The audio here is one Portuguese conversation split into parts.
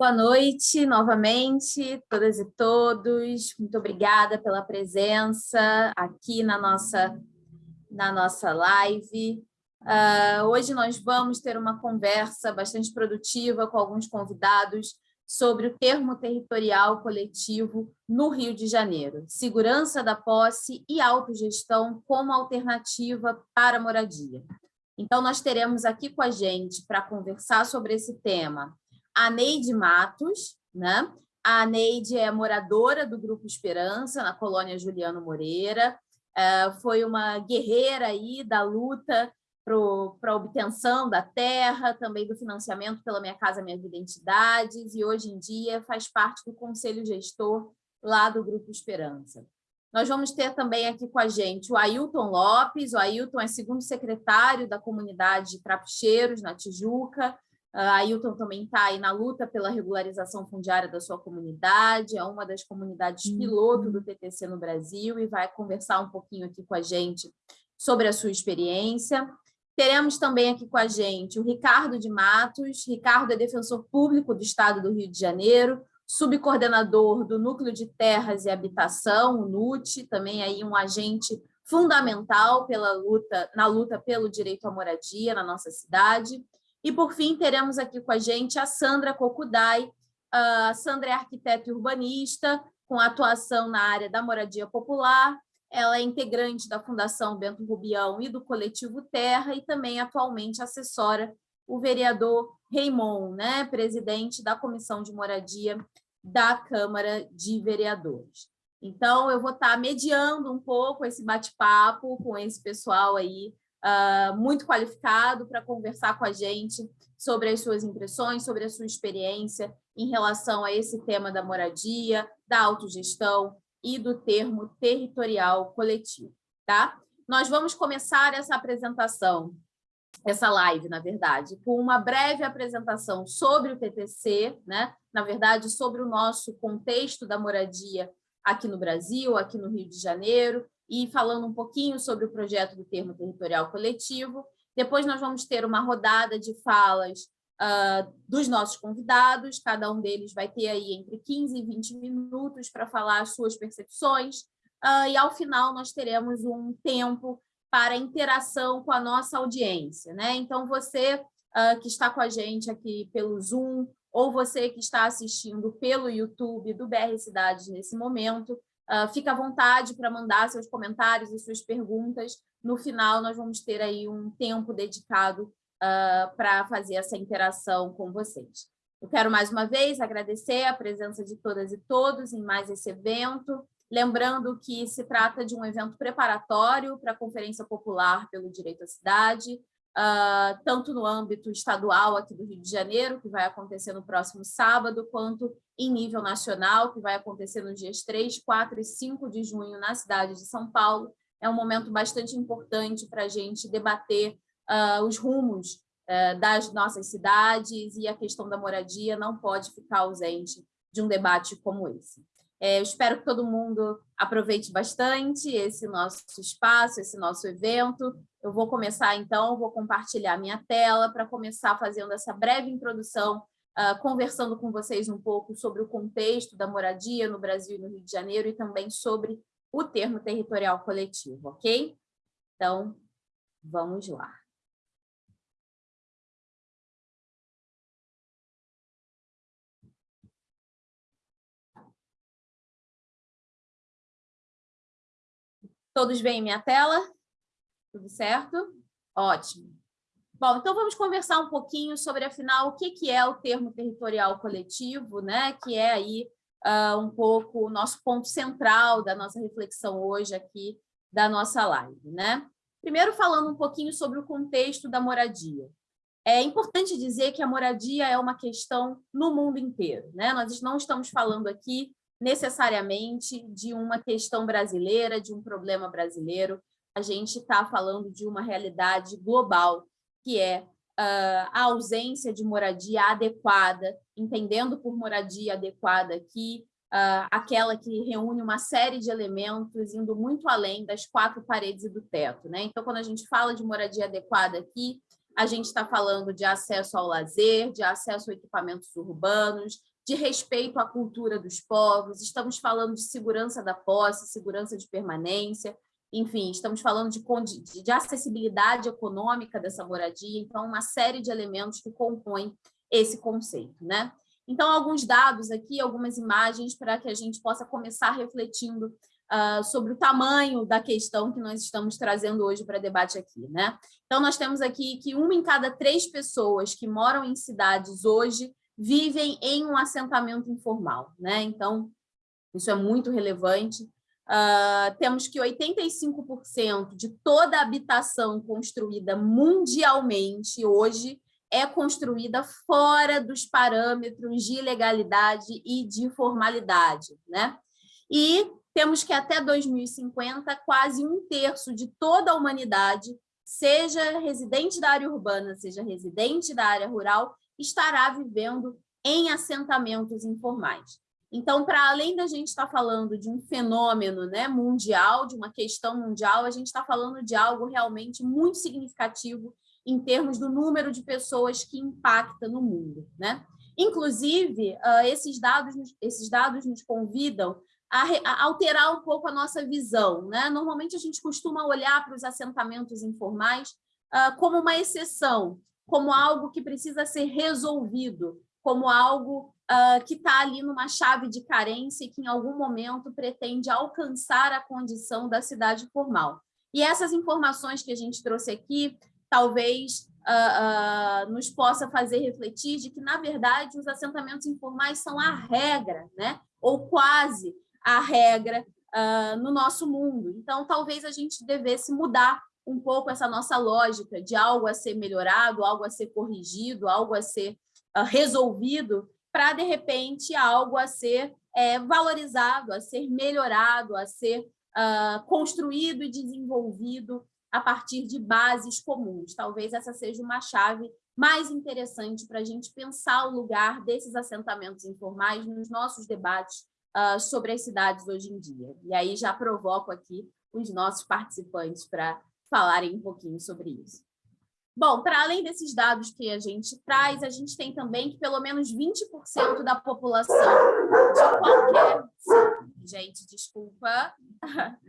Boa noite, novamente, todas e todos. Muito obrigada pela presença aqui na nossa, na nossa live. Uh, hoje nós vamos ter uma conversa bastante produtiva com alguns convidados sobre o termo territorial coletivo no Rio de Janeiro, segurança da posse e autogestão como alternativa para moradia. Então, nós teremos aqui com a gente, para conversar sobre esse tema, a Neide Matos, né? A Neide é moradora do Grupo Esperança, na colônia Juliano Moreira, é, foi uma guerreira aí da luta para a obtenção da terra, também do financiamento pela Minha Casa Minha Identidades, e hoje em dia faz parte do conselho gestor lá do Grupo Esperança. Nós vamos ter também aqui com a gente o Ailton Lopes, o Ailton é segundo secretário da comunidade de Trapicheiros, na Tijuca, a Ailton também está aí na luta pela regularização fundiária da sua comunidade, é uma das comunidades piloto do TTC no Brasil e vai conversar um pouquinho aqui com a gente sobre a sua experiência. Teremos também aqui com a gente o Ricardo de Matos, Ricardo é defensor público do Estado do Rio de Janeiro, subcoordenador do Núcleo de Terras e Habitação, o NUT, também aí um agente fundamental pela luta, na luta pelo direito à moradia na nossa cidade. E, por fim, teremos aqui com a gente a Sandra Kokudai. A Sandra é arquiteta e urbanista, com atuação na área da moradia popular. Ela é integrante da Fundação Bento Rubião e do Coletivo Terra e também atualmente assessora o vereador Raimon, né, presidente da Comissão de Moradia da Câmara de Vereadores. Então, eu vou estar mediando um pouco esse bate-papo com esse pessoal aí uh, muito qualificado para conversar com a gente sobre as suas impressões, sobre a sua experiência em relação a esse tema da moradia, da autogestão e do termo territorial coletivo. Tá? Nós vamos começar essa apresentação, essa live, na verdade, com uma breve apresentação sobre o TTC, né? na verdade, sobre o nosso contexto da moradia aqui no Brasil, aqui no Rio de Janeiro, e falando um pouquinho sobre o projeto do termo territorial coletivo. Depois nós vamos ter uma rodada de falas uh, dos nossos convidados, cada um deles vai ter aí entre 15 e 20 minutos para falar as suas percepções, uh, e ao final nós teremos um tempo para interação com a nossa audiência. Né? Então, você uh, que está com a gente aqui pelo Zoom, ou você que está assistindo pelo YouTube do BR Cidades nesse momento, Uh, fica à vontade para mandar seus comentários e suas perguntas. No final, nós vamos ter aí um tempo dedicado uh, para fazer essa interação com vocês. Eu quero mais uma vez agradecer a presença de todas e todos em mais esse evento, lembrando que se trata de um evento preparatório para a Conferência Popular pelo Direito à Cidade, uh, tanto no âmbito estadual aqui do Rio de Janeiro, que vai acontecer no próximo sábado, quanto em nível nacional, que vai acontecer nos dias 3, 4 e 5 de junho na cidade de São Paulo. É um momento bastante importante para a gente debater uh, os rumos uh, das nossas cidades e a questão da moradia não pode ficar ausente de um debate como esse. É, eu espero que todo mundo aproveite bastante esse nosso espaço, esse nosso evento. Eu vou começar, então, vou compartilhar minha tela para começar fazendo essa breve introdução, uh, conversando com vocês um pouco sobre o contexto da moradia no Brasil e no Rio de Janeiro e também sobre o termo territorial coletivo, ok? Então, vamos lá. Todos veem minha tela? Tudo certo? Ótimo. Bom, então vamos conversar um pouquinho sobre, afinal, o que, que é o termo territorial coletivo, né? que é aí uh, um pouco o nosso ponto central da nossa reflexão hoje aqui da nossa live. Né? Primeiro, falando um pouquinho sobre o contexto da moradia. É importante dizer que a moradia é uma questão no mundo inteiro. Né? Nós não estamos falando aqui necessariamente de uma questão brasileira, de um problema brasileiro. A gente está falando de uma realidade global, que é uh, a ausência de moradia adequada, entendendo por moradia adequada aqui, uh, aquela que reúne uma série de elementos indo muito além das quatro paredes e do teto. Né? Então, quando a gente fala de moradia adequada aqui, a gente está falando de acesso ao lazer, de acesso a equipamentos urbanos, de respeito à cultura dos povos, estamos falando de segurança da posse, segurança de permanência, enfim, estamos falando de, de acessibilidade econômica dessa moradia, então uma série de elementos que compõem esse conceito. Né? Então, alguns dados aqui, algumas imagens para que a gente possa começar refletindo uh, sobre o tamanho da questão que nós estamos trazendo hoje para debate aqui. Né? Então, nós temos aqui que uma em cada três pessoas que moram em cidades hoje vivem em um assentamento informal. Né? Então, isso é muito relevante. Uh, temos que 85% de toda a habitação construída mundialmente hoje é construída fora dos parâmetros de legalidade e de formalidade. Né? E temos que até 2050, quase um terço de toda a humanidade, seja residente da área urbana, seja residente da área rural, estará vivendo em assentamentos informais. Então, para além da gente estar tá falando de um fenômeno né, mundial, de uma questão mundial, a gente está falando de algo realmente muito significativo em termos do número de pessoas que impacta no mundo. Né? Inclusive, uh, esses, dados, esses dados nos convidam a, alterar um pouco a nossa visão. Né? Normalmente, a gente costuma olhar para os assentamentos informais uh, como uma exceção, como algo que precisa ser resolvido, como algo uh, que está ali numa chave de carência e que em algum momento pretende alcançar a condição da cidade formal. E essas informações que a gente trouxe aqui, talvez uh, uh, nos possa fazer refletir de que, na verdade, os assentamentos informais são a regra, né? ou quase a regra no nosso mundo. Então, talvez a gente devesse mudar um pouco essa nossa lógica de algo a ser melhorado, algo a ser corrigido, algo a ser resolvido, para, de repente, algo a ser é, valorizado, a ser melhorado, a ser uh, construído e desenvolvido a partir de bases comuns. Talvez essa seja uma chave mais interessante para a gente pensar o lugar desses assentamentos informais nos nossos debates uh, sobre as cidades hoje em dia. E aí já provoco aqui os nossos participantes para falarem um pouquinho sobre isso. Bom, para além desses dados que a gente traz, a gente tem também que pelo menos 20% da população de qualquer... Gente, desculpa.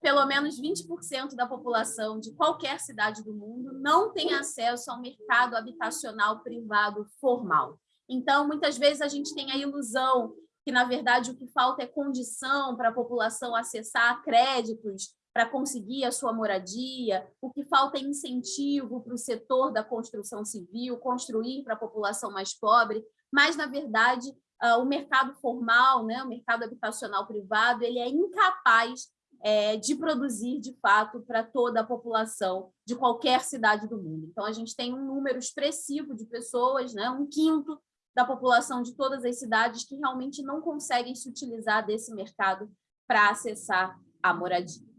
Pelo menos 20% da população de qualquer cidade do mundo não tem acesso ao mercado habitacional privado formal. Então, muitas vezes a gente tem a ilusão que, na verdade, o que falta é condição para a população acessar créditos para conseguir a sua moradia, o que falta é incentivo para o setor da construção civil, construir para a população mais pobre, mas, na verdade, uh, o mercado formal, né, o mercado habitacional privado, ele é incapaz é, de produzir, de fato, para toda a população de qualquer cidade do mundo. Então, a gente tem um número expressivo de pessoas, né, um quinto da população de todas as cidades que realmente não conseguem se utilizar desse mercado para acessar a moradia.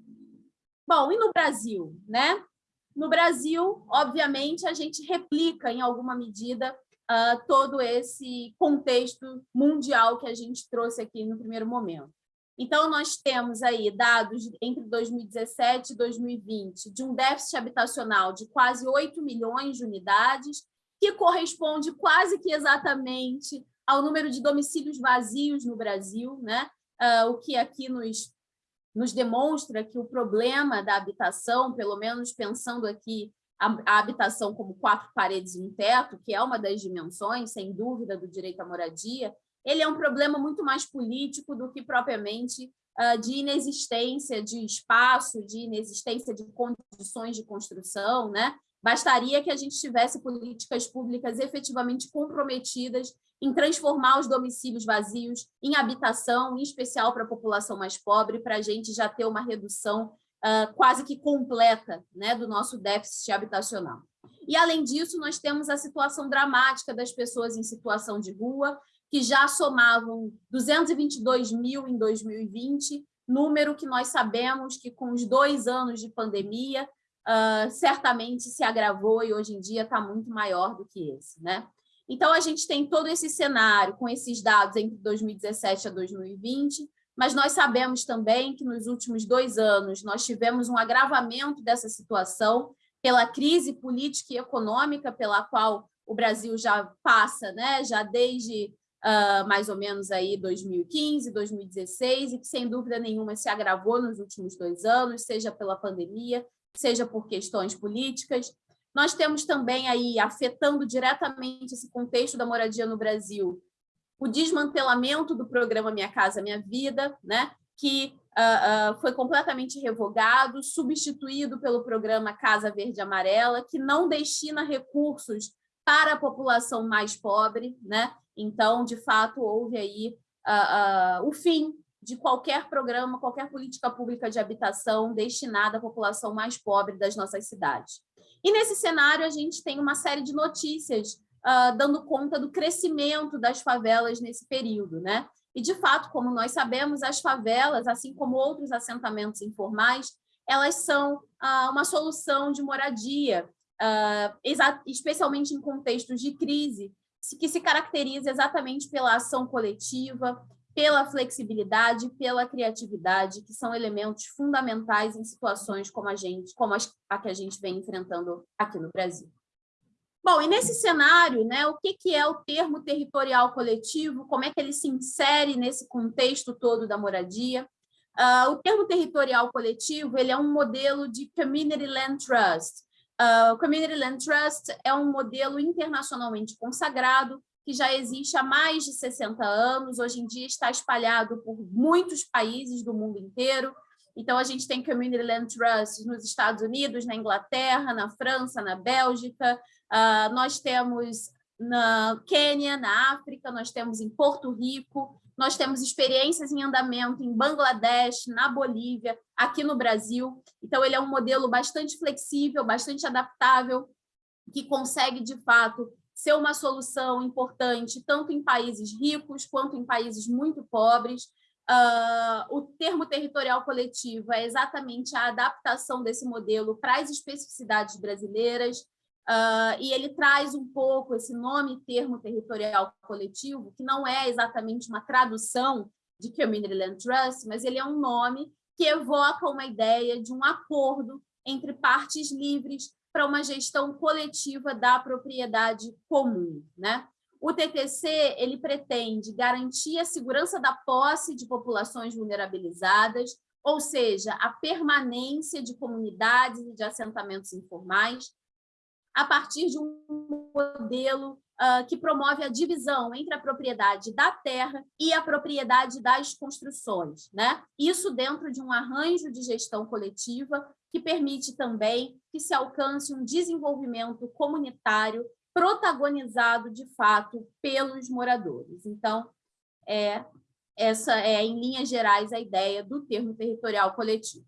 Bom, e no Brasil? Né? No Brasil, obviamente, a gente replica, em alguma medida, uh, todo esse contexto mundial que a gente trouxe aqui no primeiro momento. Então, nós temos aí dados entre 2017 e 2020 de um déficit habitacional de quase 8 milhões de unidades, que corresponde quase que exatamente ao número de domicílios vazios no Brasil, né? Uh, o que aqui nos nos demonstra que o problema da habitação, pelo menos pensando aqui a, habitação como quatro paredes e um teto, que é uma das dimensões, sem dúvida, do direito à moradia, ele é um problema muito mais político do que propriamente uh, de inexistência de espaço, de inexistência de condições de construção, né? Bastaria que a gente tivesse políticas públicas efetivamente comprometidas em transformar os domicílios vazios em habitação, em especial para a população mais pobre, para a gente já ter uma redução uh, quase que completa né, do nosso déficit habitacional. E, além disso, nós temos a situação dramática das pessoas em situação de rua, que já somavam 222 mil em 2020, número que nós sabemos que, com os dois anos de pandemia, uh, certamente se agravou e hoje em dia está muito maior do que esse. Né? Então, a gente tem todo esse cenário com esses dados entre 2017 a 2020, mas nós sabemos também que nos últimos dois anos nós tivemos um agravamento dessa situação pela crise política e econômica pela qual o Brasil já passa, né? já desde uh, mais ou menos aí 2015, 2016, e que sem dúvida nenhuma se agravou nos últimos dois anos, seja pela pandemia, seja por questões políticas. Nós temos também aí, afetando diretamente esse contexto da moradia no Brasil, o desmantelamento do programa Minha Casa Minha Vida, né? que uh, uh, foi completamente revogado, substituído pelo programa Casa Verde Amarela, que não destina recursos para a população mais pobre, né? Então, de fato, houve aí uh, o fim de qualquer programa, qualquer política pública de habitação destinada à população mais pobre das nossas cidades. E nesse cenário, a gente tem uma série de notícias dando conta do crescimento das favelas nesse período. Né? E, de fato, como nós sabemos, as favelas, assim como outros assentamentos informais, elas são ah, uma solução de moradia, ah, especialmente em contextos de crise, que se caracteriza exatamente pela ação coletiva, pela flexibilidade, pela criatividade, que são elementos fundamentais em situações como a gente, como a que a gente vem enfrentando aqui no Brasil. Bom, e nesse cenário, né, o que, que é o termo territorial coletivo, como é que ele se insere nesse contexto todo da moradia? Uh, o termo territorial coletivo ele é um modelo de Community Land Trust. Uh, o Community Land Trust é um modelo internacionalmente consagrado, que já existe há mais de 60 anos, hoje em dia está espalhado por muitos países do mundo inteiro, então, a gente tem Community Land Trust nos Estados Unidos, na Inglaterra, na França, na Bélgica, Uh, nós temos na Quênia, na África, nós temos em Porto Rico, nós temos experiências em andamento em Bangladesh, na Bolívia, aqui no Brasil. Então, ele é um modelo bastante flexível, bastante adaptável, que consegue, de fato, ser uma solução importante tanto em países ricos quanto em países muito pobres. Uh, o termo territorial coletivo é exatamente a adaptação desse modelo para as especificidades brasileiras, Uh, e ele traz um pouco esse nome termo territorial coletivo, que não é exatamente uma tradução de Community Land Trust, mas ele é um nome que evoca uma ideia de um acordo entre partes livres para uma gestão coletiva da propriedade comum. Né? O TTC ele pretende garantir a segurança da posse de populações vulnerabilizadas, ou seja, a permanência de comunidades e de assentamentos informais, a partir de um modelo uh, que promove a divisão entre a propriedade da terra e a propriedade das construções. Né? Isso dentro de um arranjo de gestão coletiva que permite também que se alcance um desenvolvimento comunitário protagonizado, de fato, pelos moradores. Então, é, essa é, em linhas gerais, a ideia do termo territorial coletivo.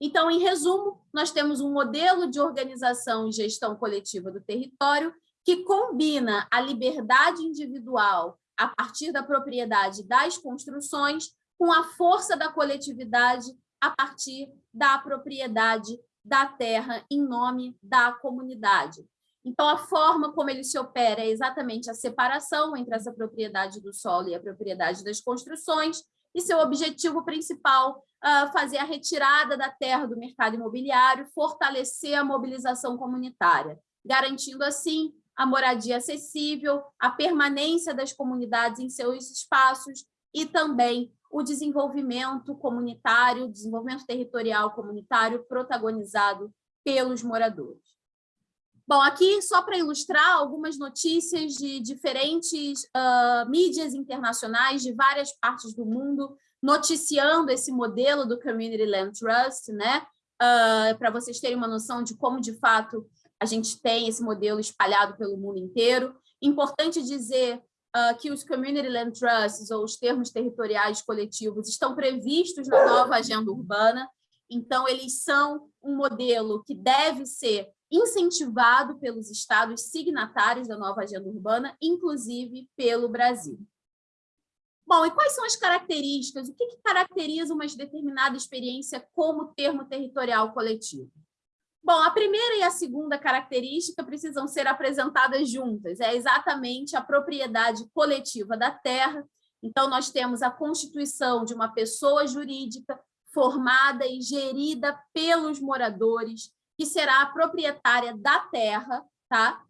Então, em resumo, nós temos um modelo de organização e gestão coletiva do território que combina a liberdade individual a partir da propriedade das construções com a força da coletividade a partir da propriedade da terra em nome da comunidade. Então, a forma como ele se opera é exatamente a separação entre essa propriedade do solo e a propriedade das construções, e seu objetivo principal uh, fazer a retirada da terra do mercado imobiliário, fortalecer a mobilização comunitária, garantindo assim a moradia acessível, a permanência das comunidades em seus espaços e também o desenvolvimento comunitário, desenvolvimento territorial comunitário protagonizado pelos moradores. Bom, aqui só para ilustrar algumas notícias de diferentes uh, mídias internacionais de várias partes do mundo, noticiando esse modelo do Community Land Trust, né? Uh, para vocês terem uma noção de como, de fato, a gente tem esse modelo espalhado pelo mundo inteiro. Importante dizer uh, que os Community Land Trusts, ou os termos territoriais coletivos, estão previstos na nova agenda urbana, então eles são um modelo que deve ser incentivado pelos estados signatários da nova agenda urbana, inclusive pelo Brasil. Bom, e quais são as características? O que, que caracteriza uma determinada experiência como termo territorial coletivo? Bom, a primeira e a segunda característica precisam ser apresentadas juntas. É exatamente a propriedade coletiva da terra. Então, nós temos a constituição de uma pessoa jurídica formada e gerida pelos moradores, que será a proprietária da terra, tá?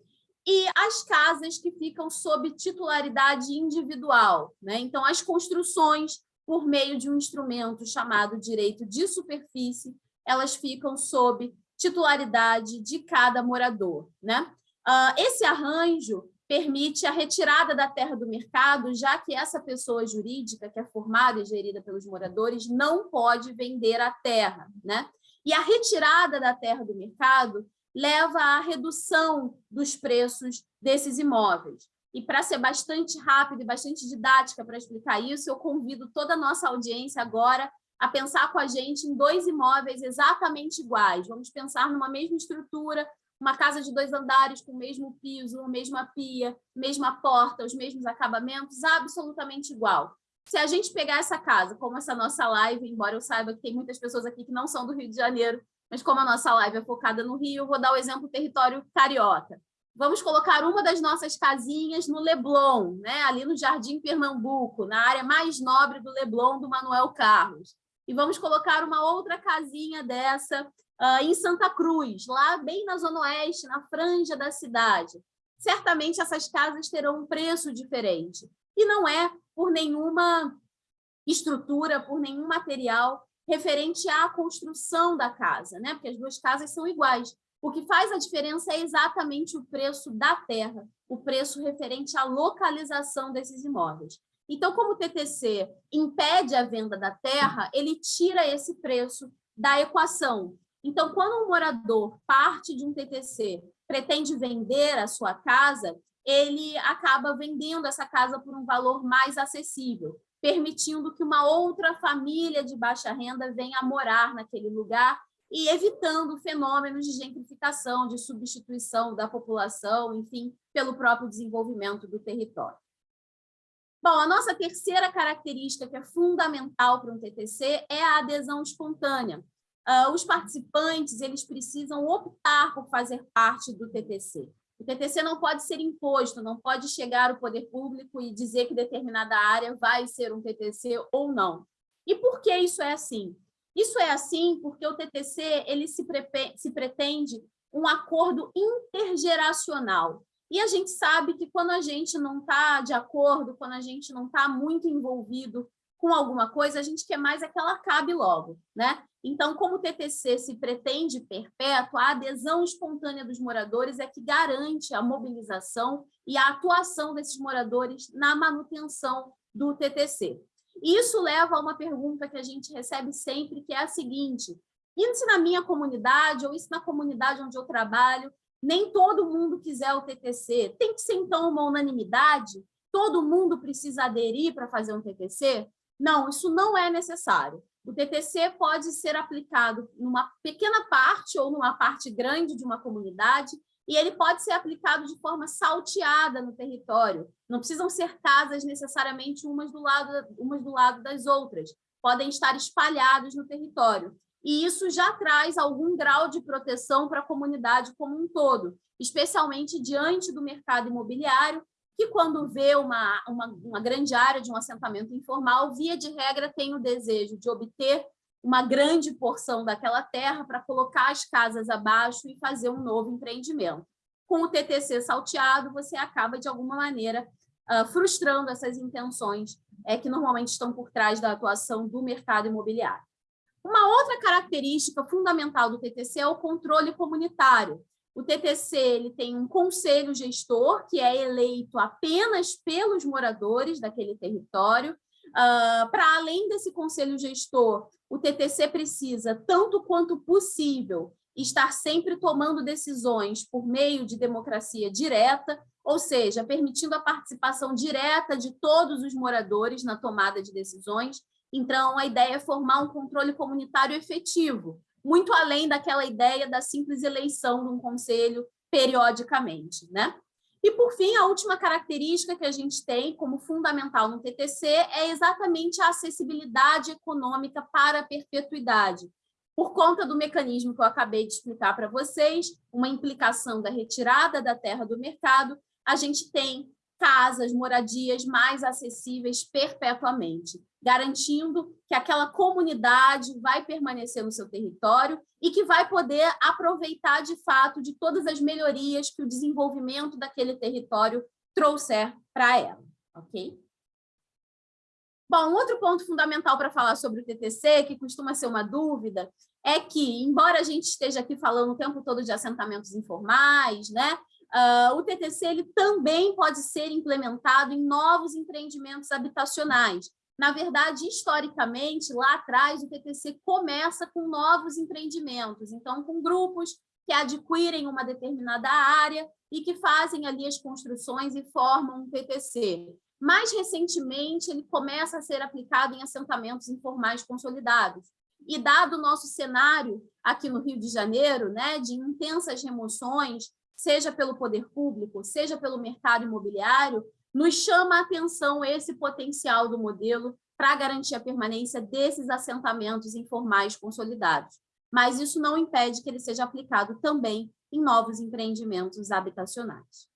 e as casas que ficam sob titularidade individual. Né? Então, as construções, por meio de um instrumento chamado direito de superfície, elas ficam sob titularidade de cada morador. Né? Uh, esse arranjo permite a retirada da terra do mercado, já que essa pessoa jurídica, que é formada e gerida pelos moradores, não pode vender a terra. Né? E a retirada da terra do mercado leva à redução dos preços desses imóveis. E para ser bastante rápido e bastante didática para explicar isso, eu convido toda a nossa audiência agora a pensar com a gente em dois imóveis exatamente iguais. Vamos pensar numa mesma estrutura, uma casa de dois andares com o mesmo piso, a mesma pia, mesma porta, os mesmos acabamentos, absolutamente igual. Se a gente pegar essa casa, como essa nossa live, embora eu saiba que tem muitas pessoas aqui que não são do Rio de Janeiro, mas como a nossa live é focada no Rio, eu vou dar o exemplo território carioca. Vamos colocar uma das nossas casinhas no Leblon, né? ali no Jardim Pernambuco, na área mais nobre do Leblon, do Manuel Carlos. E vamos colocar uma outra casinha dessa uh, em Santa Cruz, lá bem na Zona Oeste, na franja da cidade. Certamente essas casas terão um preço diferente. E não é por nenhuma estrutura, por nenhum material referente à construção da casa, né? porque as duas casas são iguais. O que faz a diferença é exatamente o preço da terra, o preço referente à localização desses imóveis. Então, como o TTC impede a venda da terra, ele tira esse preço da equação. Então, quando um morador parte de um TTC, pretende vender a sua casa, ele acaba vendendo essa casa por um valor mais acessível permitindo que uma outra família de baixa renda venha morar naquele lugar e evitando fenômenos de gentrificação, de substituição da população, enfim, pelo próprio desenvolvimento do território. Bom, a nossa terceira característica que é fundamental para um TTC é a adesão espontânea. Uh, os participantes eles precisam optar por fazer parte do TTC. O TTC não pode ser imposto, não pode chegar o poder público e dizer que determinada área vai ser um TTC ou não. E por que isso é assim? Isso é assim porque o TTC ele se, se pretende um acordo intergeracional. E a gente sabe que quando a gente não está de acordo, quando a gente não está muito envolvido com alguma coisa, a gente quer mais é que ela acabe logo. Né? Então, como o TTC se pretende perpétuo, a adesão espontânea dos moradores é que garante a mobilização e a atuação desses moradores na manutenção do TTC. Isso leva a uma pergunta que a gente recebe sempre, que é a seguinte, e se na minha comunidade, ou isso na comunidade onde eu trabalho, nem todo mundo quiser o TTC, tem que ser, então, uma unanimidade? Todo mundo precisa aderir para fazer um TTC? Não, isso não é necessário. O TTC pode ser aplicado numa pequena parte ou numa parte grande de uma comunidade e ele pode ser aplicado de forma salteada no território. Não precisam ser casas necessariamente umas do lado, umas do lado das outras. Podem estar espalhados no território. E isso já traz algum grau de proteção para a comunidade como um todo, especialmente diante do mercado imobiliário, que quando vê uma, uma, uma grande área de um assentamento informal, via de regra tem o desejo de obter uma grande porção daquela terra para colocar as casas abaixo e fazer um novo empreendimento. Com o TTC salteado, você acaba, de alguma maneira, uh, frustrando essas intenções é, que normalmente estão por trás da atuação do mercado imobiliário. Uma outra característica fundamental do TTC é o controle comunitário. O TTC ele tem um conselho gestor, que é eleito apenas pelos moradores daquele território. Uh, Para além desse conselho gestor, o TTC precisa, tanto quanto possível, estar sempre tomando decisões por meio de democracia direta, ou seja, permitindo a participação direta de todos os moradores na tomada de decisões. Então, a ideia é formar um controle comunitário efetivo, muito além daquela ideia da simples eleição de um conselho periodicamente. Né? E, por fim, a última característica que a gente tem como fundamental no TTC é exatamente a acessibilidade econômica para a perpetuidade. Por conta do mecanismo que eu acabei de explicar para vocês, uma implicação da retirada da terra do mercado, a gente tem casas, moradias mais acessíveis perpetuamente, garantindo que aquela comunidade vai permanecer no seu território e que vai poder aproveitar, de fato, de todas as melhorias que o desenvolvimento daquele território trouxer para ela, ok? Bom, outro ponto fundamental para falar sobre o TTC, que costuma ser uma dúvida, é que, embora a gente esteja aqui falando o tempo todo de assentamentos informais, né, Uh, o TTC ele também pode ser implementado em novos empreendimentos habitacionais. Na verdade, historicamente, lá atrás, o TTC começa com novos empreendimentos, então com grupos que adquirem uma determinada área e que fazem ali as construções e formam um TTC. Mais recentemente, ele começa a ser aplicado em assentamentos informais consolidados. E dado o nosso cenário aqui no Rio de Janeiro, né, de intensas remoções, seja pelo poder público, seja pelo mercado imobiliário, nos chama a atenção esse potencial do modelo para garantir a permanência desses assentamentos informais consolidados. Mas isso não impede que ele seja aplicado também em novos empreendimentos habitacionais.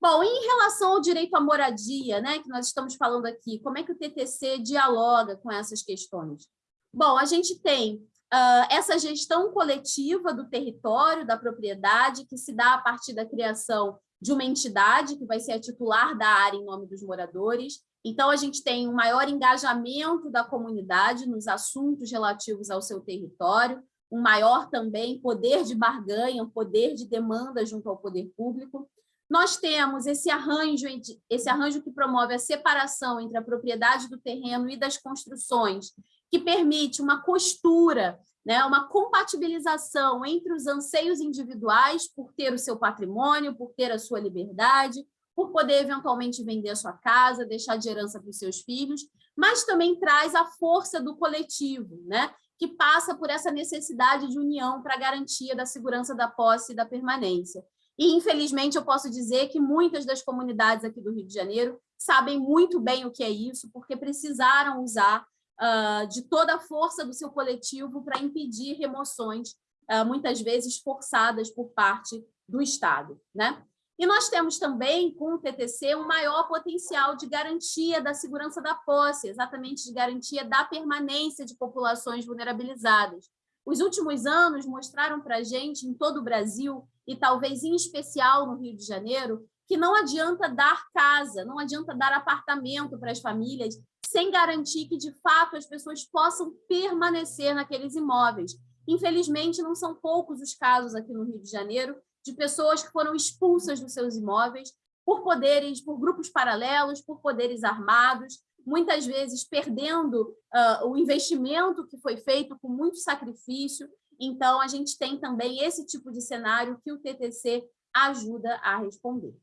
Bom, em relação ao direito à moradia, né, que nós estamos falando aqui, como é que o TTC dialoga com essas questões? Bom, a gente tem Uh, essa gestão coletiva do território, da propriedade, que se dá a partir da criação de uma entidade que vai ser a titular da área em nome dos moradores. Então, a gente tem um maior engajamento da comunidade nos assuntos relativos ao seu território, um maior também poder de barganha, um poder de demanda junto ao poder público. Nós temos esse arranjo, esse arranjo que promove a separação entre a propriedade do terreno e das construções, que permite uma costura, né, uma compatibilização entre os anseios individuais por ter o seu patrimônio, por ter a sua liberdade, por poder eventualmente vender a sua casa, deixar de herança para os seus filhos, mas também traz a força do coletivo, né, que passa por essa necessidade de união para garantia da segurança da posse e da permanência. E, infelizmente, eu posso dizer que muitas das comunidades aqui do Rio de Janeiro sabem muito bem o que é isso, porque precisaram usar uh, de toda a força do seu coletivo para impedir remoções, uh, muitas vezes forçadas por parte do Estado. Né? E nós temos também, com o TTC, um maior potencial de garantia da segurança da posse, exatamente de garantia da permanência de populações vulnerabilizadas. Os últimos anos mostraram para a gente, em todo o Brasil, e talvez em especial no Rio de Janeiro, que não adianta dar casa, não adianta dar apartamento para as famílias sem garantir que, de fato, as pessoas possam permanecer naqueles imóveis. Infelizmente, não são poucos os casos aqui no Rio de Janeiro de pessoas que foram expulsas dos seus imóveis por poderes, por grupos paralelos, por poderes armados, muitas vezes perdendo uh, o investimento que foi feito com muito sacrifício. Então, a gente tem também esse tipo de cenário que o TTC ajuda a responder.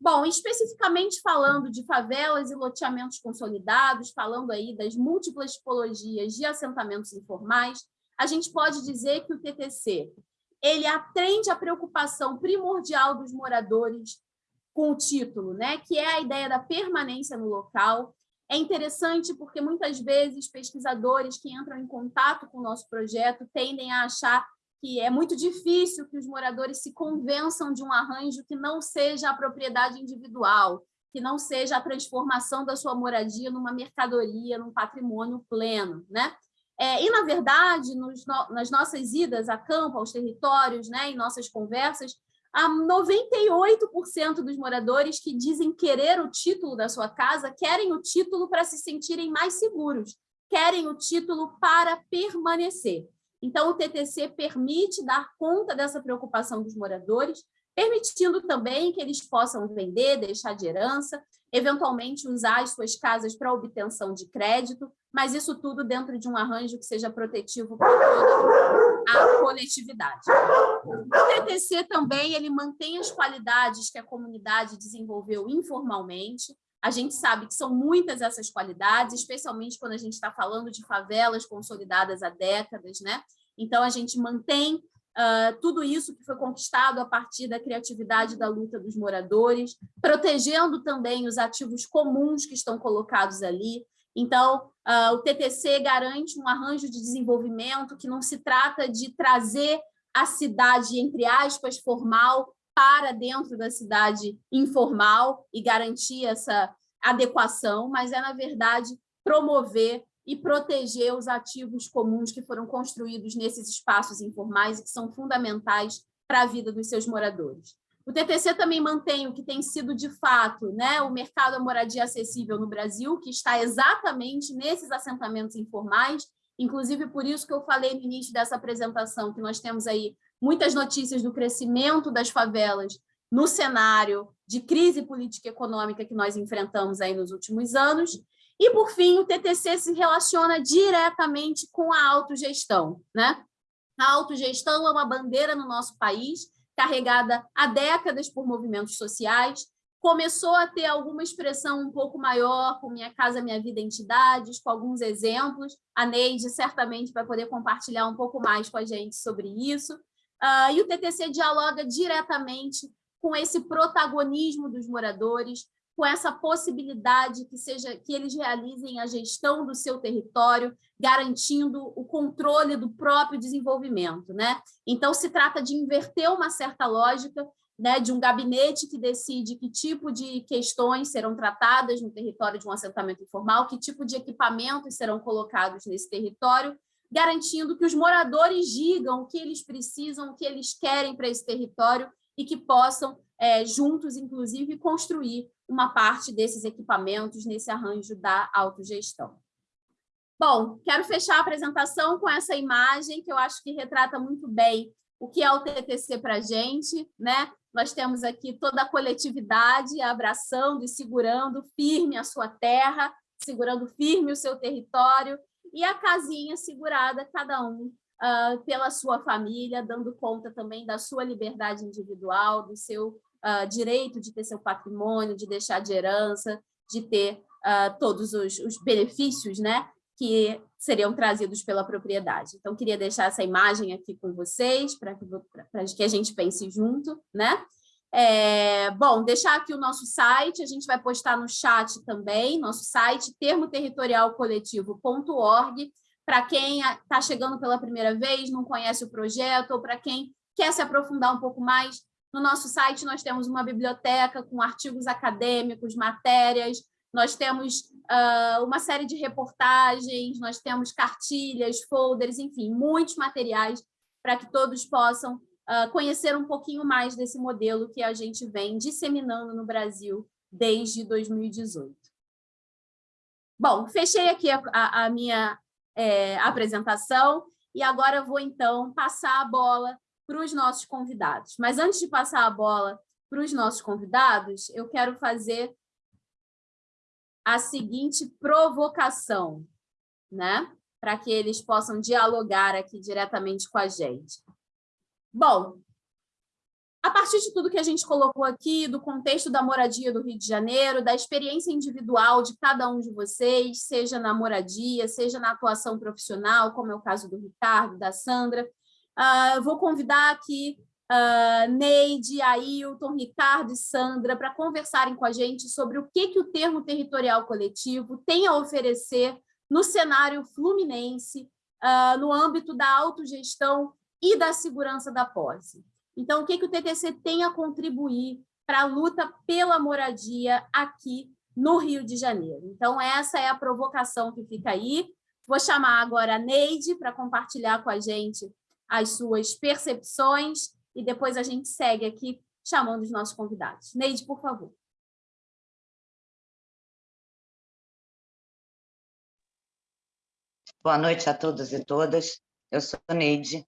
Bom, especificamente falando de favelas e loteamentos consolidados, falando aí das múltiplas tipologias de assentamentos informais, a gente pode dizer que o TTC ele atende à preocupação primordial dos moradores com o título, né, que é a ideia da permanência no local. É interessante porque muitas vezes pesquisadores que entram em contato com o nosso projeto tendem a achar que é muito difícil que os moradores se convençam de um arranjo que não seja a propriedade individual, que não seja a transformação da sua moradia numa mercadoria, num patrimônio pleno. Né? É, e, na verdade, nos, nas nossas idas a campo, aos territórios, né, em nossas conversas, há 98% dos moradores que dizem querer o título da sua casa querem o título para se sentirem mais seguros, querem o título para permanecer. Então, o TTC permite dar conta dessa preocupação dos moradores, permitindo também que eles possam vender, deixar de herança, eventualmente usar as suas casas para obtenção de crédito, mas isso tudo dentro de um arranjo que seja protetivo para toda a coletividade. O TTC também ele mantém as qualidades que a comunidade desenvolveu informalmente, a gente sabe que são muitas essas qualidades, especialmente quando a gente está falando de favelas consolidadas há décadas, né? Então, a gente mantém uh, tudo isso que foi conquistado a partir da criatividade da luta dos moradores, protegendo também os ativos comuns que estão colocados ali. Então, uh, o TTC garante um arranjo de desenvolvimento que não se trata de trazer a cidade, entre aspas, formal para dentro da cidade informal e garantir essa adequação, mas é, na verdade, promover e proteger os ativos comuns que foram construídos nesses espaços informais e que são fundamentais para a vida dos seus moradores. O TTC também mantém o que tem sido, de fato, né, o mercado da moradia acessível no Brasil, que está exatamente nesses assentamentos informais, inclusive por isso que eu falei no início dessa apresentação, que nós temos aí muitas notícias do crescimento das favelas no cenário de crise política e econômica que nós enfrentamos aí nos últimos anos. E, por fim, o TTC se relaciona diretamente com a autogestão. Né? A autogestão é uma bandeira no nosso país, carregada há décadas por movimentos sociais, começou a ter alguma expressão um pouco maior com Minha Casa Minha Vida Entidades, com alguns exemplos. A Neide certamente vai poder compartilhar um pouco mais com a gente sobre isso. Uh, e o TTC dialoga diretamente com esse protagonismo dos moradores, com essa possibilidade que seja que eles realizem a gestão do seu território, garantindo o controle do próprio desenvolvimento. Né? Então, se trata de inverter uma certa lógica né, de um gabinete que decide que tipo de questões serão tratadas no território de um assentamento informal, que tipo de equipamentos serão colocados nesse território, garantindo que os moradores digam o que eles precisam, o que eles querem para esse território e que possam, é, juntos, inclusive, construir uma parte desses equipamentos nesse arranjo da autogestão. Bom, quero fechar a apresentação com essa imagem, que eu acho que retrata muito bem o que é o TTC para a gente. Né? Nós temos aqui toda a coletividade abraçando e segurando firme a sua terra, segurando firme o seu território, e a casinha segurada, cada um uh, pela sua família, dando conta também da sua liberdade individual, do seu uh, direito de ter seu patrimônio, de deixar de herança, de ter uh, todos os, os, benefícios né, que seriam trazidos pela propriedade. Então, queria deixar essa imagem aqui com vocês, para que, que a gente pense junto. Né? É, bom, deixar aqui o nosso site, a gente vai postar no chat também, nosso site, termoterritorialcoletivo.org, para quem está chegando pela primeira vez, não conhece o projeto, ou para quem quer se aprofundar um pouco mais, no nosso site nós temos uma biblioteca com artigos acadêmicos, matérias, nós temos uh, uma série de reportagens, nós temos cartilhas, folders, enfim, muitos materiais para que todos possam uh, conhecer um pouquinho mais desse modelo que a gente vem disseminando no Brasil desde 2018. Bom, fechei aqui a, a, a minha é, apresentação e agora vou, então, passar a bola para os nossos convidados. Mas antes de passar a bola para os nossos convidados, eu quero fazer a seguinte provocação, né? para que eles possam dialogar aqui diretamente com a gente. Bom, a partir de tudo que a gente colocou aqui, do contexto da moradia do Rio de Janeiro, da experiência individual de cada um de vocês, seja na moradia, seja na atuação profissional, como é o caso do Ricardo, da Sandra, uh, vou convidar aqui uh, Neide, Ailton, Ricardo e Sandra para conversarem com a gente sobre o que, que o termo territorial coletivo tem a oferecer no cenário fluminense, uh, no âmbito da autogestão e da segurança da posse. Então, o que, que o TTC tem a contribuir para a luta pela moradia aqui no Rio de Janeiro? Então, essa é a provocação que fica aí. Vou chamar agora a Neide para compartilhar com a gente as suas percepções e depois a gente segue aqui chamando os nossos convidados. Neide, por favor. Boa noite a todos e todas. Eu sou Neide,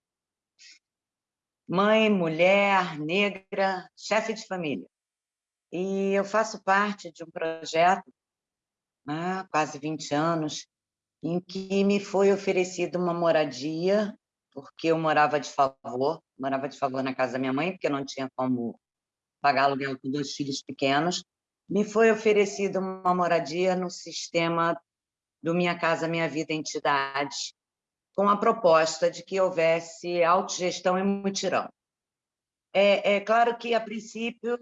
mãe, mulher, negra, chefe de família. E eu faço parte de um projeto há né, quase 20 anos, em que me foi oferecida uma moradia, porque eu morava de favor, morava de favor na casa da minha mãe, porque não tinha como pagar aluguel com dois filhos pequenos. Me foi oferecida uma moradia no sistema do Minha Casa Minha Vida Entidade, com a proposta de que houvesse autogestão e mutirão. É, é claro que, a princípio,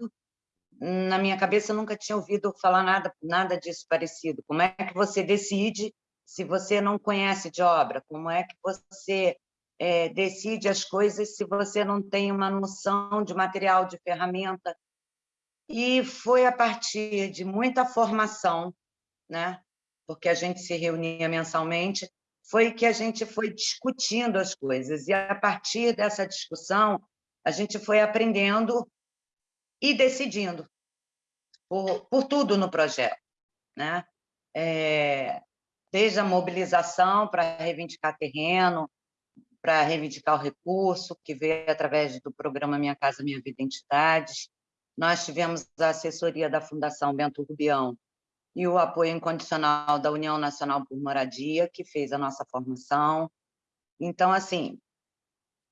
na minha cabeça, nunca tinha ouvido falar nada, nada disso parecido. Como é que você decide se você não conhece de obra? Como é que você é, decide as coisas se você não tem uma noção de material, de ferramenta. E foi a partir de muita formação, né? porque a gente se reunia mensalmente, foi que a gente foi discutindo as coisas. E, a partir dessa discussão, a gente foi aprendendo e decidindo por, por tudo no projeto. Né? É, desde a mobilização para reivindicar terreno, para reivindicar o recurso, que veio através do programa Minha Casa Minha Vida Identidades. Nós tivemos a assessoria da Fundação Bento Rubião e o apoio incondicional da União Nacional por Moradia, que fez a nossa formação. Então, assim,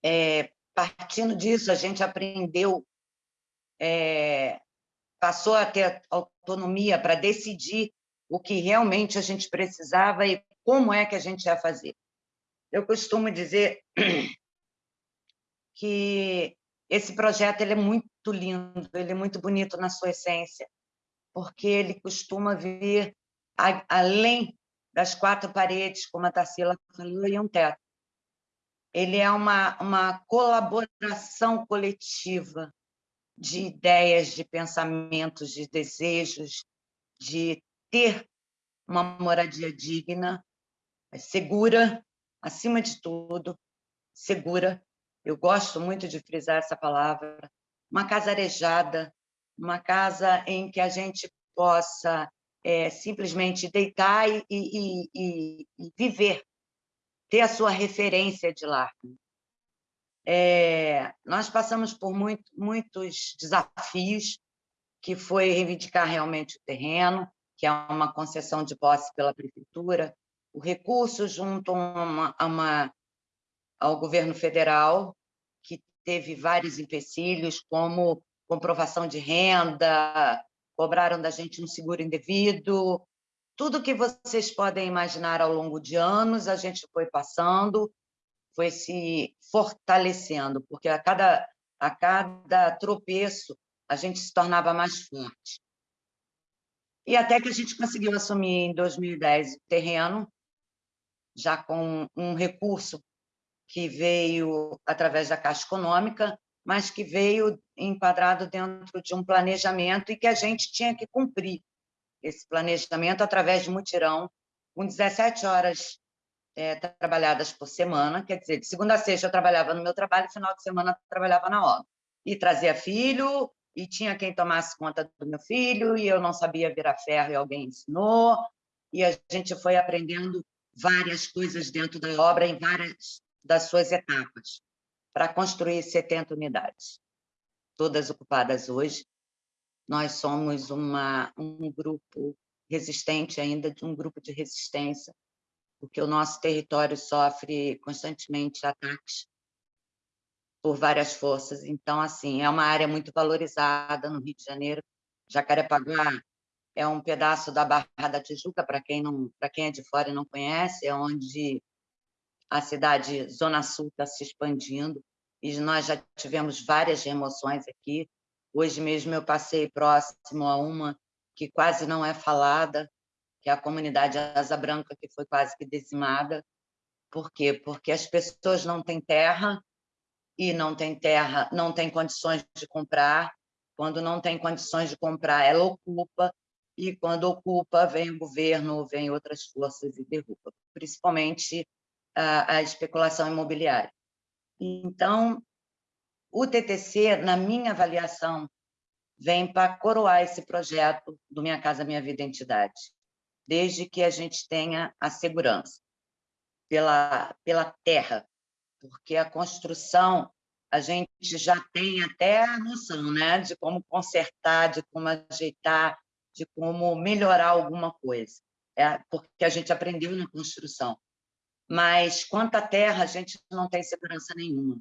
é, partindo disso, a gente aprendeu, é, passou a ter autonomia para decidir o que realmente a gente precisava e como é que a gente ia fazer. Eu costumo dizer que esse projeto ele é muito lindo, ele é muito bonito na sua essência, porque ele costuma vir a, além das quatro paredes, como a Tarsila falou, e um teto. Ele é uma, uma colaboração coletiva de ideias, de pensamentos, de desejos, de ter uma moradia digna, segura, acima de tudo, segura. Eu gosto muito de frisar essa palavra. Uma casa arejada, uma casa em que a gente possa é, simplesmente deitar e, e, e, e, viver, ter a sua referência de lar. É, nós passamos por muito, muitos desafios, que foi reivindicar realmente o terreno, que é uma concessão de posse pela prefeitura, o recurso junto a uma, a uma, ao governo federal, que teve vários empecilhos, como comprovação de renda, cobraram da gente um seguro indevido, tudo que vocês podem imaginar ao longo de anos, a gente foi passando, foi se fortalecendo, porque a cada, a cada tropeço a gente se tornava mais forte. E até que a gente conseguiu assumir em 2010 o terreno, já com um recurso que veio através da Caixa Econômica, mas que veio enquadrado dentro de um planejamento e que a gente tinha que cumprir esse planejamento através de mutirão, com 17 horas é, trabalhadas por semana, quer dizer, de segunda a sexta eu trabalhava no meu trabalho, final de semana eu trabalhava na obra. E trazia filho, e tinha quem tomasse conta do meu filho, e eu não sabia virar ferro e alguém ensinou, e a gente foi aprendendo várias coisas dentro da obra em várias das suas etapas, para construir 70 unidades, todas ocupadas hoje. Nós somos uma, um grupo resistente ainda, de um grupo de resistência, porque o nosso território sofre constantemente ataques por várias forças. Então, assim, é uma área muito valorizada no Rio de Janeiro. Jacarepaguá é um pedaço da Barra da Tijuca, para quem não, quem é de fora e não conhece, é onde a cidade Zona Sul está se expandindo e nós já tivemos várias remoções aqui. Hoje mesmo eu passei próximo a uma que quase não é falada, que é a comunidade Asa Branca, que foi quase que dizimada. Por quê? Porque as pessoas não têm terra e não tem terra, não tem condições de comprar. Quando não tem condições de comprar, ela ocupa, e quando ocupa, vem o governo, vem outras forças e derruba, principalmente a, a especulação imobiliária. Então, o TTC, na minha avaliação, vem para coroar esse projeto do Minha Casa Minha Vida Entidade, desde que a gente tenha a segurança pela, pela terra, porque a construção a gente já tem até a noção né, de como consertar, de como ajeitar, de como melhorar alguma coisa, é, porque a gente aprendeu na construção. Mas, quanto à terra, a gente não tem segurança nenhuma.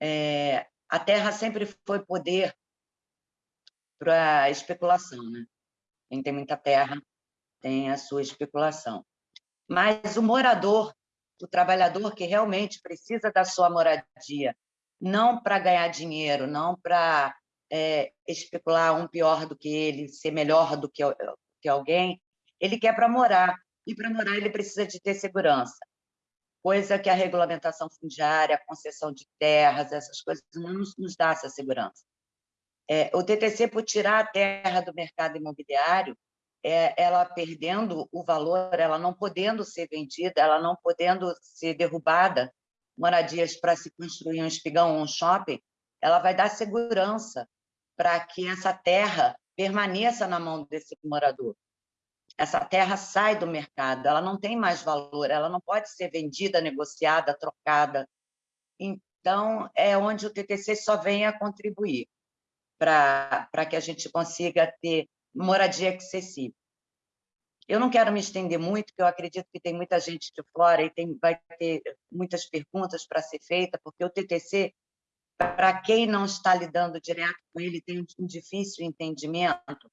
É, a terra sempre foi poder para especulação. Né? Quem tem muita terra tem a sua especulação. Mas o morador o trabalhador que realmente precisa da sua moradia, não para ganhar dinheiro, não para é, especular um pior do que ele, ser melhor do que, que alguém, ele quer para morar. E para morar ele precisa de ter segurança. Coisa que a regulamentação fundiária, a concessão de terras, essas coisas não nos, dá essa segurança. É, o TTC, por tirar a terra do mercado imobiliário, é, ela perdendo o valor, ela não podendo ser vendida, ela não podendo ser derrubada, moradias para se construir um espigão ou um shopping, ela vai dar segurança para que essa terra permaneça na mão desse morador. Essa terra sai do mercado, ela não tem mais valor, ela não pode ser vendida, negociada, trocada. Então, é onde o TTC só vem a contribuir para que a gente consiga ter moradia acessível. Eu não quero me estender muito, porque eu acredito que tem muita gente de fora e tem, vai ter muitas perguntas para ser feita, porque o TTC para quem não está lidando direto com ele, tem um difícil entendimento,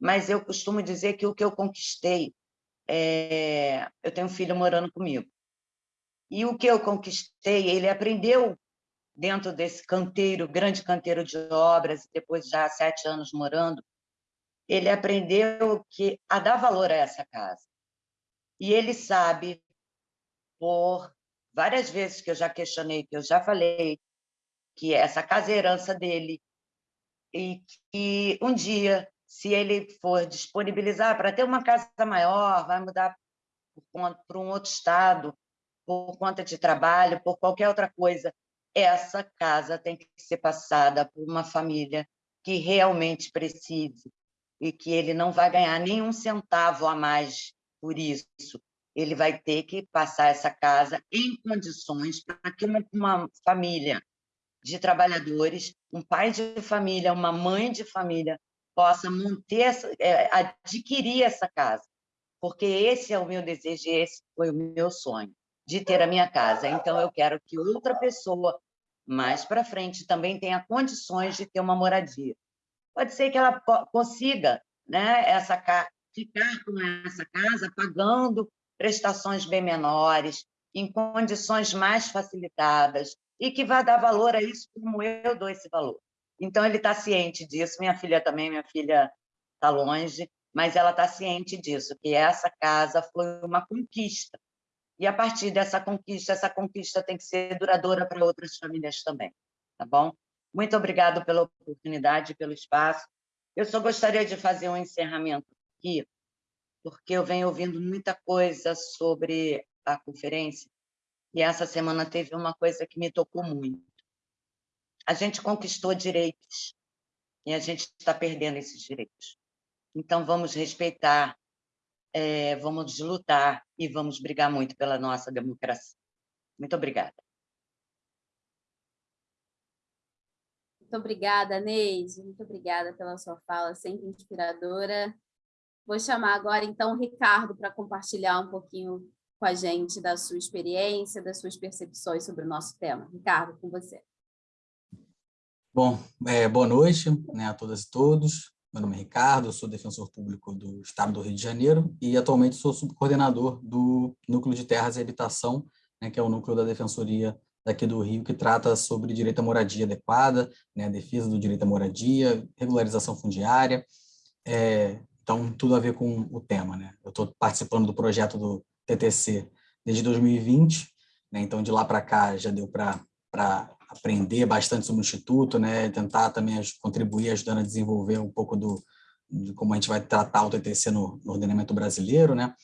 mas eu costumo dizer que o que eu conquistei, é... eu tenho um filho morando comigo, e o que eu conquistei, ele aprendeu dentro desse canteiro, grande canteiro de obras, depois já há sete anos morando, ele aprendeu que a dar valor a essa casa. E ele sabe, por várias vezes que eu já questionei, que eu já falei, que essa casa é herança dele, e que um dia, se ele for disponibilizar para ter uma casa maior, vai mudar para um outro estado, por conta de trabalho, por qualquer outra coisa, essa casa tem que ser passada por uma família que realmente precise e que ele não vai ganhar nenhum centavo a mais por isso. Ele vai ter que passar essa casa em condições para que uma, uma família de trabalhadores, um pai de família, uma mãe de família, possa manter, é, adquirir essa casa, porque esse é o meu desejo, esse foi o meu sonho, de ter a minha casa. Então, eu quero que outra pessoa, mais para frente, também tenha condições de ter uma moradia. Pode ser que ela consiga né, essa, ficar com essa casa pagando prestações bem menores, em condições mais facilitadas, e que vai dar valor a isso como eu dou esse valor. Então, ele está ciente disso, minha filha também, minha filha está longe, mas ela está ciente disso, que essa casa foi uma conquista. E, a partir dessa conquista, essa conquista tem que ser duradoura para outras famílias também, tá bom? Muito obrigado pela oportunidade, pelo espaço. Eu só gostaria de fazer um encerramento aqui, porque eu venho ouvindo muita coisa sobre a conferência, e essa semana teve uma coisa que me tocou muito. A gente conquistou direitos e a gente está perdendo esses direitos. Então, vamos respeitar, é, vamos lutar e vamos brigar muito pela nossa democracia. Muito obrigada. Muito obrigada, Neide. Muito obrigada pela sua fala, sempre inspiradora. Vou chamar agora, então, o Ricardo para compartilhar um pouquinho com a gente da sua experiência, das suas percepções sobre o nosso tema. Ricardo, com você. Bom, é, boa noite né, a todas e todos. Meu nome é Ricardo, sou defensor público do Estado do Rio de Janeiro e atualmente sou subcoordenador do Núcleo de Terras e Habitação, né, que é o núcleo da Defensoria daqui do Rio, que trata sobre direito à moradia adequada, né, defesa do direito à moradia, regularização fundiária, é, então tudo a ver com o tema. Né? Eu estou participando do projeto do TTC desde 2020, né? então de lá para cá já deu para aprender bastante sobre o Instituto, né? tentar também contribuir ajudando a desenvolver um pouco do, de como a gente vai tratar o TTC no, no ordenamento brasileiro, né?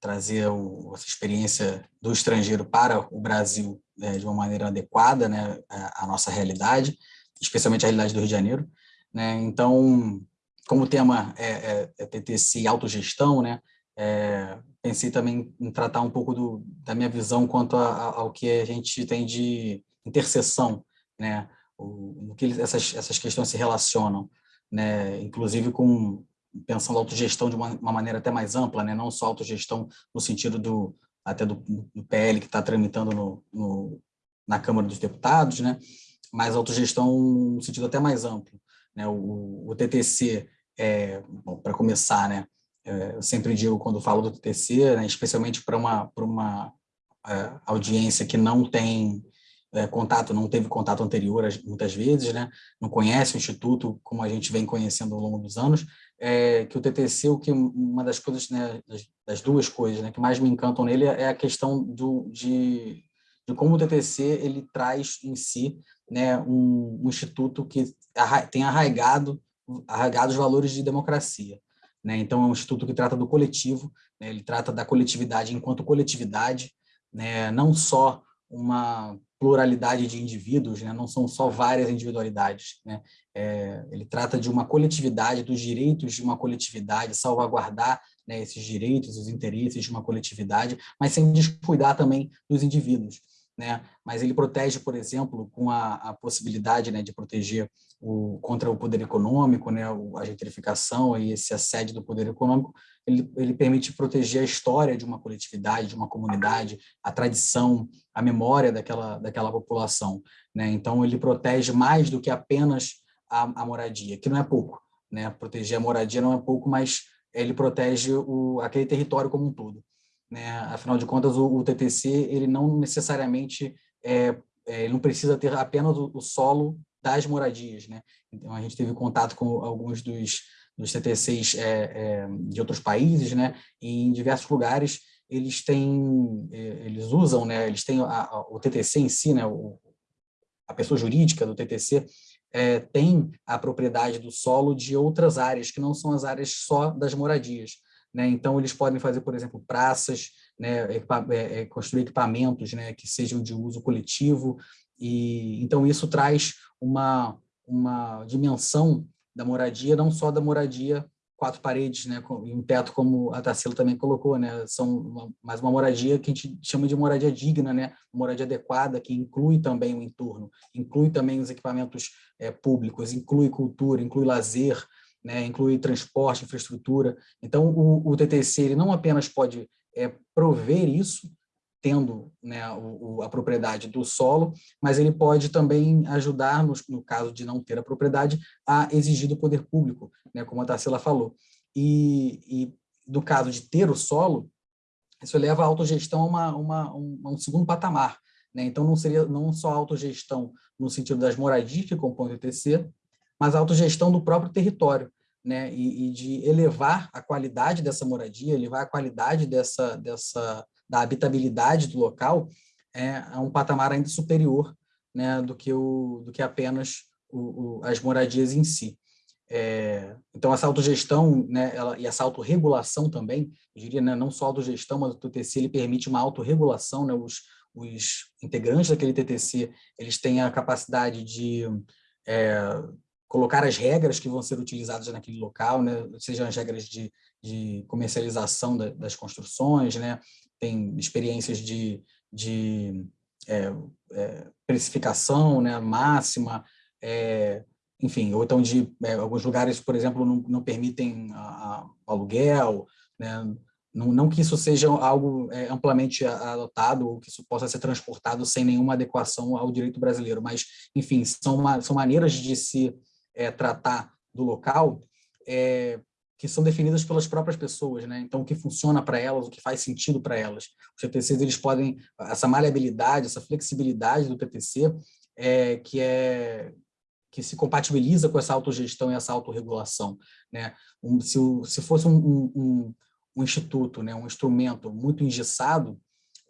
trazer o, essa experiência do estrangeiro para o Brasil né? de uma maneira adequada né? à, nossa realidade, especialmente a realidade do Rio de Janeiro. Né? Então, como o tema é, é, é TTC e autogestão, né? É, pensei também em tratar um pouco do, da minha visão quanto a, a, ao que a gente tem de interseção, né? O, que essas, essas questões se relacionam, né? Inclusive com pensando autogestão de uma, uma maneira até mais ampla, né? Não só autogestão no sentido do até do, do PL que está tramitando no, no, na Câmara dos Deputados, né? Mas autogestão no sentido até mais amplo, né? O, o TTC, é, para começar, né? É, eu sempre digo quando falo do TTC, né, especialmente para uma, para uma é, audiência que não tem é, contato, não teve contato anterior muitas vezes, né? não conhece o Instituto como a gente vem conhecendo ao longo dos anos, é, que o TTC, o que uma das coisas, né, das, das, duas coisas né, que mais me encantam nele é a questão do, de, de como o TTC ele traz em si né, um, um instituto que tem arraigado, arraigado os valores de democracia. Né? Então, é um instituto que trata do coletivo, né? ele trata da coletividade enquanto coletividade, né? não só uma pluralidade de indivíduos, né? não são só várias individualidades. Né? É, ele trata de uma coletividade, dos direitos de uma coletividade, salvaguardar né, esses direitos, os interesses de uma coletividade, mas sem descuidar também dos indivíduos né? mas ele protege, por exemplo, com a, a possibilidade né, de proteger o, contra o poder econômico, né, a gentrificação e esse assédio do poder econômico, ele, ele permite proteger a história de uma coletividade, de uma comunidade, a tradição, a memória daquela, daquela população. Né? Então, ele protege mais do que apenas a, a moradia, que não é pouco. Né? Proteger a moradia não é pouco, mas ele protege o, aquele território como um todo. Né? Afinal de contas, o, o TTC ele não necessariamente é, é, ele não precisa ter apenas o, o, solo das moradias. Né? Então, a gente teve contato com alguns dos, dos TTCs é, é, de outros países, né? E em diversos lugares eles têm, é, eles usam, né? eles têm a, a, o TTC em si, né? O, a pessoa jurídica do TTC, é, tem a propriedade do solo de outras áreas, que não são as áreas só das moradias. Né? Então, eles podem fazer, por exemplo, praças, né? Equipa é, é, construir equipamentos né? que sejam de uso coletivo, e então isso traz uma, uma dimensão da moradia, não só da moradia quatro paredes, né, e um teto, como a Tarsila também colocou, né, são uma, mais uma moradia que a gente chama de moradia digna, né, moradia adequada, que inclui também o entorno, inclui também os equipamentos é, públicos, inclui cultura, inclui lazer, né, inclui transporte, infraestrutura. Então, o, o TTC ele não apenas pode é, prover isso, tendo né, o, o, a propriedade do solo, mas ele pode também ajudar, no, no, caso de não ter a propriedade, a exigir do poder público, né, como a Tarsila falou. E, e no caso de ter o solo, isso leva a autogestão a, uma, uma, um, a um segundo patamar. Né? Então, não seria não só autogestão no sentido das moradias que compõem o TTC, mas a autogestão do próprio território, né? E, e, de elevar a qualidade dessa moradia, elevar a qualidade dessa, dessa, da habitabilidade do local é, a um patamar ainda superior né, do, que o, do que apenas o, o, as moradias em si. É, então, essa autogestão né, ela, e essa autorregulação também, eu diria, né, não só autogestão, mas o TTC ele permite uma autorregulação, né, os, os integrantes daquele TTC eles têm a capacidade de é, colocar as regras que vão ser utilizadas naquele local, né? sejam as regras de, de comercialização da, das construções, né? tem experiências de, de é, é, precificação né? máxima, é, enfim, ou então de é, alguns lugares, por exemplo, não, não permitem a, a aluguel, né? não, não que isso seja algo é, amplamente adotado ou que isso possa ser transportado sem nenhuma adequação ao direito brasileiro, mas, enfim, são, são maneiras de se é, tratar do local é, que são definidas pelas próprias pessoas, né? Então, o que funciona para elas, o que faz sentido para elas. Os TTCs, eles podem, essa maleabilidade, essa flexibilidade do TTC, é, que é que se compatibiliza com essa autogestão e essa autorregulação. Né? Um, se, se fosse um, um, um, instituto, né? um instrumento muito engessado,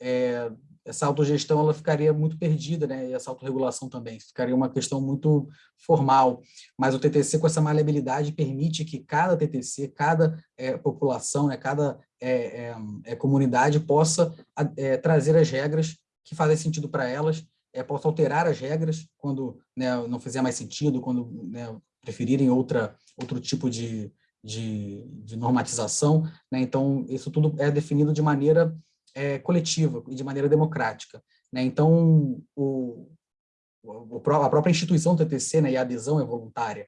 é, essa autogestão ela ficaria muito perdida, né? e essa autorregulação também, ficaria uma questão muito formal, mas o TTC com essa maleabilidade permite que cada TTC, cada é, população, né? cada é, é, é comunidade possa é, trazer as regras que fazem sentido para elas, é, possa alterar as regras quando né, não fizer mais sentido, quando né, preferirem outra, outro tipo de, de, de normatização. Né? Então, isso tudo é definido de maneira é, coletiva e de maneira democrática. Né? Então, o, o, a própria instituição do TTC né, e a adesão é voluntária.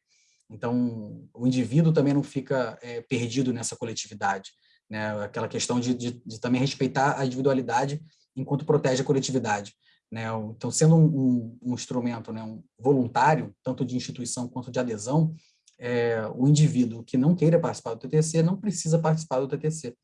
Então, o indivíduo também não fica é, perdido nessa coletividade. Né? Aquela questão de, de, de, também respeitar a individualidade enquanto protege a coletividade. Né? Então, sendo um, um, um instrumento né, um voluntário, tanto de instituição quanto de adesão, é, o indivíduo que não queira participar do TTC não precisa participar do TTC.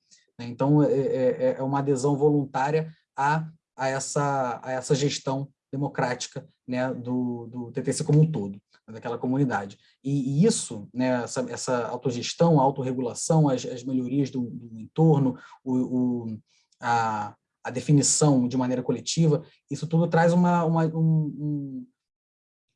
Né? Então, é, é, é, é uma adesão voluntária a, a, essa, a essa gestão democrática né, do, do TTC como um todo, daquela comunidade. E, e isso, né, essa, essa autogestão, a autorregulação, as, as melhorias do, do entorno, o, o, a, a definição de maneira coletiva, isso tudo traz uma, uma, um,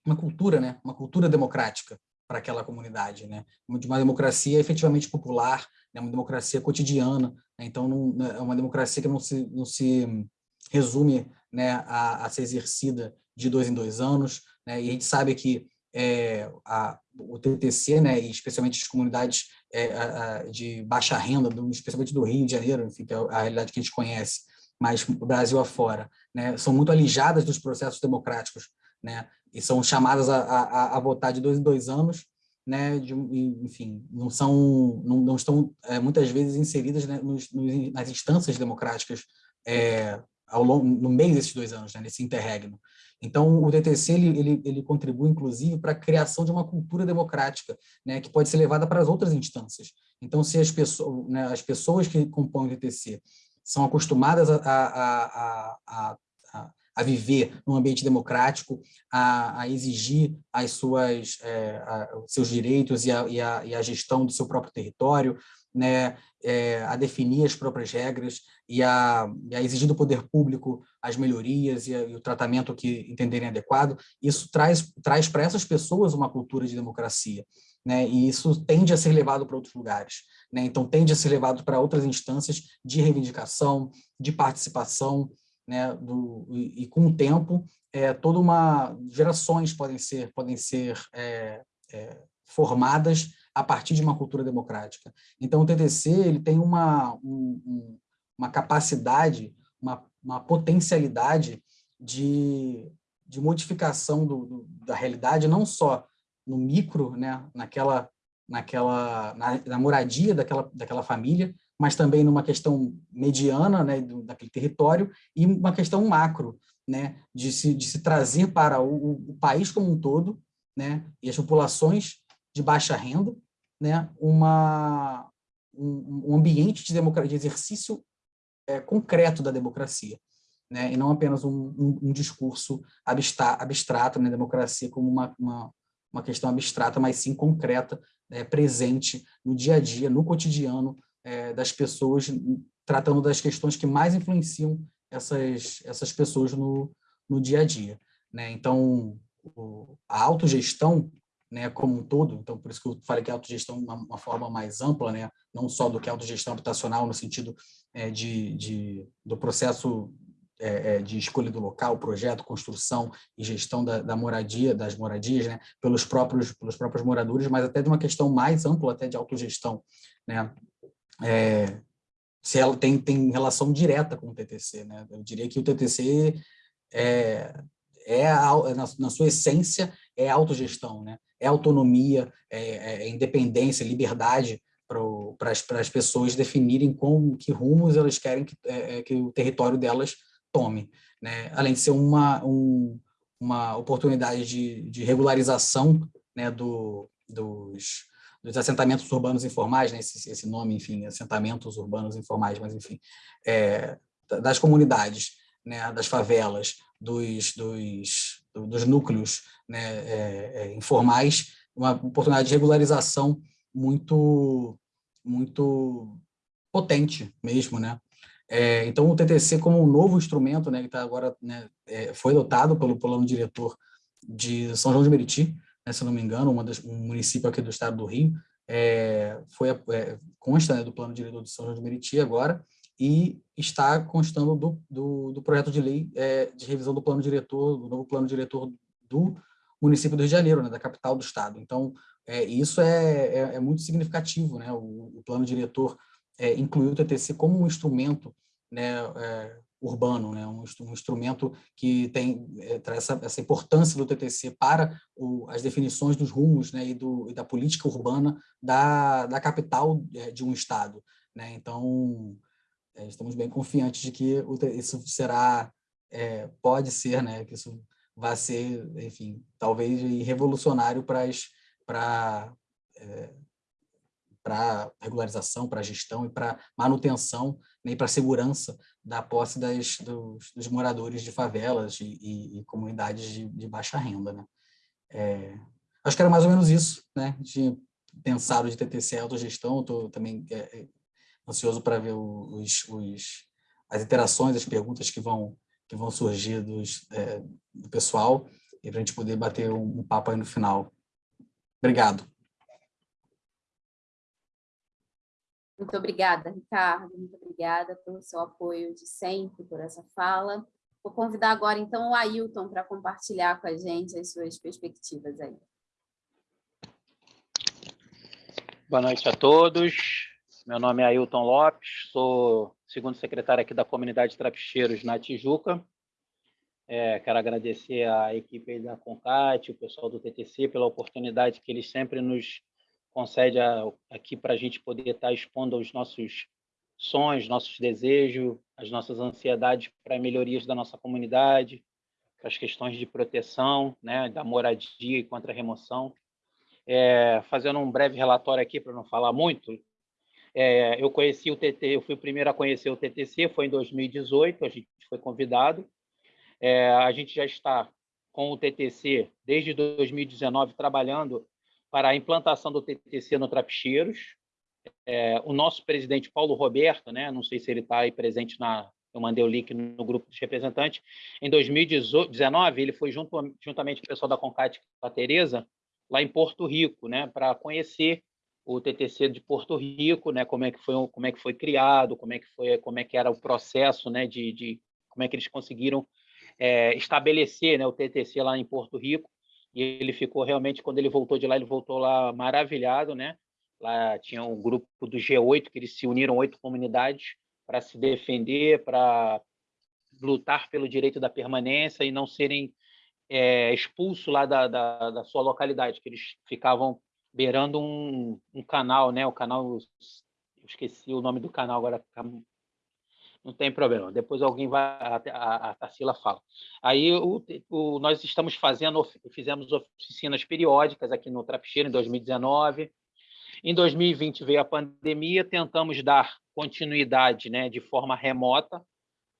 uma cultura, né, uma cultura democrática para aquela comunidade, né, de uma democracia efetivamente popular, né, uma democracia cotidiana, então não, né, é uma democracia que não se, não se resume né, a, a ser exercida de dois em dois anos, né, e a gente sabe que é, a, o TTC, né, e especialmente as comunidades é, a, de baixa renda, do, especialmente do Rio de Janeiro, enfim, que é a realidade que a gente conhece, mas Brasil afora, né, são muito alijadas dos processos democráticos, né, e são chamadas a, a, a votar de dois em dois anos, né, de, enfim, não são, não, não estão é, muitas vezes inseridas né, nos, nos, nas instâncias democráticas é, ao longo, no meio desses dois anos, né, nesse interregno. Então, o DTC ele, ele, ele contribui, inclusive, para a criação de uma cultura democrática, né, que pode ser levada para as outras instâncias. Então, se as pessoas, né, as pessoas que compõem o DTC são acostumadas a, a, a, a, a viver num ambiente democrático, a, a exigir as suas, é, seus direitos e a, e, a, e a gestão do seu próprio território, né, é, a definir as próprias regras e a, e a, exigir do poder público as melhorias a, e, o tratamento que entenderem adequado, isso traz, traz para essas pessoas uma cultura de democracia. Né, e isso tende a ser levado para outros lugares. Né, então, tende a ser levado para outras instâncias de reivindicação, de participação, né, do, e, e com o tempo, é, toda uma gerações podem ser, podem ser é, é, formadas a partir de uma cultura democrática. Então, o TTC ele tem uma, um, uma capacidade, uma, uma potencialidade de, de modificação do, do, da realidade, não só no micro, né, naquela, naquela, na, na, moradia daquela, daquela família, mas também numa questão mediana né, do, daquele território e uma questão macro, né, de, se, de se trazer para o, o país como um todo né, e as populações de baixa renda, né, uma, um, um ambiente de, democracia, de exercício é, concreto da democracia, né, e não apenas um, um, um discurso abstrato, né, democracia como uma, uma, uma, questão abstrata, mas sim concreta, é, presente no dia a dia, no cotidiano é, das pessoas, tratando das questões que mais influenciam essas, essas pessoas no, no dia a dia. Né? Então, o, a autogestão né, como um todo, então por isso que eu falei que a autogestão é uma, uma forma mais ampla, né, não só do que a autogestão habitacional no sentido é, de, de, do processo é, é, de escolha do local, projeto, construção e gestão da, da moradia, das moradias, né, pelos próprios pelos próprios moradores, mas até de uma questão mais ampla até de autogestão, né, é, se ela tem tem relação direta com o TTC, né, eu diria que o TTC é, é a, na, na sua essência é autogestão, né? é autonomia, é, é, é independência, liberdade para as pessoas definirem com que rumos elas querem que, é, é, que o território delas tome. Né? Além de ser uma, um, uma oportunidade de, de regularização né, do, dos, dos assentamentos urbanos informais, né, esse, esse nome, enfim, assentamentos urbanos informais, mas enfim, é, das comunidades, né, das favelas, dos, dos, dos núcleos né, é, é, informais, uma oportunidade de regularização muito, muito potente mesmo, né? É, então, o TTC como um novo instrumento, né, que está agora, né, é, foi adotado pelo plano diretor de São João de Meriti, né, se não me engano, uma das, um município aqui do estado do Rio, é, foi, é, consta né, do plano diretor de São João de Meriti agora, e está constando do, do, do projeto de lei é, de revisão do plano diretor, do novo plano diretor do município do Rio de Janeiro, né, da capital do estado. Então, é, isso é, é, é, muito significativo, né? o, o plano diretor é, incluiu o TTC como um instrumento né, é, urbano, né, um, um, instrumento que tem é, traz essa, essa, importância do TTC para o, as definições dos rumos né, e, do, e da política urbana da, da capital é, de um estado. Né? Então, é, estamos bem confiantes de que isso será, é, pode ser, né, que isso vai ser, enfim, talvez revolucionário para, para é, para regularização, para gestão e para manutenção né, e para segurança da posse das, dos, dos, moradores de favelas e, e, e comunidades de, de, baixa renda. Né? É, acho que era mais ou menos isso. Né? Tinha pensado de TTC autogestão, estou também é, é, ansioso para ver os, os, as interações, as perguntas que vão, que vão surgir dos, é, do pessoal e para a gente poder bater um, um papo aí no final. Obrigado. Muito obrigada, Ricardo. Muito obrigada pelo seu apoio de sempre, por essa fala. Vou convidar agora, então, o Ailton para compartilhar com a gente as suas perspectivas aí. Boa noite a todos. Meu nome é Ailton Lopes, sou segundo secretário aqui da comunidade Trapicheiros na Tijuca. É, quero agradecer a equipe da Concat, o pessoal do TTC, pela oportunidade que eles sempre nos concedem aqui para a gente poder estar expondo os nossos sonhos, nossos desejos, as nossas ansiedades para melhorias da nossa comunidade, para as questões de proteção, né, da moradia e contra a remoção. É, fazendo um breve relatório aqui, para não falar muito, é, eu conheci o TT, eu fui o primeiro a conhecer o TTC, foi em 2018, a gente foi convidado, é, a gente já está com o TTC desde 2019 trabalhando para a implantação do TTC no Trapicheiros. É, o nosso presidente Paulo Roberto, né, não sei se ele está aí presente na, eu mandei o link no grupo dos representantes. Em 2019, ele foi junto, juntamente com o pessoal da Concat com a Tereza, lá em Porto Rico, né, para conhecer o TTC de Porto Rico, né, como é que foi, como é que foi criado, como é que foi, como é que era o processo, né, de, de como é que eles conseguiram é, estabelecer né, o TTC lá em Porto Rico, e ele ficou realmente, quando ele voltou de lá, ele voltou lá maravilhado, né? Lá tinha um grupo do G8, que eles se uniram oito comunidades para se defender, para lutar pelo direito da permanência e não serem é, expulsos lá da, da, da, sua localidade, que eles ficavam beirando um, um canal, né? O canal, esqueci o nome do canal agora, não tem problema. Depois alguém vai, a, a, Tarsila fala. Aí o, o, nós estamos fazendo, fizemos oficinas periódicas aqui no Trapicheiro em 2019. Em 2020 veio a pandemia, tentamos dar continuidade né, de forma remota,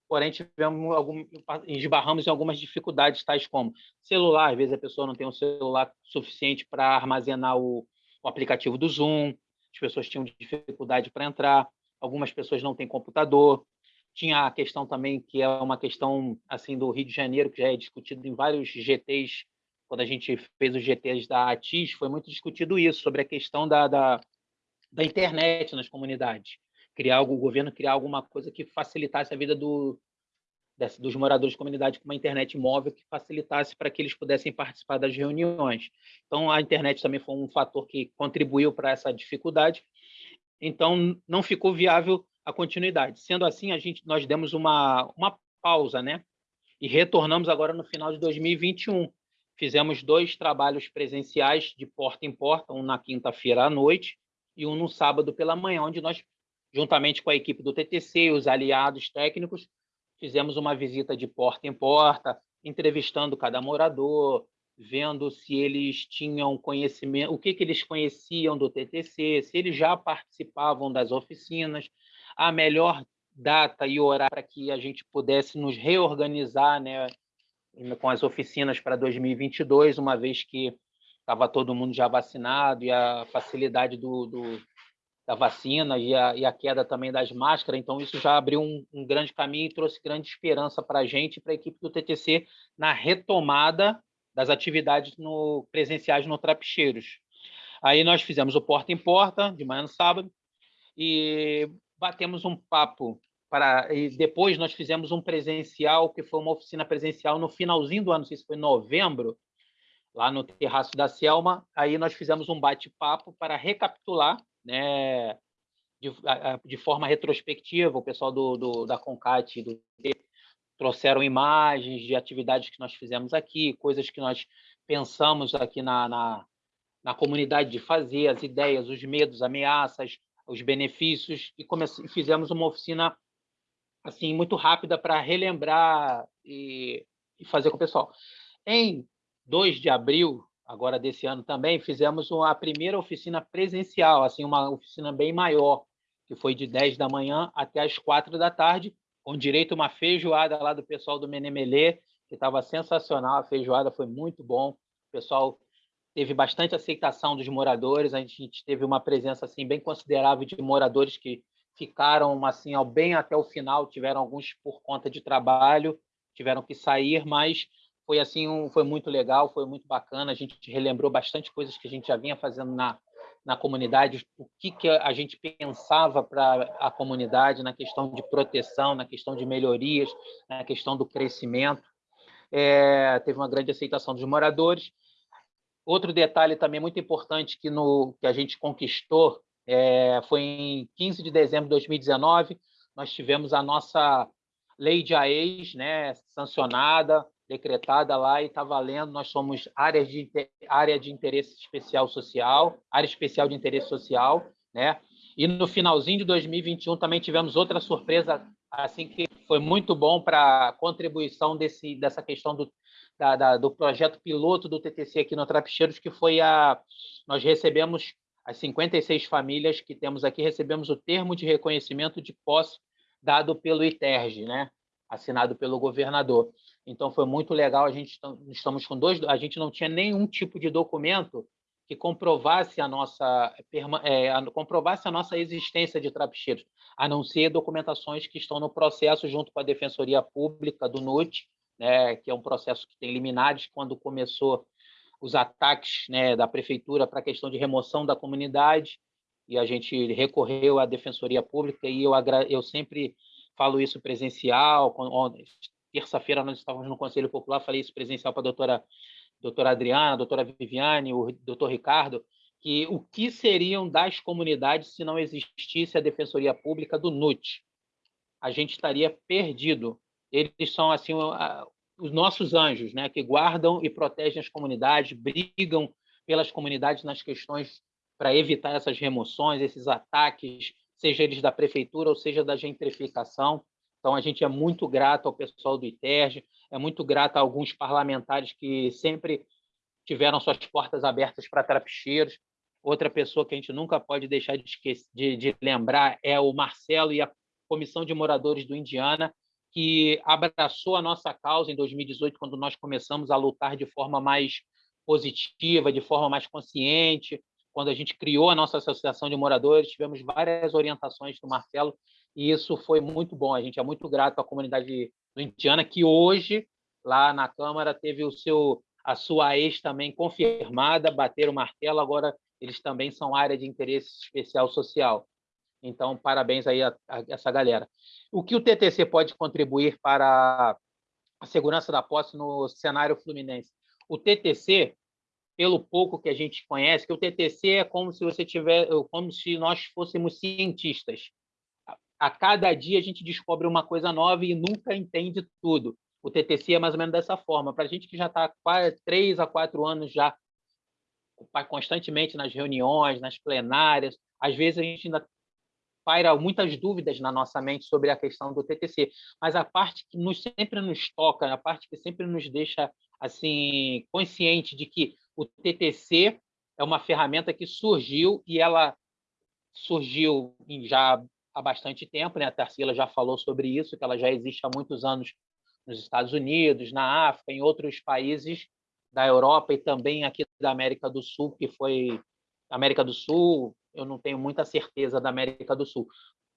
porém tivemos algum, esbarramos em algumas dificuldades, tais como celular, às vezes a pessoa não tem um celular suficiente para armazenar o, o aplicativo do Zoom, as pessoas tinham dificuldade para entrar, algumas pessoas não têm computador, tinha a questão também, que é uma questão assim do Rio de Janeiro, que já é discutido em vários GTs, quando a gente fez os GTs da ATIS, foi muito discutido isso, sobre a questão da, da, da internet nas comunidades. Criar algo, o governo criar alguma coisa que facilitasse a vida do, desse, dos moradores de comunidade com uma internet móvel que facilitasse para que eles pudessem participar das reuniões. Então, a internet também foi um fator que contribuiu para essa dificuldade. Então, não ficou viável a continuidade. Sendo assim, a gente, nós demos uma, uma pausa, né? E retornamos agora no final de 2021. Fizemos dois trabalhos presenciais de porta em porta, um na quinta-feira à noite e um no sábado pela manhã, onde nós, juntamente com a equipe do TTC e os aliados técnicos, fizemos uma visita de porta em porta, entrevistando cada morador, vendo se eles tinham conhecimento, o que, que eles conheciam do TTC, se eles já participavam das oficinas, a melhor data e horário para que a gente pudesse nos reorganizar né, com as oficinas para 2022, uma vez que estava todo mundo já vacinado e a facilidade do, do da vacina e a, e a, queda também das máscaras, então isso já abriu um, um grande caminho e trouxe grande esperança para a gente e para a equipe do TTC na retomada das atividades no, presenciais no Trapicheiros. Aí nós fizemos o porta em porta, de manhã no sábado, e batemos um papo para e depois nós fizemos um presencial que foi uma oficina presencial no finalzinho do ano, não sei se foi novembro, lá no terraço da Selma. Aí nós fizemos um bate-papo para recapitular, né, de, de, forma retrospectiva. O pessoal do, do da Concat do trouxeram imagens de atividades que nós fizemos aqui, coisas que nós pensamos aqui na, na, na comunidade de fazer, as ideias, os medos, ameaças, os benefícios e fizemos uma oficina assim muito rápida para relembrar e, e, fazer com o pessoal. Em 2 de abril agora desse ano também, fizemos a primeira oficina presencial, assim, uma oficina bem maior, que foi de 10 da manhã até as 4 da tarde, com direito a uma feijoada lá do pessoal do Menemelê, que estava sensacional, a feijoada foi muito bom, o pessoal teve bastante aceitação dos moradores, a gente teve uma presença assim bem considerável de moradores que ficaram assim ao bem até o final, tiveram alguns por conta de trabalho, tiveram que sair, mas foi assim, um, foi muito legal, foi muito bacana, a gente relembrou bastante coisas que a gente já vinha fazendo na na comunidade, o que, que a gente pensava para a comunidade na questão de proteção, na questão de melhorias, na questão do crescimento. É, teve uma grande aceitação dos moradores. Outro detalhe também muito importante que, no, que a gente conquistou é, foi em 15 de dezembro de 2019, nós tivemos a nossa lei de AES né, sancionada, decretada lá e está valendo. Nós somos áreas de, área de interesse especial social, área especial de interesse social, né? E no finalzinho de 2021 também tivemos outra surpresa, assim que foi muito bom para a contribuição desse, dessa questão do, da, da, do projeto piloto do TTC aqui no Trapicheiros, que foi a nós recebemos as 56 famílias que temos aqui recebemos o termo de reconhecimento de posse dado pelo ITERG, né? Assinado pelo governador. Então foi muito legal. A gente estamos com dois. A gente não tinha nenhum tipo de documento que comprovasse a nossa é, comprovasse a nossa existência de trapicheiros, a não ser documentações que estão no processo junto com a Defensoria Pública do NUT, né, que é um processo que tem liminares quando começou os ataques né, da prefeitura para a questão de remoção da comunidade e a gente recorreu à Defensoria Pública e eu, eu sempre falo isso presencial, terça-feira nós estávamos no Conselho Popular, falei isso presencial para a doutora, doutora Adriana, a doutora Viviane, o doutor Ricardo, que o que seriam das comunidades se não existisse a Defensoria Pública do NUT? A gente estaria perdido. Eles são assim os nossos anjos, né, que guardam e protegem as comunidades, brigam pelas comunidades nas questões para evitar essas remoções, esses ataques, seja eles da prefeitura ou seja da gentrificação. Então, a gente é muito grato ao pessoal do ITERJ, é muito grato a alguns parlamentares que sempre tiveram suas portas abertas para trapicheiros. Outra pessoa que a gente nunca pode deixar de, esquecer, de, de lembrar é o Marcelo e a Comissão de Moradores do Indiana, que abraçou a nossa causa em 2018, quando nós começamos a lutar de forma mais positiva, de forma mais consciente. Quando a gente criou a nossa associação de moradores, tivemos várias orientações do Marcelo e isso foi muito bom. A gente é muito grato à comunidade Indiana, que hoje, lá na Câmara, teve o seu, a sua ex também confirmada, bater o martelo, agora eles também são área de interesse especial social. Então, parabéns aí a, a essa galera. O que o TTC pode contribuir para a segurança da posse no cenário fluminense? O TTC, pelo pouco que a gente conhece, que o TTC é como se você tiver, como se nós fôssemos cientistas a cada dia a gente descobre uma coisa nova e nunca entende tudo. O TTC é mais ou menos dessa forma. Para a gente que já está três a quatro anos já constantemente nas reuniões, nas plenárias, às vezes a gente ainda paira muitas dúvidas na nossa mente sobre a questão do TTC, mas a parte que nos, sempre nos toca, a parte que sempre nos deixa assim consciente de que o TTC é uma ferramenta que surgiu e ela surgiu já há bastante tempo, né? A Tarsila já falou sobre isso, que ela já existe há muitos anos nos Estados Unidos, na África, em outros países da Europa e também aqui da América do Sul, que foi América do Sul, eu não tenho muita certeza da América do Sul,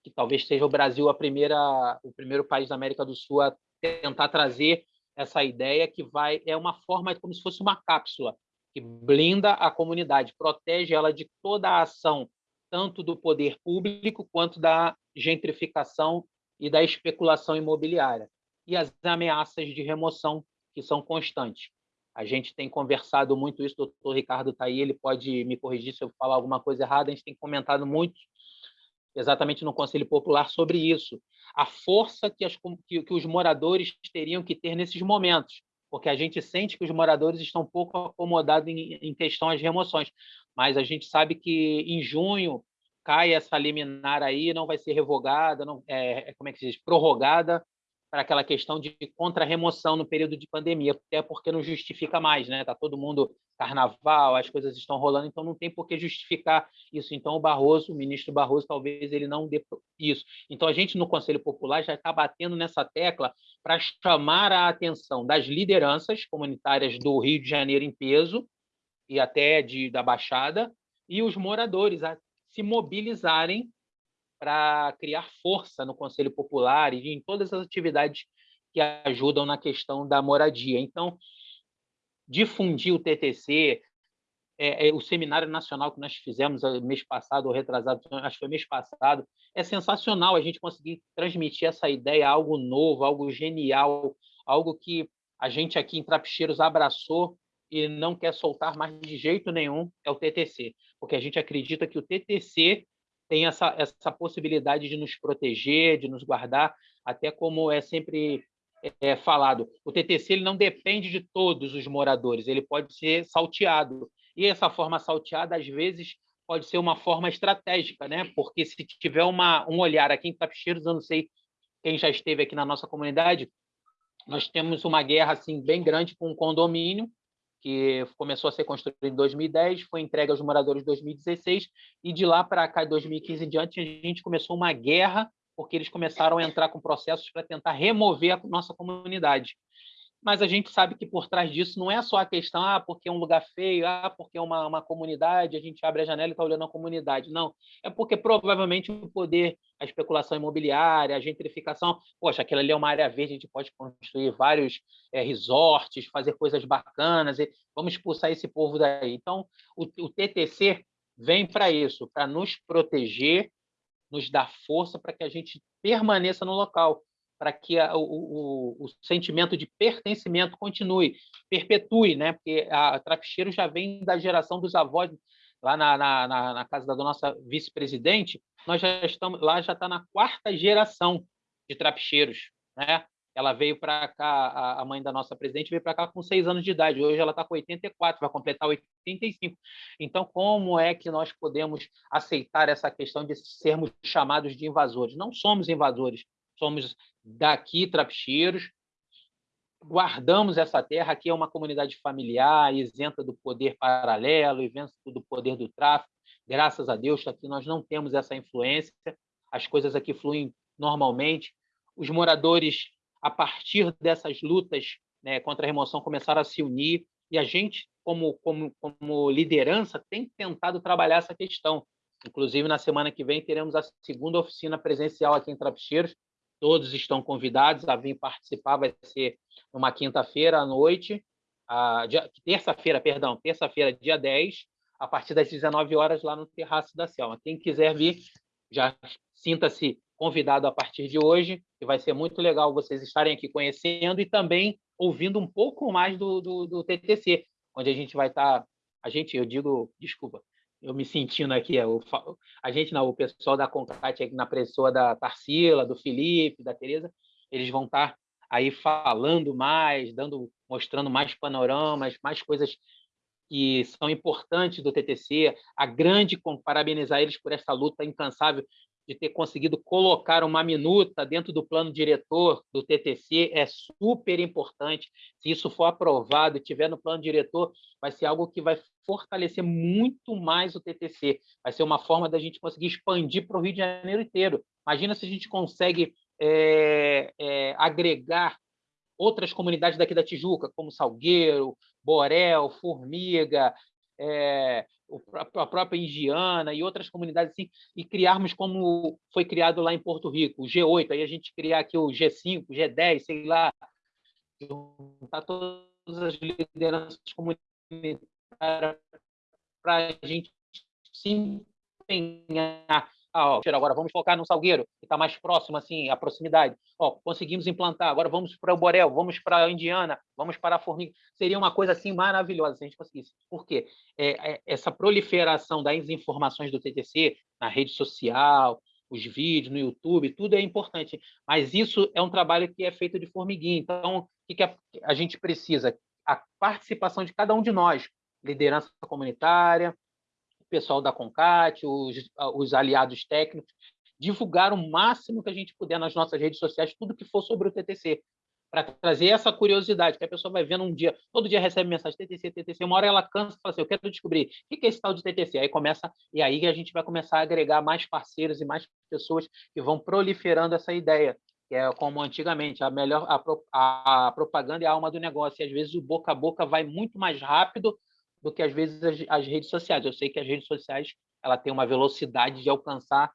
que talvez seja o Brasil a primeira, o primeiro país da América do Sul a tentar trazer essa ideia que vai é uma forma como se fosse uma cápsula que blinda a comunidade, protege ela de toda a ação tanto do poder público quanto da gentrificação e da especulação imobiliária, e as ameaças de remoção, que são constantes. A gente tem conversado muito isso, o doutor Ricardo está aí, ele pode me corrigir se eu falar alguma coisa errada, a gente tem comentado muito, exatamente no Conselho Popular, sobre isso. A força que, as, que, que os moradores teriam que ter nesses momentos, porque a gente sente que os moradores estão pouco acomodados em, em questão às remoções mas a gente sabe que em junho cai essa liminar aí, não vai ser revogada, não, é, é como é que se diz, prorrogada, para aquela questão de contra-remoção no período de pandemia, até porque não justifica mais, né? Está todo mundo carnaval, as coisas estão rolando, então não tem por que justificar isso. Então o Barroso, o ministro Barroso, talvez ele não dê isso. Então a gente no Conselho Popular já está batendo nessa tecla para chamar a atenção das lideranças comunitárias do Rio de Janeiro em peso e até de, da Baixada e os moradores a se mobilizarem para criar força no Conselho Popular e em todas as atividades que ajudam na questão da moradia. Então, difundir o TTC, é, é, o seminário nacional que nós fizemos eh, mês passado, ou retrasado, acho que foi mês passado, é sensacional a gente conseguir transmitir essa ideia, algo novo, algo genial, algo que a gente aqui em Trapicheiros abraçou e não quer soltar mais de jeito nenhum, é o TTC, porque a gente acredita que o TTC tem essa, essa possibilidade de nos proteger, de nos guardar, até como é sempre é, falado, o TTC ele não depende de todos os moradores, ele pode ser salteado. E essa forma salteada, às vezes, pode ser uma forma estratégica, né? porque se tiver uma, um olhar aqui em Tapicheiros, eu não sei quem já esteve aqui na nossa comunidade, nós temos uma guerra assim bem grande com um condomínio que começou a ser construído em 2010, foi entregue aos moradores em 2016, e de lá para cá, em 2015 em diante, a gente começou uma guerra, porque eles começaram a entrar com processos para tentar remover a nossa comunidade mas a gente sabe que por trás disso não é só a questão, ah, porque é um lugar feio, ah, porque é uma, uma comunidade, a gente abre a janela e está olhando a comunidade. Não, é porque provavelmente o poder, a especulação imobiliária, a gentrificação, poxa, aquilo ali é uma área verde, a gente pode construir vários é, resorts, fazer coisas bacanas, e vamos expulsar esse povo daí. Então, o, o TTC vem para isso, para nos proteger, nos dar força para que a gente permaneça no local para que a, o, o, o, sentimento de pertencimento continue, perpetue, né? porque a Trapicheiro já vem da geração dos avós, lá na, na, na casa da nossa vice-presidente, nós já estamos lá, já está na quarta geração de Trapicheiros. Né? Ela veio para cá, a mãe da nossa presidente veio para cá com seis anos de idade, hoje ela está com 84, vai completar 85. Então, como é que nós podemos aceitar essa questão de sermos chamados de invasores? Não somos invasores, somos daqui, Trapicheiros, guardamos essa terra, aqui é uma comunidade familiar, isenta do poder paralelo, isenta do poder do tráfico, graças a Deus, aqui nós não temos essa influência, as coisas aqui fluem normalmente, os moradores, a partir dessas lutas né, contra a remoção, começaram a se unir, e a gente, como, como, como liderança, tem tentado trabalhar essa questão. Inclusive, na semana que vem, teremos a segunda oficina presencial aqui em Trapicheiros, Todos estão convidados a vir participar, vai ser uma quinta-feira à noite, terça-feira, perdão, terça-feira, dia 10, a partir das 19 horas, lá no Terraço da Selma. Quem quiser vir, já sinta-se convidado a partir de hoje, e vai ser muito legal vocês estarem aqui conhecendo e também ouvindo um pouco mais do, do, do TTC, onde a gente vai estar, a gente, eu digo, desculpa, eu me sentindo aqui, é, a gente, não, o pessoal da Concat, na pessoa da Tarsila, do Felipe, da Tereza, eles vão estar aí falando mais, dando, mostrando mais panoramas, mais coisas que são importantes do TTC, a grande parabenizar eles por essa luta incansável de ter conseguido colocar uma minuta dentro do plano diretor do TTC é super importante. Se isso for aprovado e tiver no plano diretor, vai ser algo que vai fortalecer muito mais o TTC. Vai ser uma forma da gente conseguir expandir para o Rio de Janeiro inteiro. Imagina se a gente consegue é, é, agregar outras comunidades daqui da Tijuca, como Salgueiro, Borel, Formiga, é, a própria Indiana e outras comunidades assim, e criarmos como foi criado lá em Porto Rico, o G8, aí a gente criar aqui o G5, o G10, sei lá, juntar todas as lideranças comunitárias para a gente se empenhar ah, ó, agora vamos focar no Salgueiro, que está mais próximo, assim, a proximidade. Ó, conseguimos implantar, agora vamos para o Borel, vamos para a Indiana, vamos para a Formiga. Seria uma coisa assim maravilhosa se a gente conseguisse. Por quê? É, é, essa proliferação das informações do TTC na rede social, os vídeos no YouTube, tudo é importante, mas isso é um trabalho que é feito de formiguinha. Então, o que, que a, a gente precisa? A participação de cada um de nós, liderança comunitária, pessoal da CONCAT, os, os aliados técnicos, divulgar o máximo que a gente puder nas nossas redes sociais, tudo que for sobre o TTC, para trazer essa curiosidade, que a pessoa vai vendo um dia, todo dia recebe mensagem TTC, TTC, uma hora ela cansa e fala assim, eu quero descobrir o que é esse tal de TTC. Aí começa, e aí a gente vai começar a agregar mais parceiros e mais pessoas que vão proliferando essa ideia, que é como antigamente, a melhor a, a propaganda é a alma do negócio, e às vezes o boca a boca vai muito mais rápido do que às vezes as, as redes sociais. Eu sei que as redes sociais ela tem uma velocidade de alcançar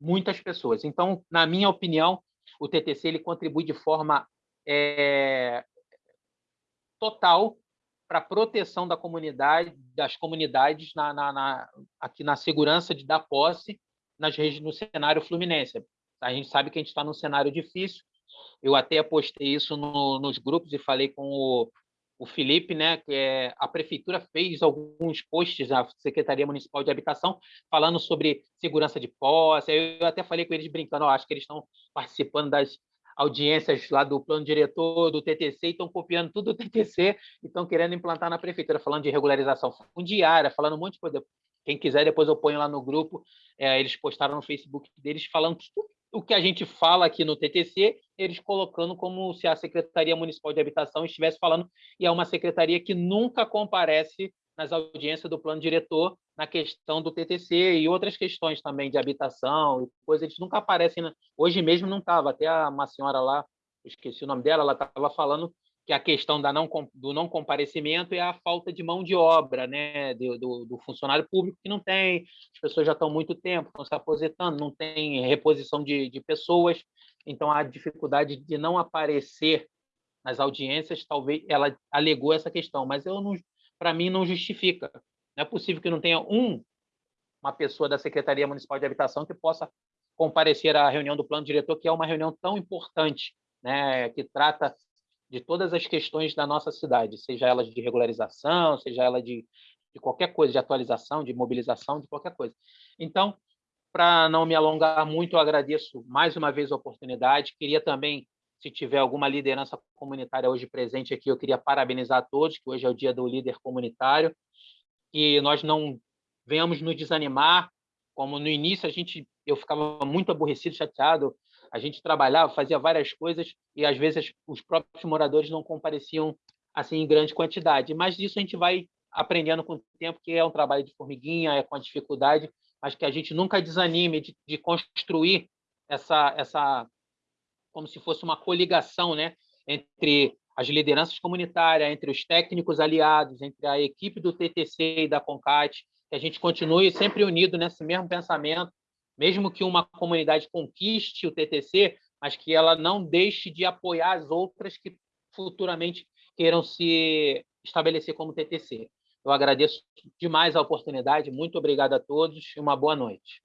muitas pessoas. Então, na minha opinião, o TTC ele contribui de forma é, total para a proteção da comunidade, das comunidades na, na, na, aqui na segurança de dar posse nas regiões no cenário fluminense. A gente sabe que a gente está num cenário difícil. Eu até postei isso no, nos grupos e falei com o, o Felipe, né, que é, a prefeitura fez alguns posts na Secretaria Municipal de Habitação falando sobre segurança de posse. Eu até falei com eles brincando, acho que eles estão participando das audiências lá do plano diretor, do TTC, e estão copiando tudo do TTC e estão querendo implantar na prefeitura, falando de regularização fundiária, falando um monte de coisa. Quem quiser, depois eu ponho lá no grupo. É, eles postaram no Facebook deles falando tudo o que a gente fala aqui no TTC, eles colocando como se a Secretaria Municipal de Habitação estivesse falando, e é uma secretaria que nunca comparece nas audiências do plano diretor na questão do TTC e outras questões também de habitação e coisas, eles nunca aparecem. Hoje mesmo não estava, até uma senhora lá, esqueci o nome dela, ela estava falando que a questão da não, do não comparecimento é a falta de mão de obra né, do, do, do funcionário público, que não tem, as pessoas já estão muito tempo, estão se aposentando, não tem reposição de, de pessoas, então a dificuldade de não aparecer nas audiências, talvez ela alegou essa questão, mas eu não, para mim não justifica. Não é possível que não tenha um, uma pessoa da Secretaria Municipal de Habitação que possa comparecer à reunião do plano diretor, que é uma reunião tão importante, né, que trata de todas as questões da nossa cidade, seja elas de regularização, seja ela de, de qualquer coisa, de atualização, de mobilização, de qualquer coisa. Então, para não me alongar muito, eu agradeço mais uma vez a oportunidade. Queria também se tiver alguma liderança comunitária hoje presente aqui, eu queria parabenizar a todos, que hoje é o dia do líder comunitário, que nós não venhamos nos desanimar, como no início a gente eu ficava muito aborrecido, chateado, a gente trabalhava, fazia várias coisas e às vezes os próprios moradores não compareciam assim em grande quantidade, mas disso a gente vai aprendendo com o tempo que é um trabalho de formiguinha, é com a dificuldade, mas que a gente nunca desanime de, de construir essa essa como se fosse uma coligação né, entre as lideranças comunitárias, entre os técnicos aliados, entre a equipe do TTC e da CONCAT, que a gente continue sempre unido nesse mesmo pensamento, mesmo que uma comunidade conquiste o TTC, mas que ela não deixe de apoiar as outras que futuramente queiram se estabelecer como TTC. Eu agradeço demais a oportunidade, muito obrigado a todos e uma boa noite.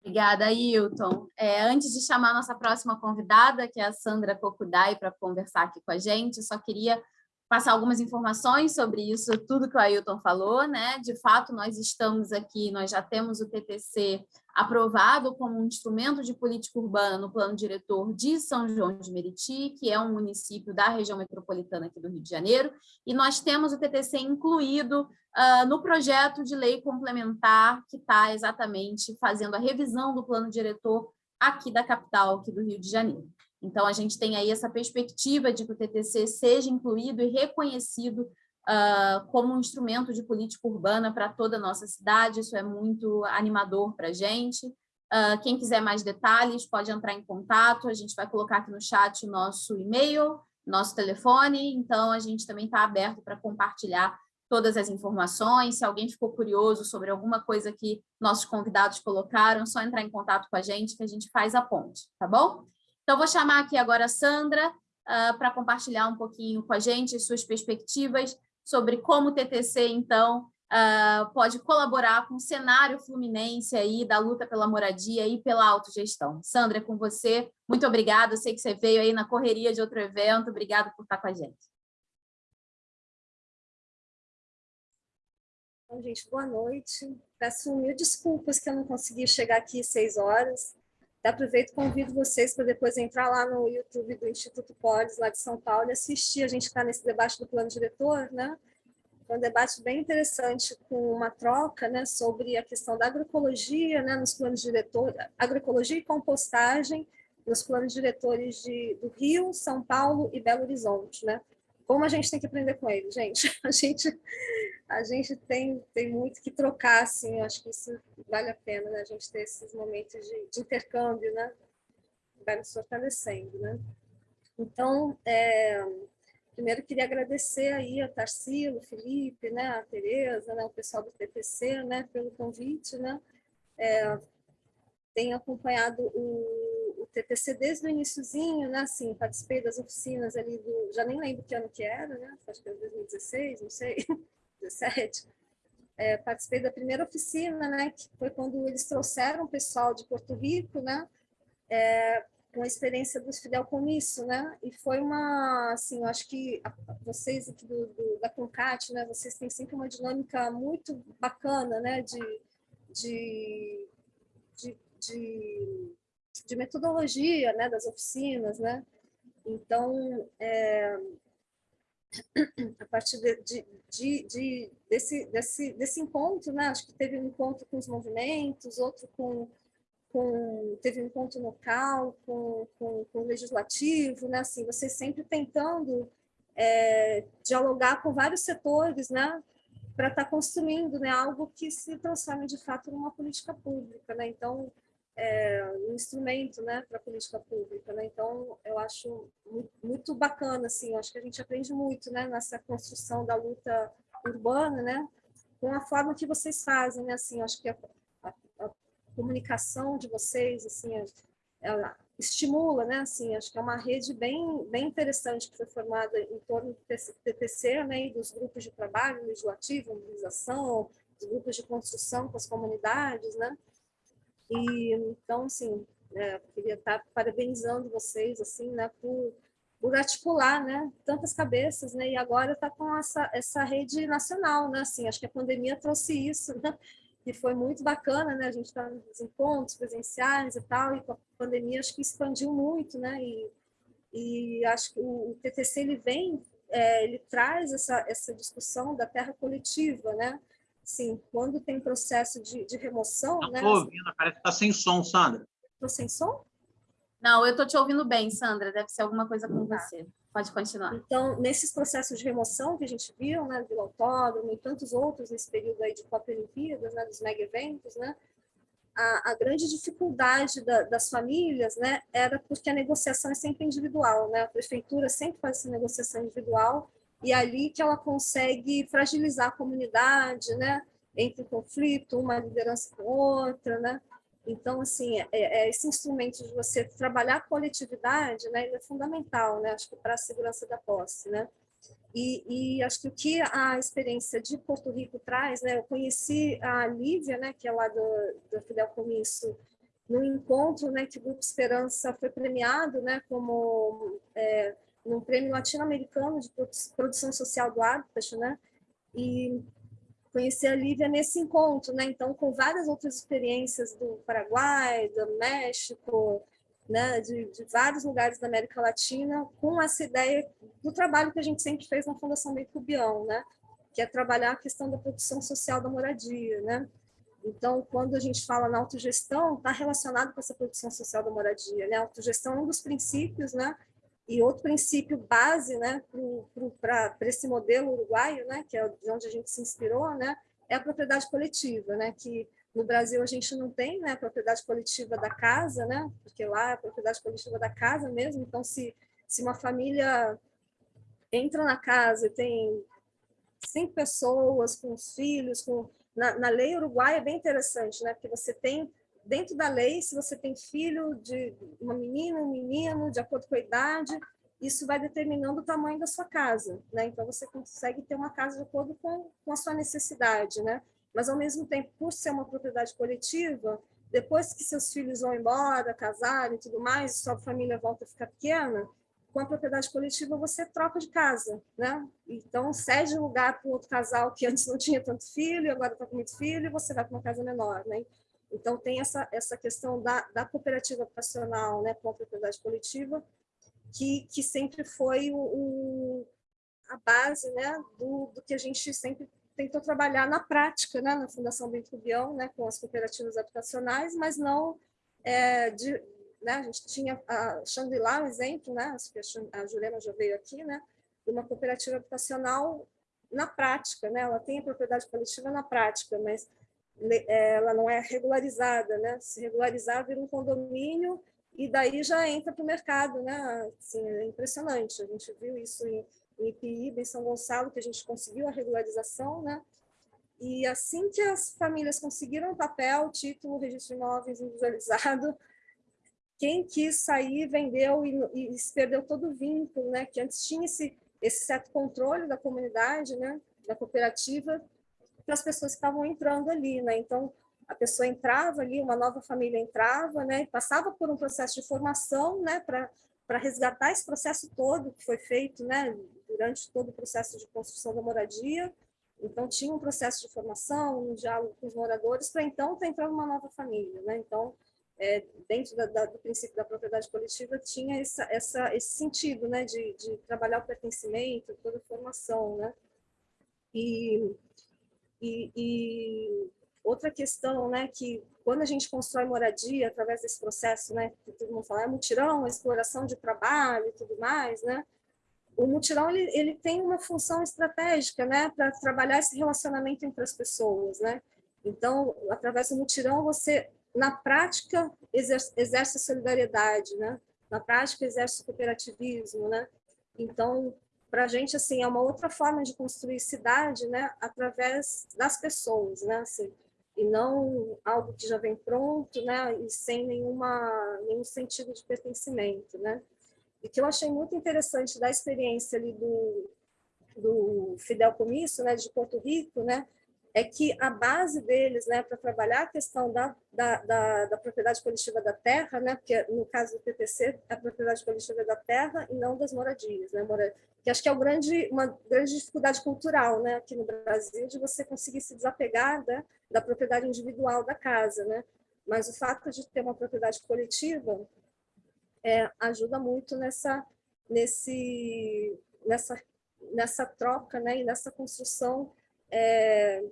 Obrigada, Ailton. É, antes de chamar a nossa próxima convidada, que é a Sandra Kokudai, para conversar aqui com a gente, só queria passar algumas informações sobre isso, tudo que o Ailton falou, né? De fato, nós estamos aqui, nós já temos o TTC aprovado como um instrumento de política urbana no plano diretor de São João de Meriti, que é um município da região metropolitana aqui do Rio de Janeiro, e nós temos o TTC incluído uh, no projeto de lei complementar que está exatamente fazendo a revisão do plano diretor aqui da capital, aqui do Rio de Janeiro. Então, a gente tem aí essa perspectiva de que o TTC seja incluído e reconhecido uh, como um instrumento de política urbana para toda a nossa cidade, isso é muito animador para a gente. Uh, quem quiser mais detalhes pode entrar em contato, a gente vai colocar aqui no chat o nosso e-mail, nosso telefone, então a gente também está aberto para compartilhar todas as informações, se alguém ficou curioso sobre alguma coisa que nossos convidados colocaram, só entrar em contato com a gente que a gente faz a ponte, tá bom? Então, vou chamar aqui agora a Sandra uh, para compartilhar um pouquinho com a gente suas perspectivas sobre como o TTC, então, uh, pode colaborar com o cenário fluminense aí da luta pela moradia e pela autogestão. Sandra, é com você. Muito obrigada. Sei que você veio aí na correria de outro evento. Obrigada por estar com a gente. Bom, gente, boa noite. Peço mil desculpas que eu não consegui chegar aqui seis horas. Aproveito e convido vocês para depois entrar lá no YouTube do Instituto Polis, lá de São Paulo, e assistir. A gente está nesse debate do plano diretor, né? foi um debate bem interessante com uma troca né, sobre a questão da agroecologia né, nos planos diretores, agroecologia e compostagem nos planos diretores de, do Rio, São Paulo e Belo Horizonte. Né? Como a gente tem que aprender com ele, gente? A gente, a gente tem, tem muito que trocar, assim, acho que isso vale a pena, né? a gente ter esses momentos de, de intercâmbio, né? vai nos fortalecendo. Né? Então, é, primeiro queria agradecer aí a Tarsilo, Felipe, né, a Tereza, né, o pessoal do TPC, né, pelo convite, né, é, tenho acompanhado o, o TPC desde o iníciozinho, né, assim, participei das oficinas ali do, já nem lembro que ano que era, né, acho que era 2016, não sei, 17, é, participei da primeira oficina, né, que foi quando eles trouxeram o pessoal de Porto Rico, né, é, com a experiência dos fideicomisso, né? E foi uma, assim, eu acho que vocês aqui do, do, da Concat, né? Vocês têm sempre uma dinâmica muito bacana, né? De, de, de, de, de metodologia, né? Das oficinas, né? Então, é, a partir de, de, de, de, desse, desse, desse encontro, né? Acho que teve um encontro com os movimentos, outro com com, teve um encontro local com, com, com o legislativo, né? assim, você sempre tentando é, dialogar com vários setores, né? para estar tá construindo né? algo que se transforme de fato numa política pública. Né? Então, é, um instrumento né, para a política pública. Né? Então, eu acho muito bacana, assim, acho que a gente aprende muito né, nessa construção da luta urbana, né, com a forma que vocês fazem, né, assim, acho que a, comunicação de vocês, assim, ela estimula, né, assim, acho que é uma rede bem, bem interessante que foi formada em torno do TTC, né, e dos grupos de trabalho legislativo, mobilização, dos grupos de construção com as comunidades, né, e então, assim, é, queria estar parabenizando vocês, assim, né, por, por articular, né, tantas cabeças, né, e agora está com essa, essa rede nacional, né, assim, acho que a pandemia trouxe isso, né, que foi muito bacana, né? A gente está nos encontros presenciais e tal, e com a pandemia acho que expandiu muito, né? E, e acho que o, o TTC ele vem, é, ele traz essa, essa discussão da terra coletiva, né? Sim, quando tem processo de, de remoção, Não né? Estou ouvindo, parece que está sem som, Sandra. Estou sem som? Não, eu estou te ouvindo bem, Sandra, deve ser alguma coisa com tá. você. Pode continuar. Então, nesses processos de remoção que a gente viu, né, do Autódromo e tantos outros nesse período aí de Copa Olimpíadas, né, dos mega eventos, né, a, a grande dificuldade da, das famílias, né, era porque a negociação é sempre individual, né, a prefeitura sempre faz essa negociação individual e é ali que ela consegue fragilizar a comunidade, né, entre conflito, uma liderança com outra, né, então, assim, é, é, esse instrumento de você trabalhar a coletividade, né, ele é fundamental, né, acho que para a segurança da posse, né. E, e, acho que o que a experiência de Porto Rico traz, né, eu conheci a Lívia, né, que é lá do, do Fidel Comício, no encontro, né, que o Grupo Esperança foi premiado, né, como é, num prêmio latino-americano de produção social do hábitat, né, e conheci a Lívia nesse encontro, né? Então, com várias outras experiências do Paraguai, do México, né? De, de, vários lugares da América Latina, com essa ideia do trabalho que a gente sempre fez na Fundação Bem Cubião, né? Que é trabalhar a questão da produção social da moradia, né? Então, quando a gente fala na autogestão, está relacionado com essa produção social da moradia, né? A autogestão é um dos princípios, né? E outro princípio base né, para esse modelo uruguaio, né, que é de onde a gente se inspirou, né, é a propriedade coletiva, né, que no Brasil a gente não tem né, a propriedade coletiva da casa, né, porque lá é a propriedade coletiva da casa mesmo, então se, se uma família entra na casa e tem cinco pessoas com os filhos, com, na, na lei uruguaia é bem interessante, né, porque você tem dentro da lei, se você tem filho de uma menina, um menino, de acordo com a idade, isso vai determinando o tamanho da sua casa, né? Então, você consegue ter uma casa de acordo com, com a sua necessidade, né? Mas, ao mesmo tempo, por ser uma propriedade coletiva, depois que seus filhos vão embora, casarem e tudo mais, sua família volta a ficar pequena, com a propriedade coletiva você troca de casa, né? Então, cede lugar para outro casal que antes não tinha tanto filho, agora está com muito filho, e você vai para uma casa menor, né? Então, tem essa, essa questão da, da cooperativa habitacional né, com a propriedade coletiva, que, que sempre foi o, o a base né, do, do que a gente sempre tentou trabalhar na prática, né, na Fundação Bento Rubião, né, com as cooperativas habitacionais, mas não é, de, né, a gente tinha a Xangri-Lá, um exemplo, né, a Juliana já veio aqui, né, de uma cooperativa habitacional na prática, né, ela tem a propriedade coletiva na prática, mas ela não é regularizada, né, se regularizar vira um condomínio e daí já entra para o mercado, né, assim, é impressionante, a gente viu isso em, em Ipiíba, em São Gonçalo, que a gente conseguiu a regularização, né, e assim que as famílias conseguiram o papel, título, registro de imóveis individualizado, quem quis sair vendeu e, e perdeu todo o vínculo, né? Que antes tinha esse, esse certo controle da comunidade, né? Da cooperativa, para as pessoas que estavam entrando ali, né? Então, a pessoa entrava ali, uma nova família entrava, né? Passava por um processo de formação, né? Para resgatar esse processo todo que foi feito, né? Durante todo o processo de construção da moradia, então, tinha um processo de formação, um diálogo com os moradores, para então estar entrando uma nova família. Né? Então, é, dentro da, da, do princípio da propriedade coletiva, tinha essa, essa, esse sentido né? de, de trabalhar o pertencimento, toda a formação. Né? E, e, e, outra questão, né, que quando a gente constrói moradia, através desse processo, né, que todo mundo fala, é mutirão, exploração de trabalho e tudo mais, né, o mutirão ele, ele tem uma função estratégica, né, para trabalhar esse relacionamento entre as pessoas, né? Então, através do mutirão, você, na prática, exerce, exerce solidariedade, né? Na prática, exerce cooperativismo, né? Então, para a gente, assim, é uma outra forma de construir cidade, né? Através das pessoas, né? Assim, e não algo que já vem pronto, né? E sem nenhuma, nenhum sentido de pertencimento, né? E que eu achei muito interessante da experiência ali do, do Fidel Comício, né, de Porto Rico, né, é que a base deles, né, para trabalhar a questão da, da, da, da, propriedade coletiva da terra, né, porque no caso do PPC, a propriedade coletiva é da terra e não das moradias, né, que acho que é o grande, uma grande dificuldade cultural, né, aqui no Brasil, de você conseguir se desapegar da, da propriedade individual da casa, né, mas o fato de ter uma propriedade coletiva é, ajuda muito nessa, nesse, nessa, nessa troca né, e nessa construção é,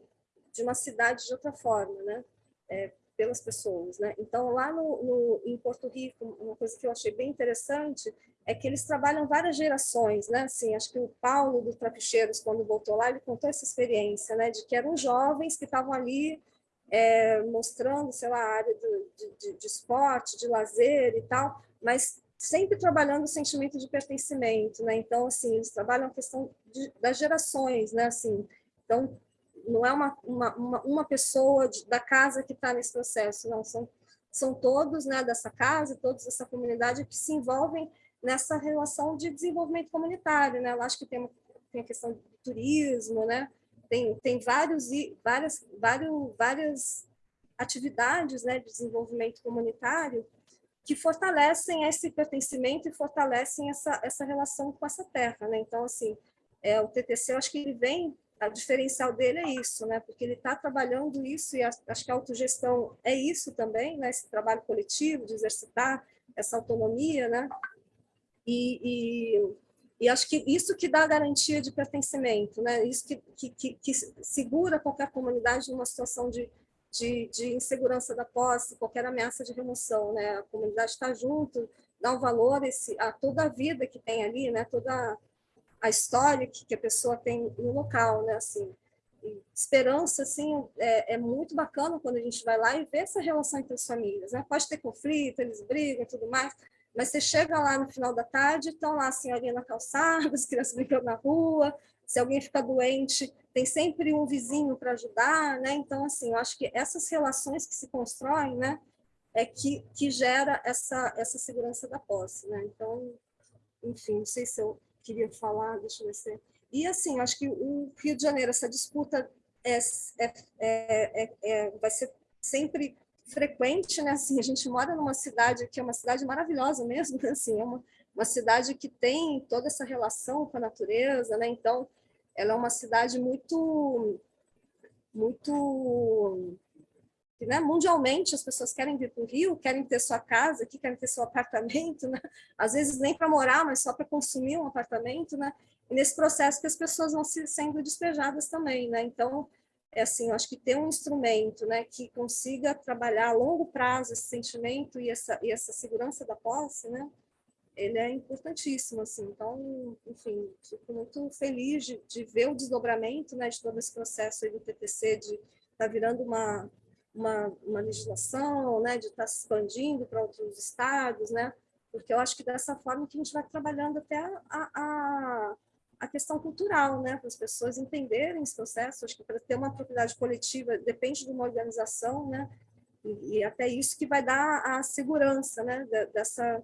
de uma cidade de outra forma, né, é, pelas pessoas. Né? Então, lá no, no, em Porto Rico, uma coisa que eu achei bem interessante é que eles trabalham várias gerações, né? Assim, acho que o Paulo do Trapicheiros, quando voltou lá, ele contou essa experiência, né? De que eram jovens que estavam ali é, mostrando, sei lá, a área de, de, de, esporte, de lazer e tal, mas sempre trabalhando o sentimento de pertencimento, né? Então, assim, eles trabalham a questão de, das gerações, né? Assim, então, não é uma, uma, uma, uma pessoa de, da casa que está nesse processo, não, são, são todos né, dessa casa, todos dessa comunidade que se envolvem nessa relação de desenvolvimento comunitário, né? Eu acho que tem, tem a questão do turismo, né? Tem, tem vários, várias, vários, várias atividades né, de desenvolvimento comunitário que fortalecem esse pertencimento e fortalecem essa, essa relação com essa terra. Né? Então, assim, é, o TTC, eu acho que ele vem, a diferencial dele é isso, né? porque ele está trabalhando isso, e acho que a autogestão é isso também, né? esse trabalho coletivo, de exercitar essa autonomia, né? e, e, e acho que isso que dá garantia de pertencimento, né? isso que, que, que, que segura qualquer comunidade numa situação de de, de insegurança da posse, qualquer ameaça de remoção, né? A comunidade está junto, dá um valor esse, a toda a vida que tem ali, né? Toda a história que, que a pessoa tem no local, né? Assim, esperança, assim, é, é, muito bacana quando a gente vai lá e vê essa relação entre as famílias, né? Pode ter conflito, eles brigam e tudo mais, mas você chega lá no final da tarde, estão lá a senhorinha na calçada, as crianças brincando na rua, se alguém fica doente, tem sempre um vizinho para ajudar, né? Então, assim, eu acho que essas relações que se constroem, né, é que, que gera essa, essa segurança da posse, né? Então, enfim, não sei se eu queria falar, deixa eu ver se... E, assim, acho que o Rio de Janeiro, essa disputa é, é, é, é, vai ser sempre frequente, né? Assim, a gente mora numa cidade que é uma cidade maravilhosa mesmo, assim, é uma, uma cidade que tem toda essa relação com a natureza, né? Então, ela é uma cidade muito, muito, né? mundialmente as pessoas querem vir para o Rio, querem ter sua casa aqui, querem ter seu apartamento, né? às vezes nem para morar, mas só para consumir um apartamento, né? e nesse processo que as pessoas vão se, sendo despejadas também, né? Então, é assim, eu acho que ter um instrumento né, que consiga trabalhar a longo prazo esse sentimento e essa, e essa segurança da posse, né, ele é importantíssimo, assim, então, enfim, fico muito feliz de, de ver o desdobramento, né, de todo esse processo do TTC, de tá virando uma, uma, uma legislação, né, de estar tá se expandindo para outros estados, né, porque eu acho que dessa forma que a gente vai trabalhando até a, a, a questão cultural, né, para as pessoas entenderem esse processo. Acho que para ter uma propriedade coletiva depende de uma organização, né, e, e até isso que vai dar a segurança, né, dessa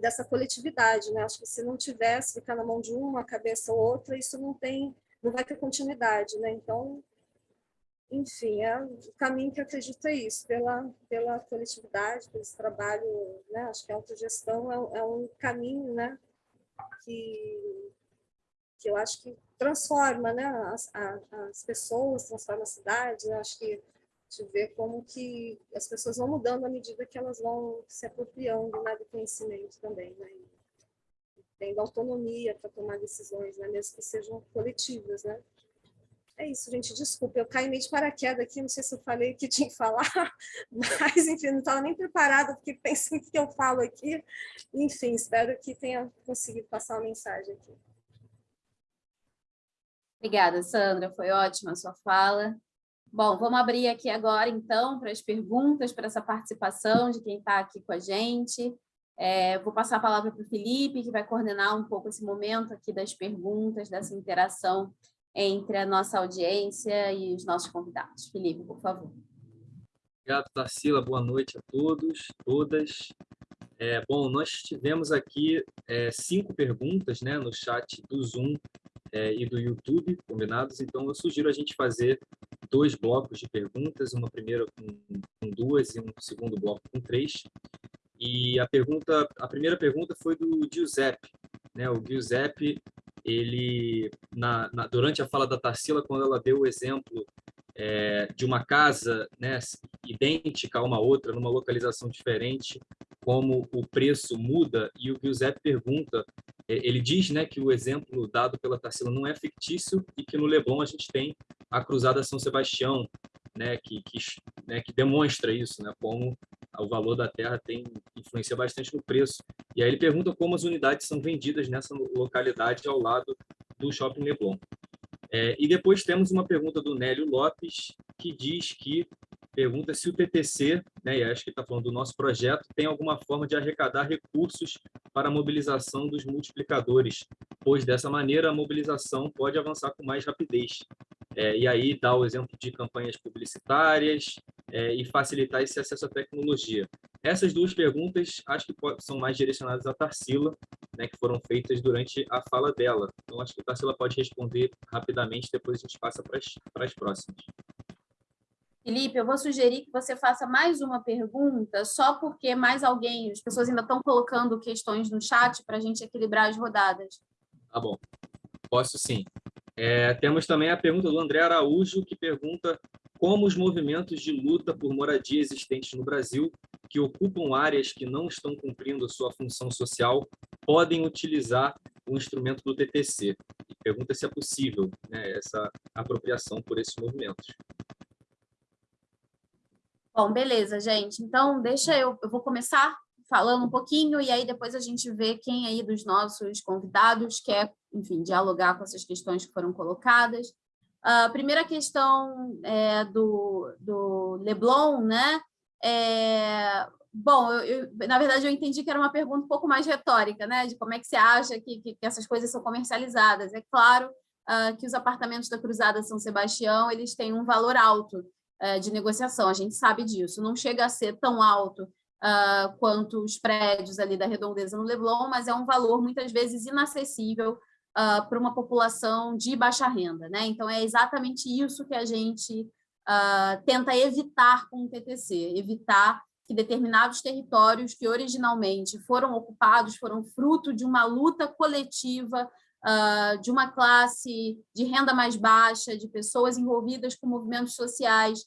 dessa coletividade, né. Acho que se não tivesse ficar na mão de uma, cabeça ou outra, isso não tem, não vai ter continuidade, né. Então, enfim, é o caminho que acredito é isso, pela pela coletividade, pelo trabalho, né. Acho que a autogestão é, é um caminho, né, que que eu acho que transforma né, as, as pessoas, transforma a cidade, né? acho que de ver como que as pessoas vão mudando à medida que elas vão se apropriando né, do conhecimento também, né? Tendo autonomia para tomar decisões, né, mesmo que sejam coletivas, né? É isso, gente, desculpa, eu caí meio de paraquedas aqui, não sei se eu falei o que tinha que falar, mas, enfim, não estava nem preparada, porque pensei o que eu falo aqui. Enfim, espero que tenha conseguido passar uma mensagem aqui. Obrigada, Sandra, foi ótima a sua fala. Bom, vamos abrir aqui agora, então, para as perguntas, para essa participação de quem está aqui com a gente. É, vou passar a palavra para o Felipe, que vai coordenar um pouco esse momento aqui das perguntas, dessa interação entre a nossa audiência e os nossos convidados. Felipe, por favor. Obrigado, Tarsila. Boa noite a todos, todas. É, bom, nós tivemos aqui é, cinco perguntas né, no chat do Zoom é, e do YouTube combinados, então eu sugiro a gente fazer dois blocos de perguntas, uma primeira com, com duas e um segundo bloco com três. E a pergunta, a primeira pergunta foi do Giuseppe, né? O Giuseppe, ele na, na, durante a fala da Tarsila, quando ela deu o exemplo é, de uma casa né, idêntica a uma outra, numa localização diferente, como o preço muda, e o Giuseppe pergunta é, ele diz né, que o exemplo dado pela Tarsila não é fictício e que no Leblon a gente tem a Cruzada São Sebastião, né, que, que, né, que demonstra isso, né, como o valor da terra tem influencia bastante no preço. E aí ele pergunta como as unidades são vendidas nessa localidade ao lado do Shopping Leblon. É, e depois temos uma pergunta do Nélio Lopes, que diz que pergunta se o TTC, né, e acho que está falando do nosso projeto, tem alguma forma de arrecadar recursos para a mobilização dos multiplicadores, pois dessa maneira a mobilização pode avançar com mais rapidez. É, e aí dá o exemplo de campanhas publicitárias é, e facilitar esse acesso à tecnologia. Essas duas perguntas acho que são mais direcionadas à Tarsila, né, que foram feitas durante a fala dela. Então, acho que a Tarsila pode responder rapidamente, depois a gente passa para as, para as próximas. Felipe, eu vou sugerir que você faça mais uma pergunta, só porque mais alguém, as pessoas ainda estão colocando questões no chat para a gente equilibrar as rodadas. Tá bom, posso sim. É, temos também a pergunta do André Araújo, que pergunta como os movimentos de luta por moradia existentes no Brasil, que ocupam áreas que não estão cumprindo sua função social, podem utilizar o instrumento do TTC. E pergunta se é possível né, essa apropriação por esses movimentos. Bom, beleza, gente. Então, deixa eu... Eu vou começar falando um pouquinho e aí depois a gente vê quem aí dos nossos convidados quer, enfim, dialogar com essas questões que foram colocadas. A primeira questão é do, do Leblon, né? É, bom, eu, eu, na verdade eu entendi que era uma pergunta um pouco mais retórica, né? De como é que você acha que, que, que essas coisas são comercializadas. É claro uh, que os apartamentos da Cruzada São Sebastião eles têm um valor alto, eh, de negociação, a gente sabe disso. Não chega a ser tão alto uh, quanto os prédios ali da redondeza no Leblon, mas é um valor muitas vezes inacessível uh, para uma população de baixa renda. Né? Então, é exatamente isso que a gente uh, tenta evitar com o TTC, evitar que determinados territórios que originalmente foram ocupados, foram fruto de uma luta coletiva Uh, de uma classe de renda mais baixa, de pessoas envolvidas com movimentos sociais,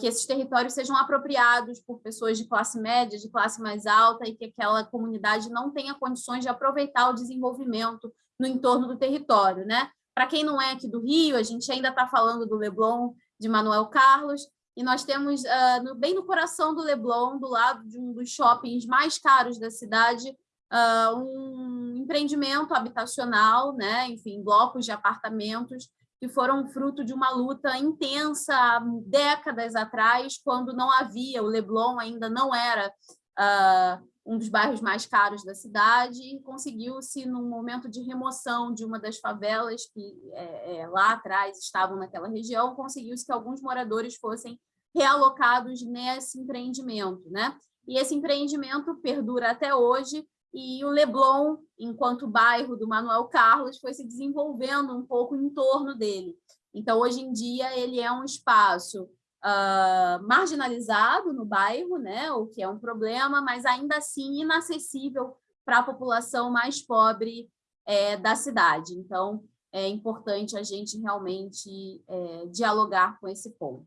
que esses territórios sejam apropriados por pessoas de classe média, de classe mais alta, e que aquela comunidade não tenha condições de aproveitar o desenvolvimento no entorno do território. Né? Para quem não é aqui do Rio, a gente ainda está falando do Leblon de Manuel Carlos, e nós temos, uh, no, bem no coração do Leblon, do lado de um dos shoppings mais caros da cidade, uh, um empreendimento habitacional, né? enfim, blocos de apartamentos, que foram fruto de uma luta intensa há décadas atrás, quando não havia, o Leblon ainda não era uh, um dos bairros mais caros da cidade, e conseguiu-se, num momento de remoção de uma das favelas que é, é, lá atrás estavam naquela região, conseguiu-se que alguns moradores fossem realocados nesse empreendimento. Né? E esse empreendimento perdura até hoje, e o Leblon, enquanto bairro do Manuel Carlos, foi se desenvolvendo um pouco em torno dele. Então, hoje em dia, ele é um espaço uh, marginalizado no bairro, né, o que é um problema, mas ainda assim inacessível para a população mais pobre é, da cidade. Então, é importante a gente realmente é, dialogar com esse ponto.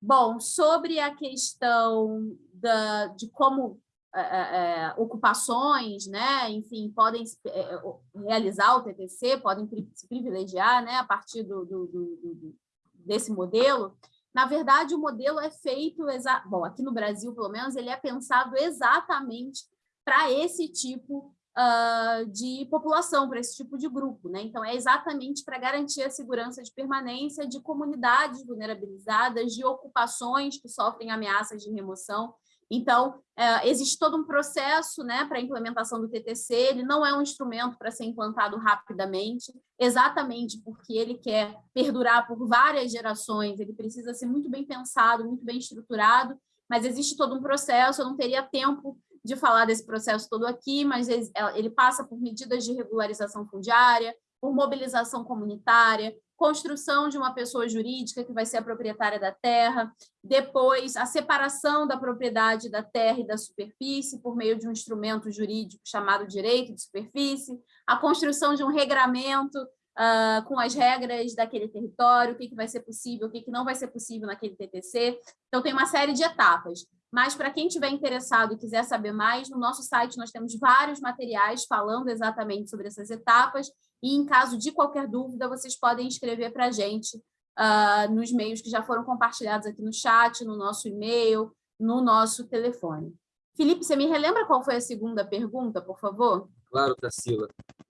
Bom, sobre a questão da, de como é, é, é, ocupações, né? enfim, podem é, realizar o TTC, podem se privilegiar né? a partir do, do, do, desse modelo, na verdade, o modelo é feito, bom, aqui no Brasil, pelo menos, ele é pensado exatamente para esse tipo uh, de população, para esse tipo de grupo. Né? Então, é exatamente para garantir a segurança de permanência de comunidades vulnerabilizadas, de ocupações que sofrem ameaças de remoção, então, é, existe todo um processo né, para a implementação do TTC, ele não é um instrumento para ser implantado rapidamente, exatamente porque ele quer perdurar por várias gerações, ele precisa ser muito bem pensado, muito bem estruturado, mas existe todo um processo, eu não teria tempo de falar desse processo todo aqui, mas ele passa por medidas de regularização fundiária, por mobilização comunitária, construção de uma pessoa jurídica que vai ser a proprietária da terra, depois a separação da propriedade da terra e da superfície por meio de um instrumento jurídico chamado direito de superfície, a construção de um regramento uh, com as regras daquele território, o que, que vai ser possível, o que, que não vai ser possível naquele TTC. Então, tem uma série de etapas. Mas, para quem estiver interessado e quiser saber mais, no nosso site nós temos vários materiais falando exatamente sobre essas etapas e, em caso de qualquer dúvida, vocês podem escrever para a gente uh, nos meios que já foram compartilhados aqui no chat, no nosso e-mail, no nosso telefone. Felipe, você me relembra qual foi a segunda pergunta, por favor? Claro, Tarsila.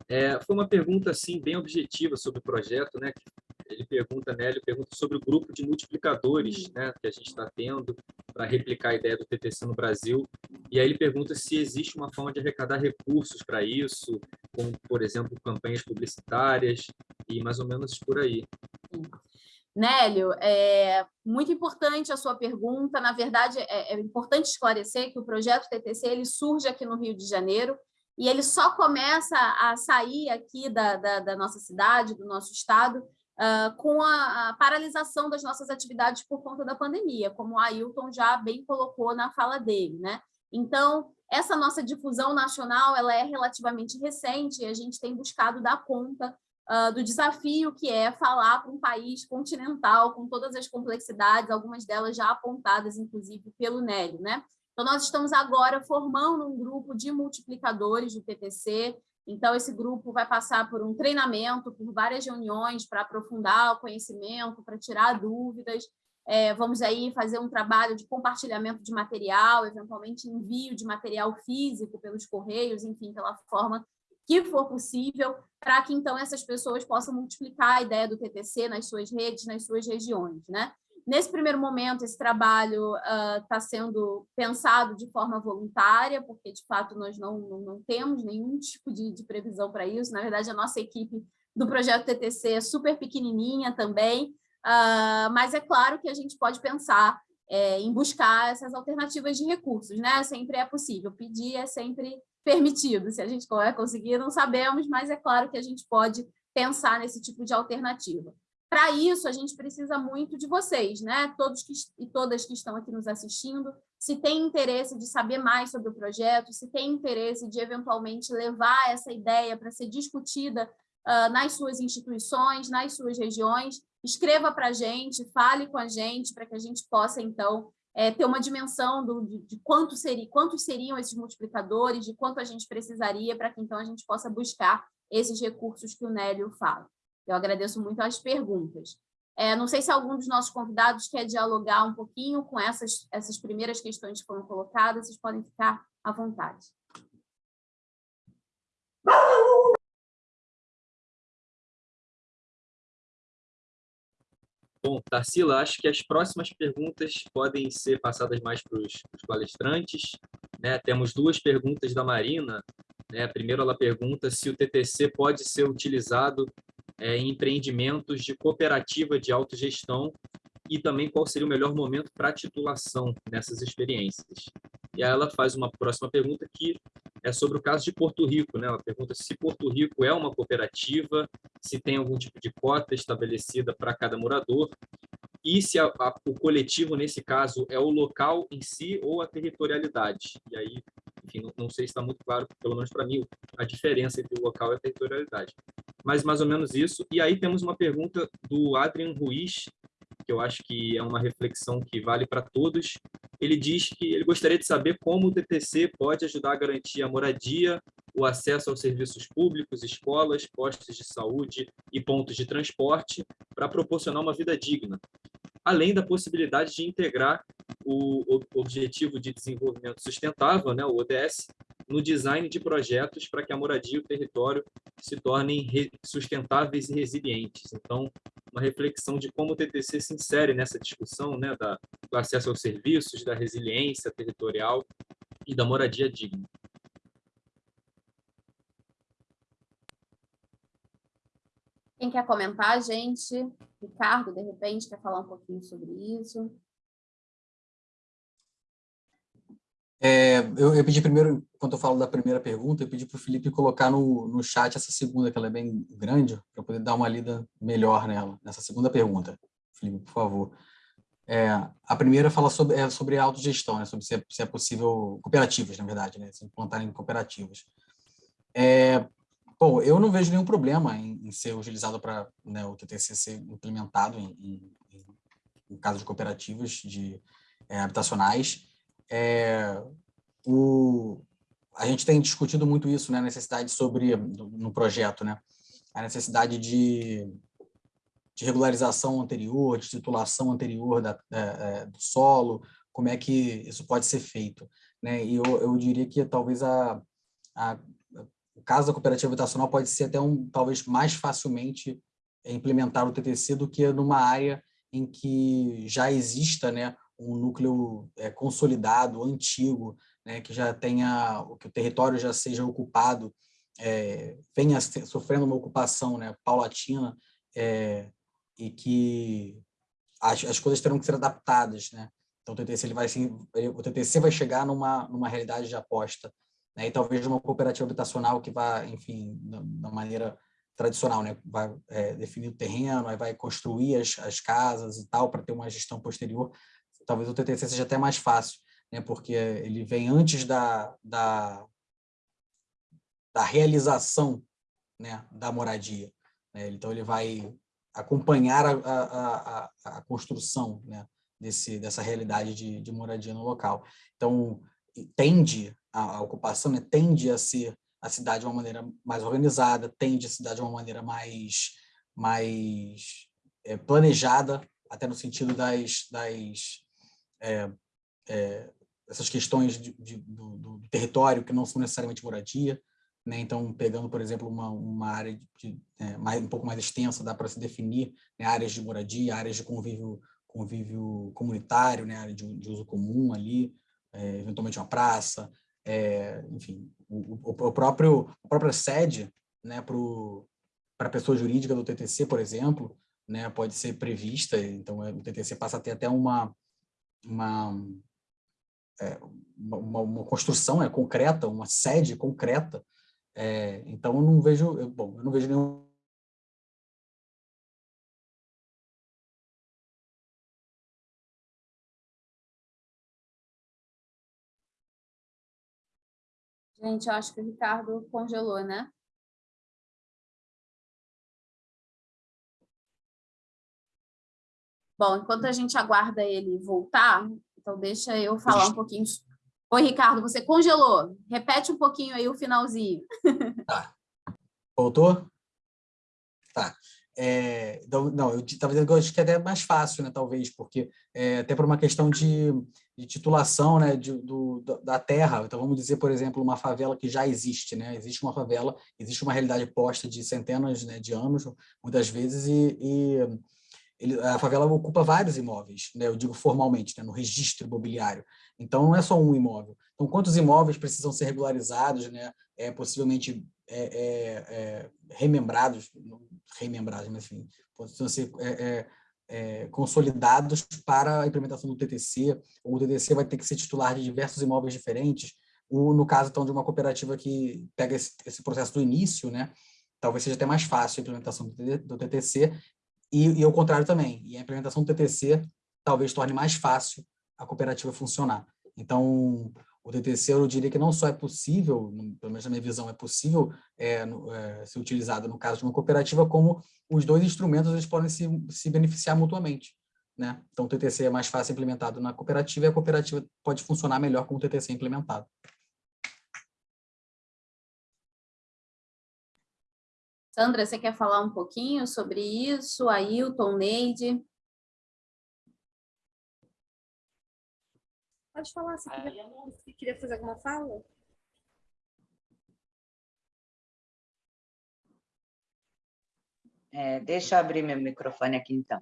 É, foi uma pergunta assim, bem objetiva sobre o projeto, né? Ele pergunta, né? Ele pergunta sobre o grupo de multiplicadores né, que a gente está tendo para replicar a ideia do TTC no Brasil. E aí ele pergunta se existe uma forma de arrecadar recursos para isso, como, por exemplo, campanhas publicitárias e mais ou menos por aí. Nélio, é muito importante a sua pergunta. Na verdade, é, é, importante esclarecer que o projeto TTC ele surge aqui no Rio de Janeiro e ele só começa a sair aqui da, da, da nossa cidade, do nosso estado, uh, com a, a, paralisação das nossas atividades por conta da pandemia, como o Ailton já bem colocou na fala dele. Né? Então, essa nossa difusão nacional ela é relativamente recente e a gente tem buscado dar conta uh, do desafio que é falar para um país continental, com todas as complexidades, algumas delas já apontadas, inclusive, pelo Nélio. Né? Então, nós estamos agora formando um grupo de multiplicadores do TTC, então, esse grupo vai passar por um treinamento, por várias reuniões para aprofundar o conhecimento, para tirar dúvidas. É, vamos aí fazer um trabalho de compartilhamento de material, eventualmente envio de material físico pelos correios, enfim, pela forma que for possível, para que então essas pessoas possam multiplicar a ideia do TTC nas suas redes, nas suas regiões. Né? Nesse primeiro momento, esse trabalho está uh, sendo pensado de forma voluntária, porque, de fato, nós não, não, não temos nenhum tipo de, de previsão para isso. Na verdade, a nossa equipe do projeto TTC é super pequenininha também, uh, mas é claro que a gente pode pensar é, em buscar essas alternativas de recursos. Né? Sempre é possível, pedir é sempre permitido. Se a gente vai conseguir, não sabemos, mas é claro que a gente pode pensar nesse tipo de alternativa. Para isso, a gente precisa muito de vocês, né? Todos que, e todas que estão aqui nos assistindo, se tem interesse de saber mais sobre o projeto, se tem interesse de eventualmente levar essa ideia para ser discutida uh, nas suas instituições, nas suas regiões, escreva para a gente, fale com a gente, para que a gente possa, então, é, ter uma dimensão do, de, de quanto seria, quantos seriam esses multiplicadores, de quanto a gente precisaria para que, então, a gente possa buscar esses recursos que o Nélio fala. Eu agradeço muito as perguntas. É, não sei se algum dos nossos convidados quer dialogar um pouquinho com essas, essas primeiras questões que foram colocadas, vocês podem ficar à vontade. Bom, Tarsila, acho que as próximas perguntas podem ser passadas mais para os palestrantes. Né? Temos duas perguntas da Marina. Né? Primeiro, ela pergunta se o TTC pode ser utilizado é, em empreendimentos de cooperativa de autogestão e também qual seria o melhor momento para titulação nessas experiências. E aí ela faz uma próxima pergunta que é sobre o caso de Porto Rico. Né? Ela pergunta se Porto Rico é uma cooperativa, se tem algum tipo de cota estabelecida para cada morador e se a, a, o coletivo, nesse caso, é o local em si ou a territorialidade. E aí, enfim, não, não sei se está muito claro, pelo menos para mim, a diferença entre o local e a territorialidade. Mas mais ou menos isso. E aí temos uma pergunta do Adrian Ruiz, que eu acho que é uma reflexão que vale para todos. Ele diz que ele gostaria de saber como o TTC pode ajudar a garantir a moradia, o acesso aos serviços públicos, escolas, postos de saúde e pontos de transporte para proporcionar uma vida digna, além da possibilidade de integrar o Objetivo de Desenvolvimento Sustentável, né, o ODS, no design de projetos para que a moradia e o território se tornem sustentáveis e resilientes. Então, uma reflexão de como o TTC se insere nessa discussão né, da, do acesso aos serviços, da resiliência territorial e da moradia digna. Quem quer comentar, gente? Ricardo, de repente, quer falar um pouquinho sobre isso? É, eu, eu, pedi primeiro, quando eu falo da primeira pergunta, eu pedi para o Felipe colocar no, no chat essa segunda, que ela é bem grande, para poder dar uma lida melhor nela, nessa segunda pergunta. Felipe, por favor. É, a primeira fala sobre, é sobre autogestão, né, sobre se é, se é possível, cooperativas, na verdade, né, se implantarem cooperativas. É, bom, eu não vejo nenhum problema em, ser utilizado para né, o TTC ser implementado em, em, em caso de cooperativas de, é, habitacionais, é, o, a gente tem discutido muito isso, né, a necessidade sobre, no projeto, né, a necessidade de, de regularização anterior, de titulação anterior da, é, do solo, como é que isso pode ser feito. Né? E eu, eu diria que talvez a, a, o caso da cooperativa habitacional pode ser até um, talvez mais facilmente implementar o TTC do que numa área em que já exista né, um núcleo é, consolidado, antigo, né, que já tenha, que o território já seja ocupado, é, venha sofrendo uma ocupação né, paulatina é, e que as, as coisas terão que ser adaptadas. Né? Então, o TTC, ele vai, o TTC vai chegar numa, numa realidade de aposta, né? e talvez uma cooperativa habitacional que vai, enfim, da, maneira tradicional, né? vai é, definir o terreno, aí vai construir as, as casas e tal, para ter uma gestão posterior, talvez o TTC seja até mais fácil, né, porque ele vem antes da, da, da realização né, da moradia. Né? Então, ele vai acompanhar a, a, a, a construção né, desse, dessa realidade de, de moradia no local. Então, tende a, a ocupação, né, tende a ser a cidade de uma maneira mais organizada, tende a cidade de uma maneira mais, mais é, planejada, até no sentido das, das é, é, essas questões de, de, do, do, território que não são necessariamente moradia, né? então pegando, por exemplo, uma, uma área de, é, mais, um pouco mais extensa, dá para se definir né? áreas de moradia, áreas de convívio, convívio comunitário, né? área de, de uso comum ali, é, eventualmente uma praça, é, enfim, o, o, próprio, a própria sede né? para a pessoa jurídica do TTC, por exemplo, né? pode ser prevista, então é, o TTC passa a ter até uma, uma, é, uma, uma, construção é, concreta, uma sede concreta. É, então, eu não vejo, eu, bom, eu não vejo nenhum Gente, eu acho que o Ricardo congelou, né? Bom, enquanto a gente aguarda ele voltar, então deixa eu falar um pouquinho. Oi, Ricardo, você congelou. Repete um pouquinho aí o finalzinho. Tá. Voltou? Tá. É, não, eu estava dizendo que eu acho que é até mais fácil, né, talvez, porque é, até por uma questão de, de titulação né, de, do, da terra. Então, vamos dizer, por exemplo, uma favela que já existe. Né? Existe uma favela, existe uma realidade posta de centenas né, de anos, muitas vezes, e, e ele, a favela ocupa vários imóveis, né, eu digo formalmente, né, no registro imobiliário. Então, não é só um imóvel. Então, quantos imóveis precisam ser regularizados, né, é, possivelmente é, é, é remembrados, remembrados, mas enfim, precisam ser é, consolidados para a implementação do TTC, o TTC vai ter que ser titular de diversos imóveis diferentes, ou no caso, então, de uma cooperativa que pega esse, esse processo do início, né, talvez seja até mais fácil a implementação do TTC, e, e contrário também, e a implementação do TTC talvez torne mais fácil a cooperativa funcionar. Então, o TTC, eu diria que não só é possível, pelo menos na minha visão, é possível é, é, ser utilizado no caso de uma cooperativa, como os dois instrumentos eles podem se, se beneficiar mutuamente. Né? Então, o TTC é mais fácil implementado na cooperativa e a cooperativa pode funcionar melhor com o TTC implementado. Sandra, você quer falar um pouquinho sobre isso? Ailton, Neide? Pode falar, se queria, se queria fazer alguma fala? É, deixa eu abrir meu microfone aqui, então.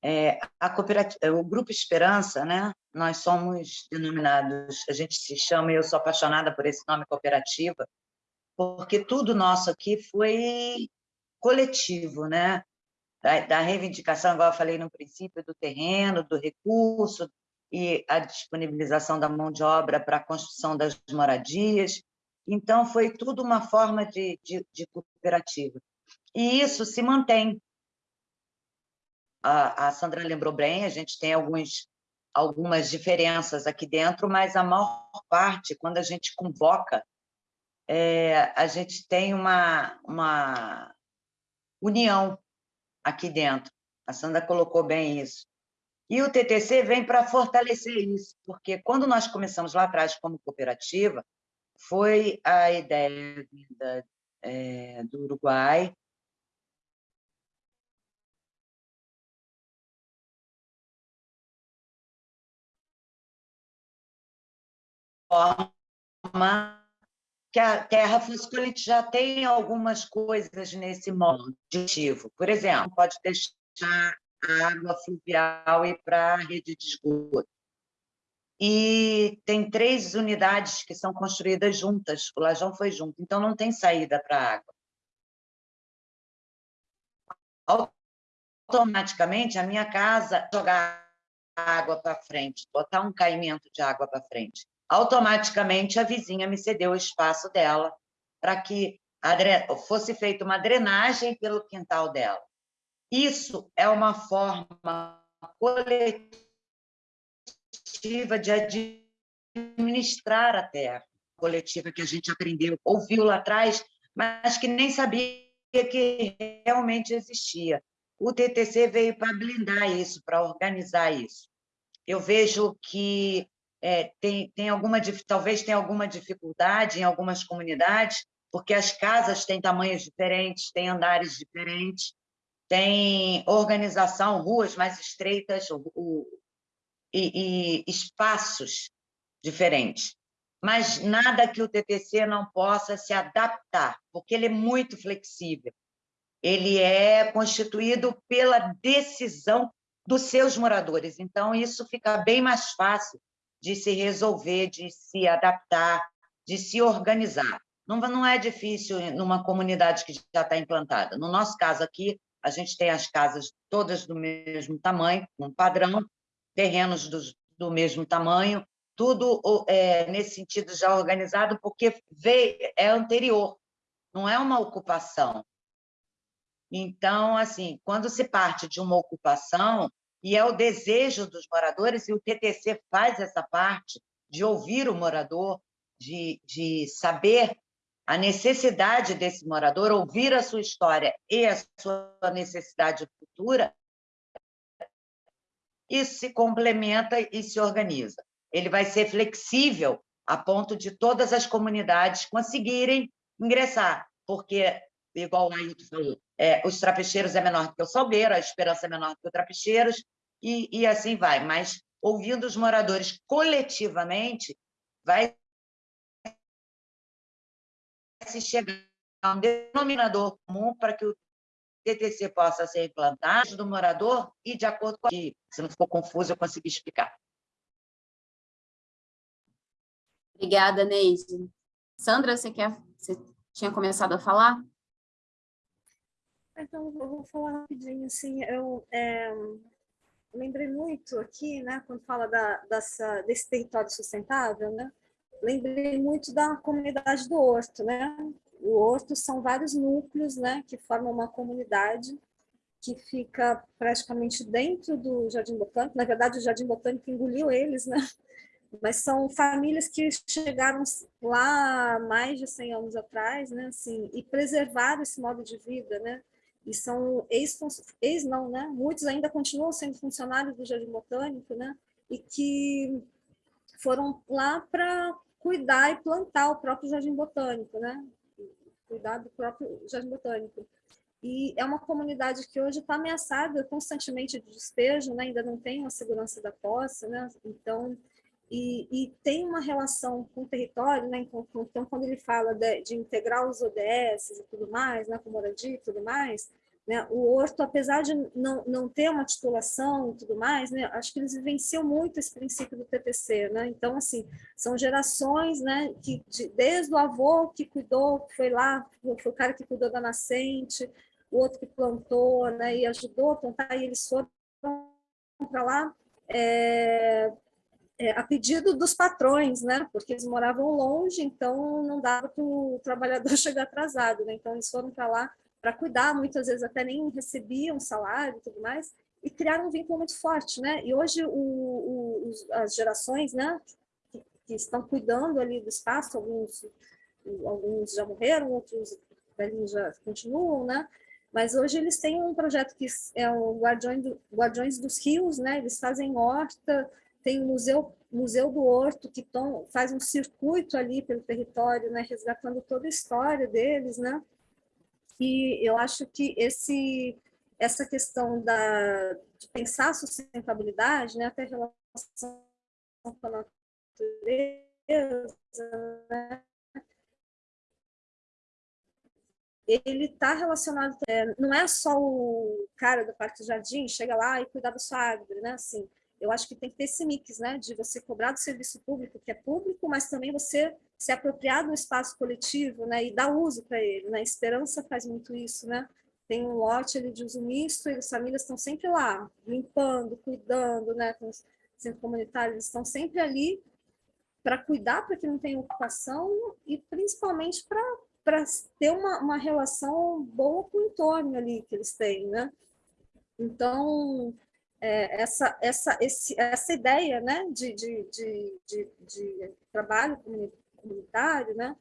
É, a cooperativa, o Grupo Esperança, né? nós somos denominados, a gente se chama, e eu sou apaixonada por esse nome cooperativa, porque tudo nosso aqui foi coletivo, né? Da, da reivindicação, igual eu falei no princípio, do terreno, do recurso, e a disponibilização da mão de obra para a construção das moradias. Então, foi tudo uma forma de, de, de cooperativa. E isso se mantém. A, a, Sandra lembrou bem, a gente tem alguns, algumas diferenças aqui dentro, mas a maior parte, quando a gente convoca é, a gente tem uma, uma união aqui dentro. A Sandra colocou bem isso. E o TTC vem para fortalecer isso, porque quando nós começamos lá atrás como cooperativa, foi a ideia da, é, do Uruguai, forma que a terra coletiva já tem algumas coisas nesse modo aditivo. Por exemplo, pode deixar a água fluvial ir para a rede de esgoto. E tem três unidades que são construídas juntas, o lajão foi junto, então não tem saída para a água. Automaticamente, a minha casa jogar água para frente, botar um caimento de água para frente automaticamente a vizinha me cedeu o espaço dela para que fosse feita uma drenagem pelo quintal dela. Isso é uma forma coletiva de administrar a terra, coletiva que a gente aprendeu, ouviu lá atrás, mas que nem sabia que realmente existia. O TTC veio para blindar isso, para organizar isso. Eu vejo que é, tem, tem alguma, talvez tenha alguma dificuldade em algumas comunidades, porque as casas têm tamanhos diferentes, têm andares diferentes, tem organização, ruas mais estreitas o, o, e, e espaços diferentes. Mas nada que o TTC não possa se adaptar, porque ele é muito flexível. Ele é constituído pela decisão dos seus moradores. Então, isso fica bem mais fácil de se resolver, de se adaptar, de se organizar. Não, não é difícil numa comunidade que já está implantada. No nosso caso aqui, a gente tem as casas todas do mesmo tamanho, um padrão, terrenos do, do mesmo tamanho, tudo é, nesse sentido já organizado, porque veio, é anterior, não é uma ocupação. Então, assim, quando se parte de uma ocupação, e é o desejo dos moradores, e o TTC faz essa parte de ouvir o morador, de, de saber a necessidade desse morador, ouvir a sua história e a sua necessidade futura, isso se complementa e se organiza. Ele vai ser flexível a ponto de todas as comunidades conseguirem ingressar, porque, igual o Ailton falou, é, os trapecheiros é menor que o Salgueiro, a Esperança é menor que o Trapecheiros, e, e assim vai. Mas, ouvindo os moradores coletivamente, vai se chegar a um denominador comum para que o TTC possa ser implantado do morador e de acordo com que, se não for confuso, eu consegui explicar. Obrigada, Neide. Sandra, você quer? Você tinha começado a falar? Então, eu vou falar rapidinho, assim, eu é, lembrei muito aqui, né, quando fala da, dessa, desse território sustentável, né, lembrei muito da comunidade do Horto, né, o Horto são vários núcleos, né, que formam uma comunidade que fica praticamente dentro do Jardim Botânico, na verdade o Jardim Botânico engoliu eles, né, mas são famílias que chegaram lá mais de 100 anos atrás, né, assim, e preservaram esse modo de vida, né, e são ex, ex não, né, muitos ainda continuam sendo funcionários do Jardim Botânico, né, e que foram lá para cuidar e plantar o próprio Jardim Botânico, né, cuidar do próprio Jardim Botânico. E é uma comunidade que hoje está ameaçada constantemente de despejo, né? ainda não tem uma segurança da posse, né? então e, e, tem uma relação com o território, né? Então, então quando ele fala de, de, integrar os ODS e tudo mais, né? com moradia e tudo mais, né? o Horto, apesar de não, não ter uma titulação e tudo mais, né? acho que eles vivenciam muito esse princípio do TTC. Né? Então, assim, são gerações né? que, de, desde o avô que cuidou, foi lá, foi o cara que cuidou da nascente, o outro que plantou né? e ajudou a plantar, e eles foram para lá é, é, a pedido dos patrões, né? Porque eles moravam longe, então não dava para o trabalhador chegar atrasado, né? Então eles foram para lá para cuidar, muitas vezes até nem recebiam salário e tudo mais, e criaram um vínculo muito forte, né? E hoje o, o, as gerações, né? Que, que, estão cuidando ali do espaço, alguns, alguns já morreram, outros já continuam, né? Mas hoje eles têm um projeto que é o Guardiões, do, Guardiões dos Rios, né? Eles fazem horta, tem o Museu, Museu do Horto, que tom, faz um circuito ali pelo território, né, resgatando toda a história deles, né? E eu acho que esse, essa questão da, de pensar sustentabilidade, né, até relação com a natureza, né, ele está relacionado, é, não é só o cara do Parque Jardim, chega lá e cuidar da sua árvore, né? Assim, eu acho que tem que ter esse mix, né, de você cobrar do serviço público, que é público, mas também você se apropriar do espaço coletivo, né, e dar uso para ele, né, Esperança faz muito isso, né, tem um lote ali de uso misto e as famílias estão sempre lá, limpando, cuidando, né, com os centros comunitários, eles estão sempre ali para cuidar para que não tenha ocupação e principalmente para ter uma, uma relação boa com o entorno ali que eles têm, né. Então, é, essa, essa, esse, essa ideia né, de, de, de, de, de trabalho comunitário, né,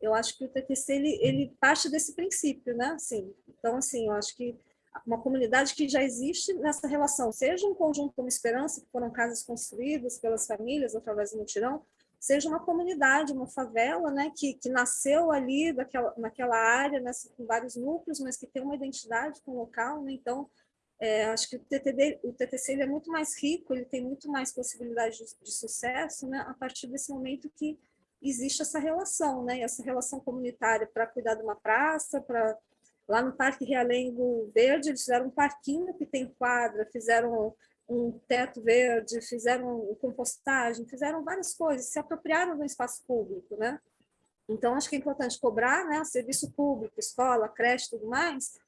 eu acho que o TTC ele, ele parte desse princípio, né? Assim, então, assim, eu acho que uma comunidade que já existe nessa relação, seja um conjunto como Esperança, que foram casas construídas pelas famílias através do mutirão, seja uma comunidade, uma favela, né, que, que nasceu ali daquela, naquela área, né, com vários núcleos, mas que tem uma identidade com o local, né? então é, acho que o, TTD, o TTC é muito mais rico, ele tem muito mais possibilidade de, de, sucesso, né, a partir desse momento que existe essa relação, né, essa relação comunitária para cuidar de uma praça, para lá no Parque Realengo Verde, eles fizeram um parquinho que tem quadra, fizeram um teto verde, fizeram compostagem, fizeram várias coisas, se apropriaram do espaço público, né? Então, acho que é importante cobrar, né, serviço público, escola, creche, tudo mais,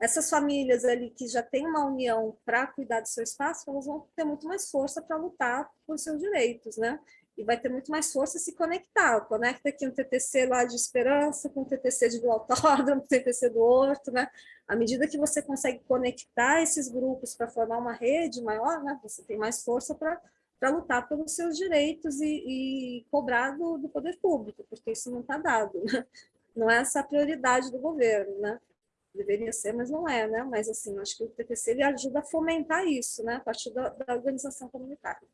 essas famílias ali que já têm uma união para cuidar do seu espaço, elas vão ter muito mais força para lutar por seus direitos, né? E vai ter muito mais força se conectar. Conecta aqui um TTC lá de Esperança, com o TTC de do Autódromo, o TTC do Horto, né? À medida que você consegue conectar esses grupos para formar uma rede maior, né? Você tem mais força para para lutar pelos seus direitos e, e cobrar do, do, poder público, porque isso não está dado, né? não é essa a prioridade do governo, né? Deveria ser, mas não é, né? Mas, assim, acho que o TTC ele ajuda a fomentar isso, né? A partir da, da organização comunitária.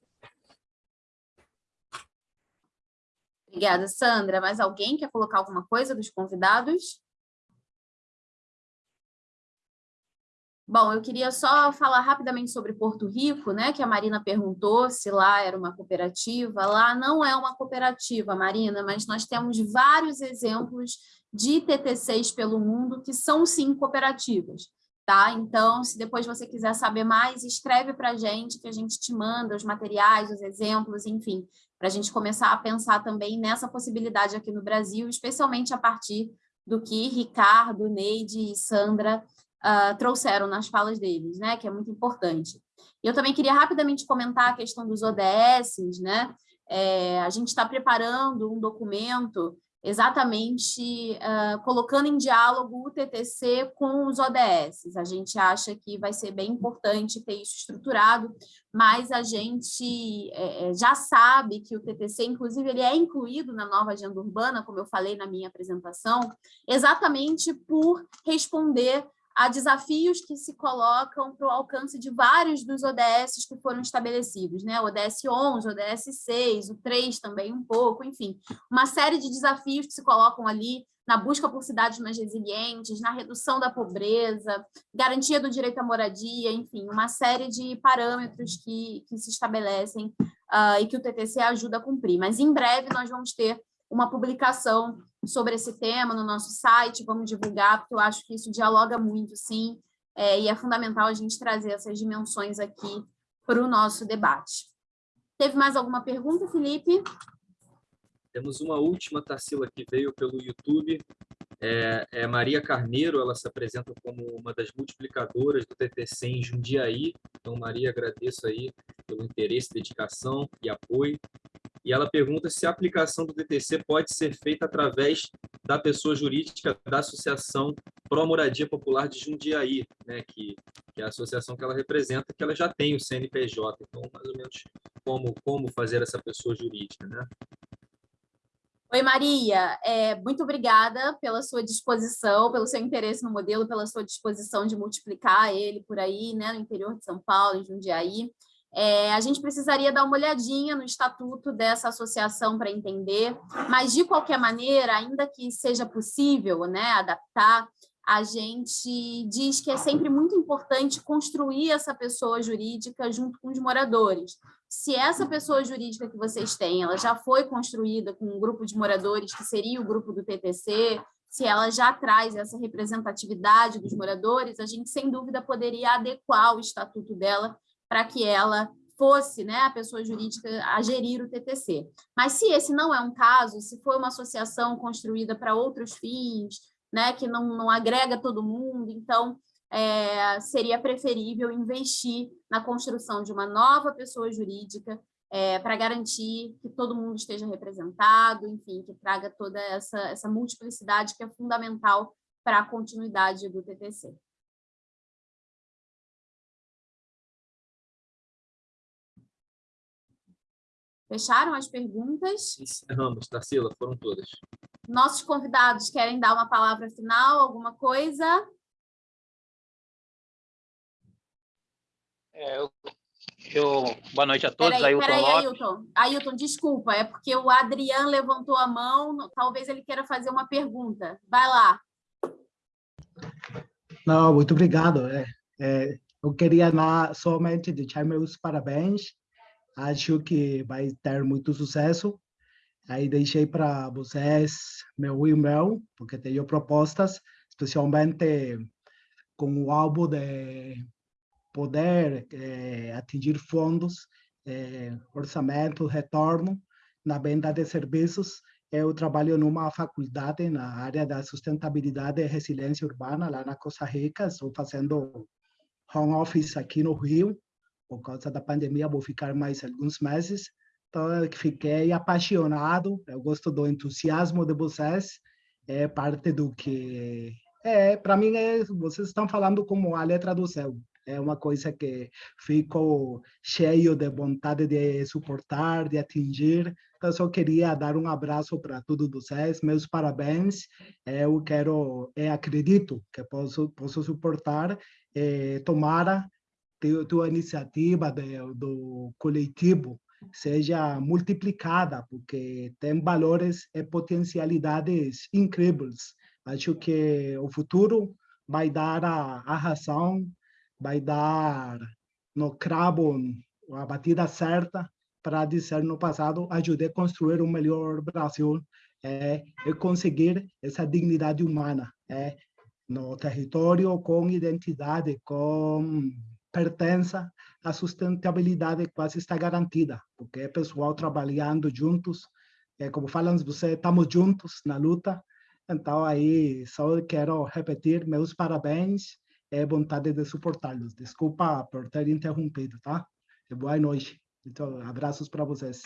Obrigada, Sandra. Mais alguém quer colocar alguma coisa dos convidados? Bom, eu queria só falar rapidamente sobre Porto Rico, né, que a Marina perguntou se lá era uma cooperativa. Lá não é uma cooperativa, Marina, mas nós temos vários exemplos de TTCs pelo mundo que são, sim, cooperativas. Tá? Então, se depois você quiser saber mais, escreve para a gente, que a gente te manda os materiais, os exemplos, enfim, para a gente começar a pensar também nessa possibilidade aqui no Brasil, especialmente a partir do que Ricardo, Neide e Sandra uh, trouxeram nas falas deles, né, que é muito importante. Eu também queria rapidamente comentar a questão dos ODS, né, é, a gente está preparando um documento exatamente uh, colocando em diálogo o TTC com os ODS. A gente acha que vai ser bem importante ter isso estruturado, mas a gente é, já sabe que o TTC, inclusive, ele é incluído na nova agenda urbana, como eu falei na minha apresentação, exatamente por responder a desafios que se colocam para o alcance de vários dos ODS que foram estabelecidos, né? ODS 11, o ODS 6, o 3 também um pouco, enfim, uma série de desafios que se colocam ali na busca por cidades mais resilientes, na redução da pobreza, garantia do direito à moradia, enfim, uma série de parâmetros que, que se estabelecem uh, e que o TTC ajuda a cumprir. Mas em breve nós vamos ter uma publicação sobre esse tema no nosso site, vamos divulgar, porque eu acho que isso dialoga muito, sim, é, e é fundamental a gente trazer essas dimensões aqui para o nosso debate. Teve mais alguma pergunta, Felipe? Temos uma última, Tarsila, que veio pelo YouTube. É, é, Maria Carneiro, ela se apresenta como uma das multiplicadoras do TTC em Jundiaí. Então, Maria, agradeço aí pelo interesse, dedicação e apoio e ela pergunta se a aplicação do DTC pode ser feita através da pessoa jurídica da Associação Pro Moradia Popular de Jundiaí, né, que, que é a associação que ela representa, que ela já tem o CNPJ, então mais ou menos como, como fazer essa pessoa jurídica. Né? Oi, Maria. É, muito obrigada pela sua disposição, pelo seu interesse no modelo, pela sua disposição de multiplicar ele por aí, né, no interior de São Paulo, em Jundiaí. É, a gente precisaria dar uma olhadinha no estatuto dessa associação para entender, mas, de qualquer maneira, ainda que seja possível né, adaptar, a gente diz que é sempre muito importante construir essa pessoa jurídica junto com os moradores. Se essa pessoa jurídica que vocês têm, ela já foi construída com um grupo de moradores, que seria o grupo do TTC, se ela já traz essa representatividade dos moradores, a gente, sem dúvida, poderia adequar o estatuto dela para que ela fosse né, a pessoa jurídica a gerir o TTC. Mas se esse não é um caso, se for uma associação construída para outros fins, né, que não, não agrega todo mundo, então é, seria preferível investir na construção de uma nova pessoa jurídica é, para garantir que todo mundo esteja representado, enfim, que traga toda essa, essa multiplicidade que é fundamental para a continuidade do TTC. Fecharam as perguntas? Encerramos, Tarsila, foram todas. Nossos convidados querem dar uma palavra final, alguma coisa? É, eu, eu, boa noite a todos, peraí, Ailton peraí, Lopes. Ailton. Ailton, desculpa, é porque o Adriano levantou a mão, talvez ele queira fazer uma pergunta. Vai lá. Não, muito obrigado. É, é, eu queria na, somente deixar meus parabéns acho que vai ter muito sucesso. Aí deixei para vocês meu e-mail, porque tenho propostas, especialmente com o alvo de poder eh, atingir fundos, eh, orçamento, retorno na venda de serviços. Eu trabalho numa faculdade na área da sustentabilidade e resiliência urbana, lá na Costa Rica. Estou fazendo home office aqui no Rio, por causa da pandemia, vou ficar mais alguns meses. Então, fiquei apaixonado, eu gosto do entusiasmo de vocês, é parte do que... É, para mim, é, vocês estão falando como a letra do céu. É uma coisa que fico cheio de vontade de suportar, de atingir, Então, só queria dar um abraço para todos vocês, meus parabéns. Eu quero, eu acredito que posso, posso suportar, eh, tomara tua iniciativa de, do coletivo seja multiplicada, porque tem valores e potencialidades incríveis. Acho que o futuro vai dar a, a razão, vai dar no cravo a batida certa para dizer no passado, ajudei a construir um melhor Brasil é, e conseguir essa dignidade humana é, no território com identidade, com pertença, a sustentabilidade quase está garantida, porque é pessoal trabalhando juntos, é, como falam você, estamos juntos na luta, então aí só quero repetir meus parabéns e vontade de suportá-los. Desculpa por ter interrompido, tá? E boa noite. Então, abraços para vocês.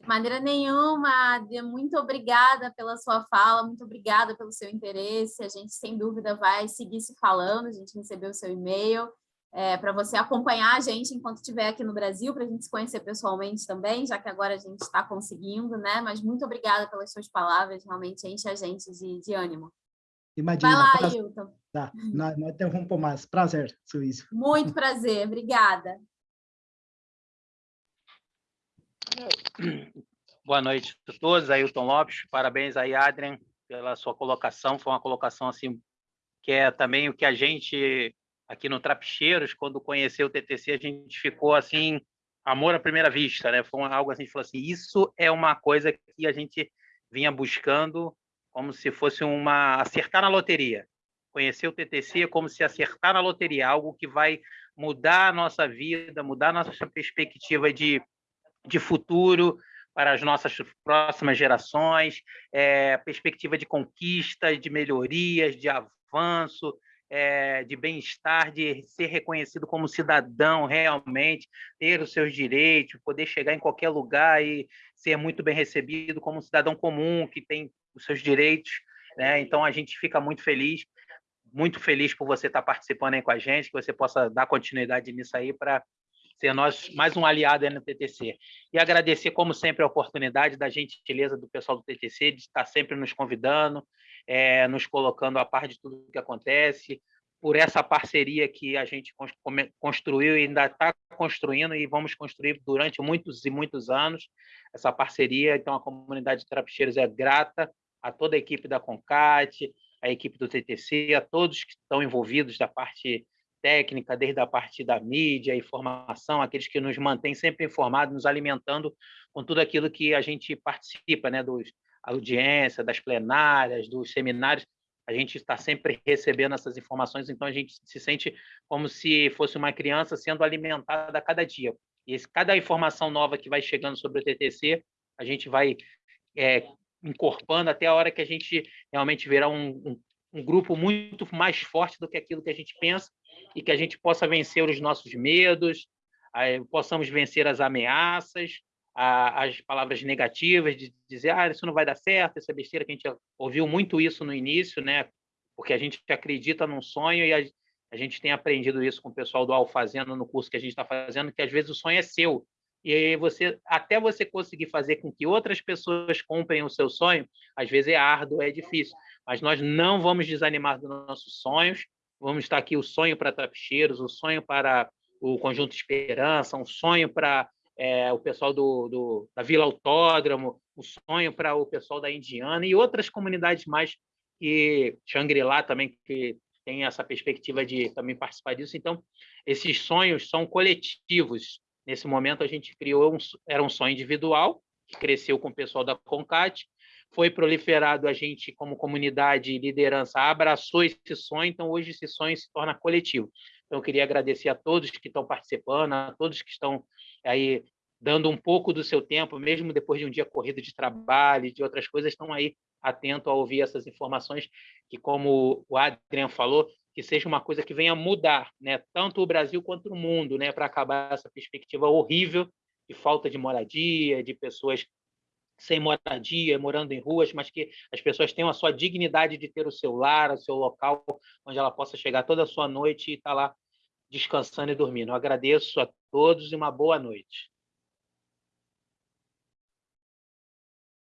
De maneira nenhuma, Adria, muito obrigada pela sua fala, muito obrigada pelo seu interesse. A gente, sem dúvida, vai seguir se falando. A gente recebeu o seu e-mail é, para você acompanhar a gente enquanto estiver aqui no Brasil, para a gente se conhecer pessoalmente também, já que agora a gente está conseguindo, né? Mas muito obrigada pelas suas palavras, realmente enche a gente de, de ânimo. Imagina. Vai lá, prazer. Ailton. Tá, não, não interrompo mais. Prazer, Suíço. Muito prazer, obrigada. Boa noite a todos, Ailton Lopes, parabéns aí, Adrian, pela sua colocação, foi uma colocação assim, que é também o que a gente, aqui no Trapicheiros, quando conheceu o TTC, a gente ficou assim, amor à primeira vista, né? Foi algo assim, a gente falou assim, isso é uma coisa que a gente vinha buscando como se fosse uma acertar na loteria. Conhecer o TTC é como se acertar na loteria, algo que vai mudar a nossa vida, mudar a nossa perspectiva de de futuro para as nossas próximas gerações, é, perspectiva de conquistas, de melhorias, de avanço, é, de bem-estar, de ser reconhecido como cidadão realmente, ter os seus direitos, poder chegar em qualquer lugar e ser muito bem recebido como um cidadão comum que tem os seus direitos. Né? Então, a gente fica muito feliz, muito feliz por você estar participando aí com a gente, que você possa dar continuidade nisso aí para ser nós mais um aliado no TTC. E agradecer, como sempre, a oportunidade da gentileza do pessoal do TTC de estar sempre nos convidando, é, nos colocando a par de tudo que acontece, por essa parceria que a gente construiu e ainda está construindo e vamos construir durante muitos e muitos anos essa parceria. Então, a comunidade de Trapicheiros é grata a toda a equipe da Concat, a equipe do TTC, a todos que estão envolvidos da parte técnica, desde a parte da mídia, informação, aqueles que nos mantêm sempre informados, nos alimentando com tudo aquilo que a gente participa, né, dos audiência, das plenárias, dos seminários, a gente está sempre recebendo essas informações, então a gente se sente como se fosse uma criança sendo alimentada a cada dia. E esse, cada informação nova que vai chegando sobre o TTC, a gente vai é, incorporando até a hora que a gente realmente verá um, um, um grupo muito mais forte do que aquilo que a gente pensa e que a gente possa vencer os nossos medos, possamos vencer as ameaças, as palavras negativas de dizer ah, isso não vai dar certo, essa besteira que a gente ouviu muito isso no início, né? porque a gente acredita num sonho e a, a gente tem aprendido isso com o pessoal do Alfazendo no curso que a gente está fazendo, que às vezes o sonho é seu, e você até você conseguir fazer com que outras pessoas comprem o seu sonho, às vezes é árduo, é difícil, mas nós não vamos desanimar dos nossos sonhos, vamos estar aqui o sonho para Trapicheiros, o sonho para o Conjunto Esperança, um sonho para é, o pessoal do, do, da Vila Autódromo, o sonho para o pessoal da Indiana e outras comunidades mais que Xangri-Lá também que tem essa perspectiva de também participar disso. Então, esses sonhos são coletivos. Nesse momento, a gente criou um, era um sonho individual que cresceu com o pessoal da Concat, foi proliferado, a gente, como comunidade e liderança, abraçou esse sonho, então hoje esse sonho se torna coletivo. Então, eu queria agradecer a todos que estão participando, a todos que estão aí dando um pouco do seu tempo, mesmo depois de um dia corrido de trabalho, de outras coisas, estão aí atento a ouvir essas informações, que como o Adrian falou, que seja uma coisa que venha mudar, né, tanto o Brasil quanto o mundo, né, para acabar essa perspectiva horrível de falta de moradia, de pessoas sem moradia, morando em ruas, mas que as pessoas tenham a sua dignidade de ter o seu lar, o seu local, onde ela possa chegar toda a sua noite e estar tá lá descansando e dormindo. Eu agradeço a todos e uma boa noite.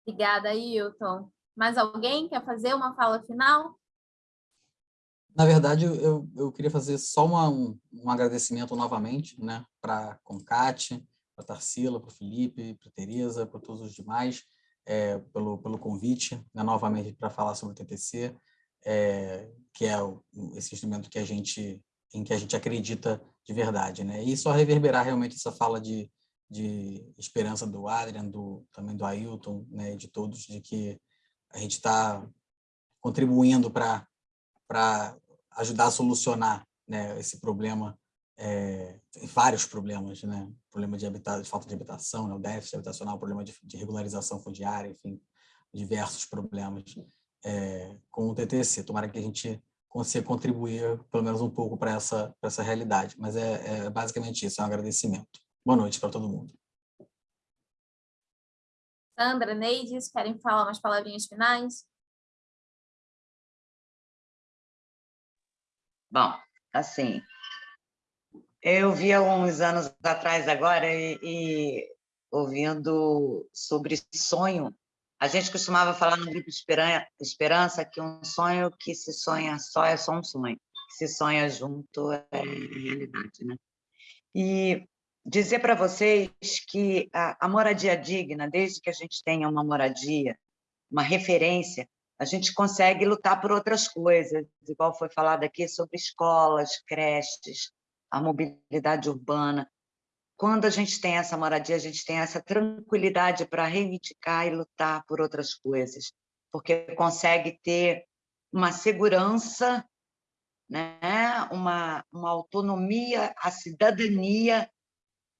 Obrigada, Ailton. Mais alguém quer fazer uma fala final? Na verdade, eu, eu queria fazer só uma, um, um agradecimento novamente né, para a Concate, para a Tarsila, para o Felipe, para a Tereza, para todos os demais, é, pelo, pelo convite, né, novamente, para falar sobre o TTC, é, que é o, esse instrumento que a gente, em que a gente acredita de verdade. Né? E só reverberar realmente essa fala de, de esperança do Adrian, do, também do Ailton, né, de todos, de que a gente está contribuindo para ajudar a solucionar né, esse problema, é, vários problemas, né? problema de, habita de falta de habitação, né? o déficit habitacional, problema de, de regularização fundiária, enfim, diversos problemas é, com o TTC. Tomara que a gente consiga contribuir pelo menos um pouco para essa, essa realidade, mas é, é basicamente isso, é um agradecimento. Boa noite para todo mundo. Sandra, Neides, querem falar umas palavrinhas finais? Bom, assim, eu vi há uns anos atrás agora e, e ouvindo sobre sonho, a gente costumava falar no grupo Esperança que um sonho que se sonha só é só um sonho, que se sonha junto é realidade, né? E dizer para vocês que a, a moradia digna, desde que a gente tenha uma moradia, uma referência, a gente consegue lutar por outras coisas, igual foi falado aqui sobre escolas, creches, a mobilidade urbana. Quando a gente tem essa moradia, a gente tem essa tranquilidade para reivindicar e lutar por outras coisas, porque consegue ter uma segurança, né? uma, uma autonomia, a cidadania,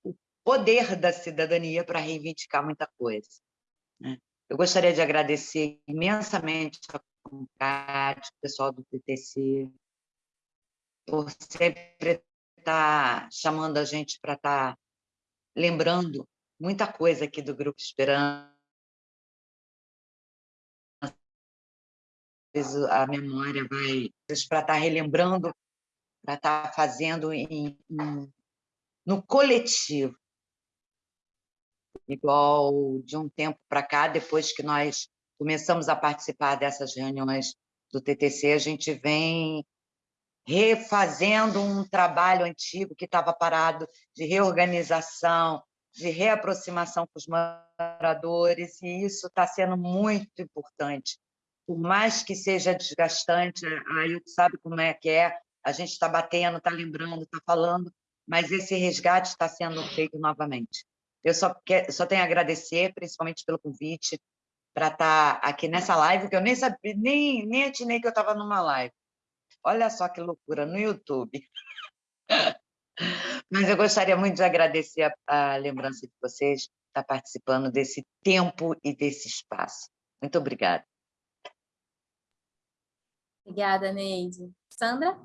o poder da cidadania para reivindicar muita coisa. Eu gostaria de agradecer imensamente a comunidade, o pessoal do TTC, por sempre estar chamando a gente para estar lembrando muita coisa aqui do Grupo Esperança. A memória vai para estar relembrando, para estar fazendo em, em, no coletivo igual de um tempo para cá, depois que nós começamos a participar dessas reuniões do TTC, a gente vem refazendo um trabalho antigo que estava parado de reorganização, de reaproximação com os moradores, e isso está sendo muito importante. Por mais que seja desgastante, aí sabe como é que é, a gente está batendo, está lembrando, está falando, mas esse resgate está sendo feito novamente. Eu só, quer, só tenho a agradecer, principalmente pelo convite, para estar tá aqui nessa live, que eu nem sabia, nem, nem atinei que eu estava numa live. Olha só que loucura, no YouTube. Mas eu gostaria muito de agradecer a, a lembrança de vocês estar tá participando desse tempo e desse espaço. Muito obrigada. Obrigada, Neide. Sandra?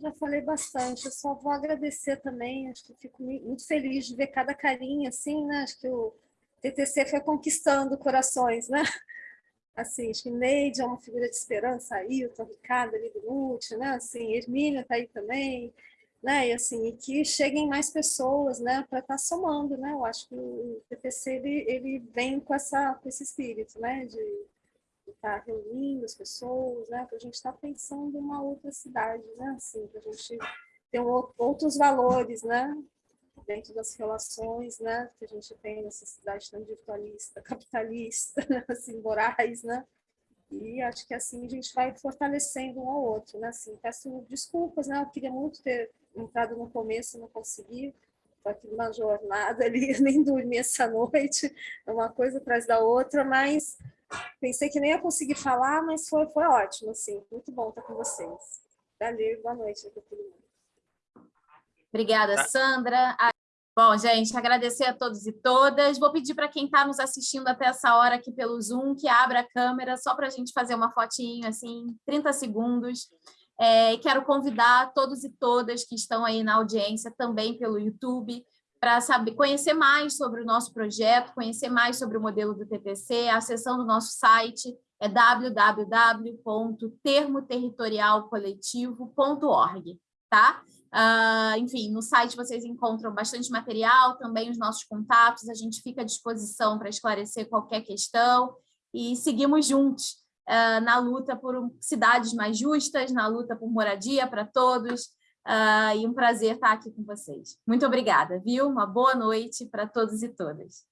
Já falei bastante, eu só vou agradecer também, acho que fico muito feliz de ver cada carinha, assim, né? Acho que o TTC foi conquistando corações, né? Assim, acho que Neide é uma figura de esperança, Ailton, Ricardo ali do Lute, né? Assim, Hermínia está aí também, né? E assim, e que cheguem mais pessoas, né? Para estar tá somando, né? Eu acho que o TTC, ele, ele vem com, essa, com esse espírito, né? De estar tá reunindo as pessoas, né? Para a gente estar tá pensando em uma outra cidade, né? Assim, para a gente ter outros valores, né? Dentro das relações, né? Que a gente tem nessa cidade tão individualista, capitalista, né? assim, morais, né? E acho que assim a gente vai fortalecendo um ao outro, né? Assim, peço desculpas, né? Eu queria muito ter entrado no começo, não consegui. Estou aqui numa jornada ali, nem dormi essa noite, uma coisa atrás da outra, mas Pensei que nem ia conseguir falar, mas foi, foi ótimo, assim. Muito bom estar com vocês. Valeu, boa noite para todo mundo. Obrigada, tá. Sandra. Bom, gente, agradecer a todos e todas. Vou pedir para quem está nos assistindo até essa hora aqui pelo Zoom, que abra a câmera, só para a gente fazer uma fotinho, assim, 30 segundos. É, quero convidar todos e todas que estão aí na audiência também pelo YouTube para saber conhecer mais sobre o nosso projeto, conhecer mais sobre o modelo do TTC, acessando o nosso site é www.termoterritorialcoletivo.org. tá? Uh, enfim, no site vocês encontram bastante material, também os nossos contatos, a gente fica à disposição para esclarecer qualquer questão e seguimos juntos uh, na luta por cidades mais justas, na luta por moradia para todos, uh, e um prazer estar aqui com vocês. Muito obrigada, viu? Uma boa noite para todos e todas.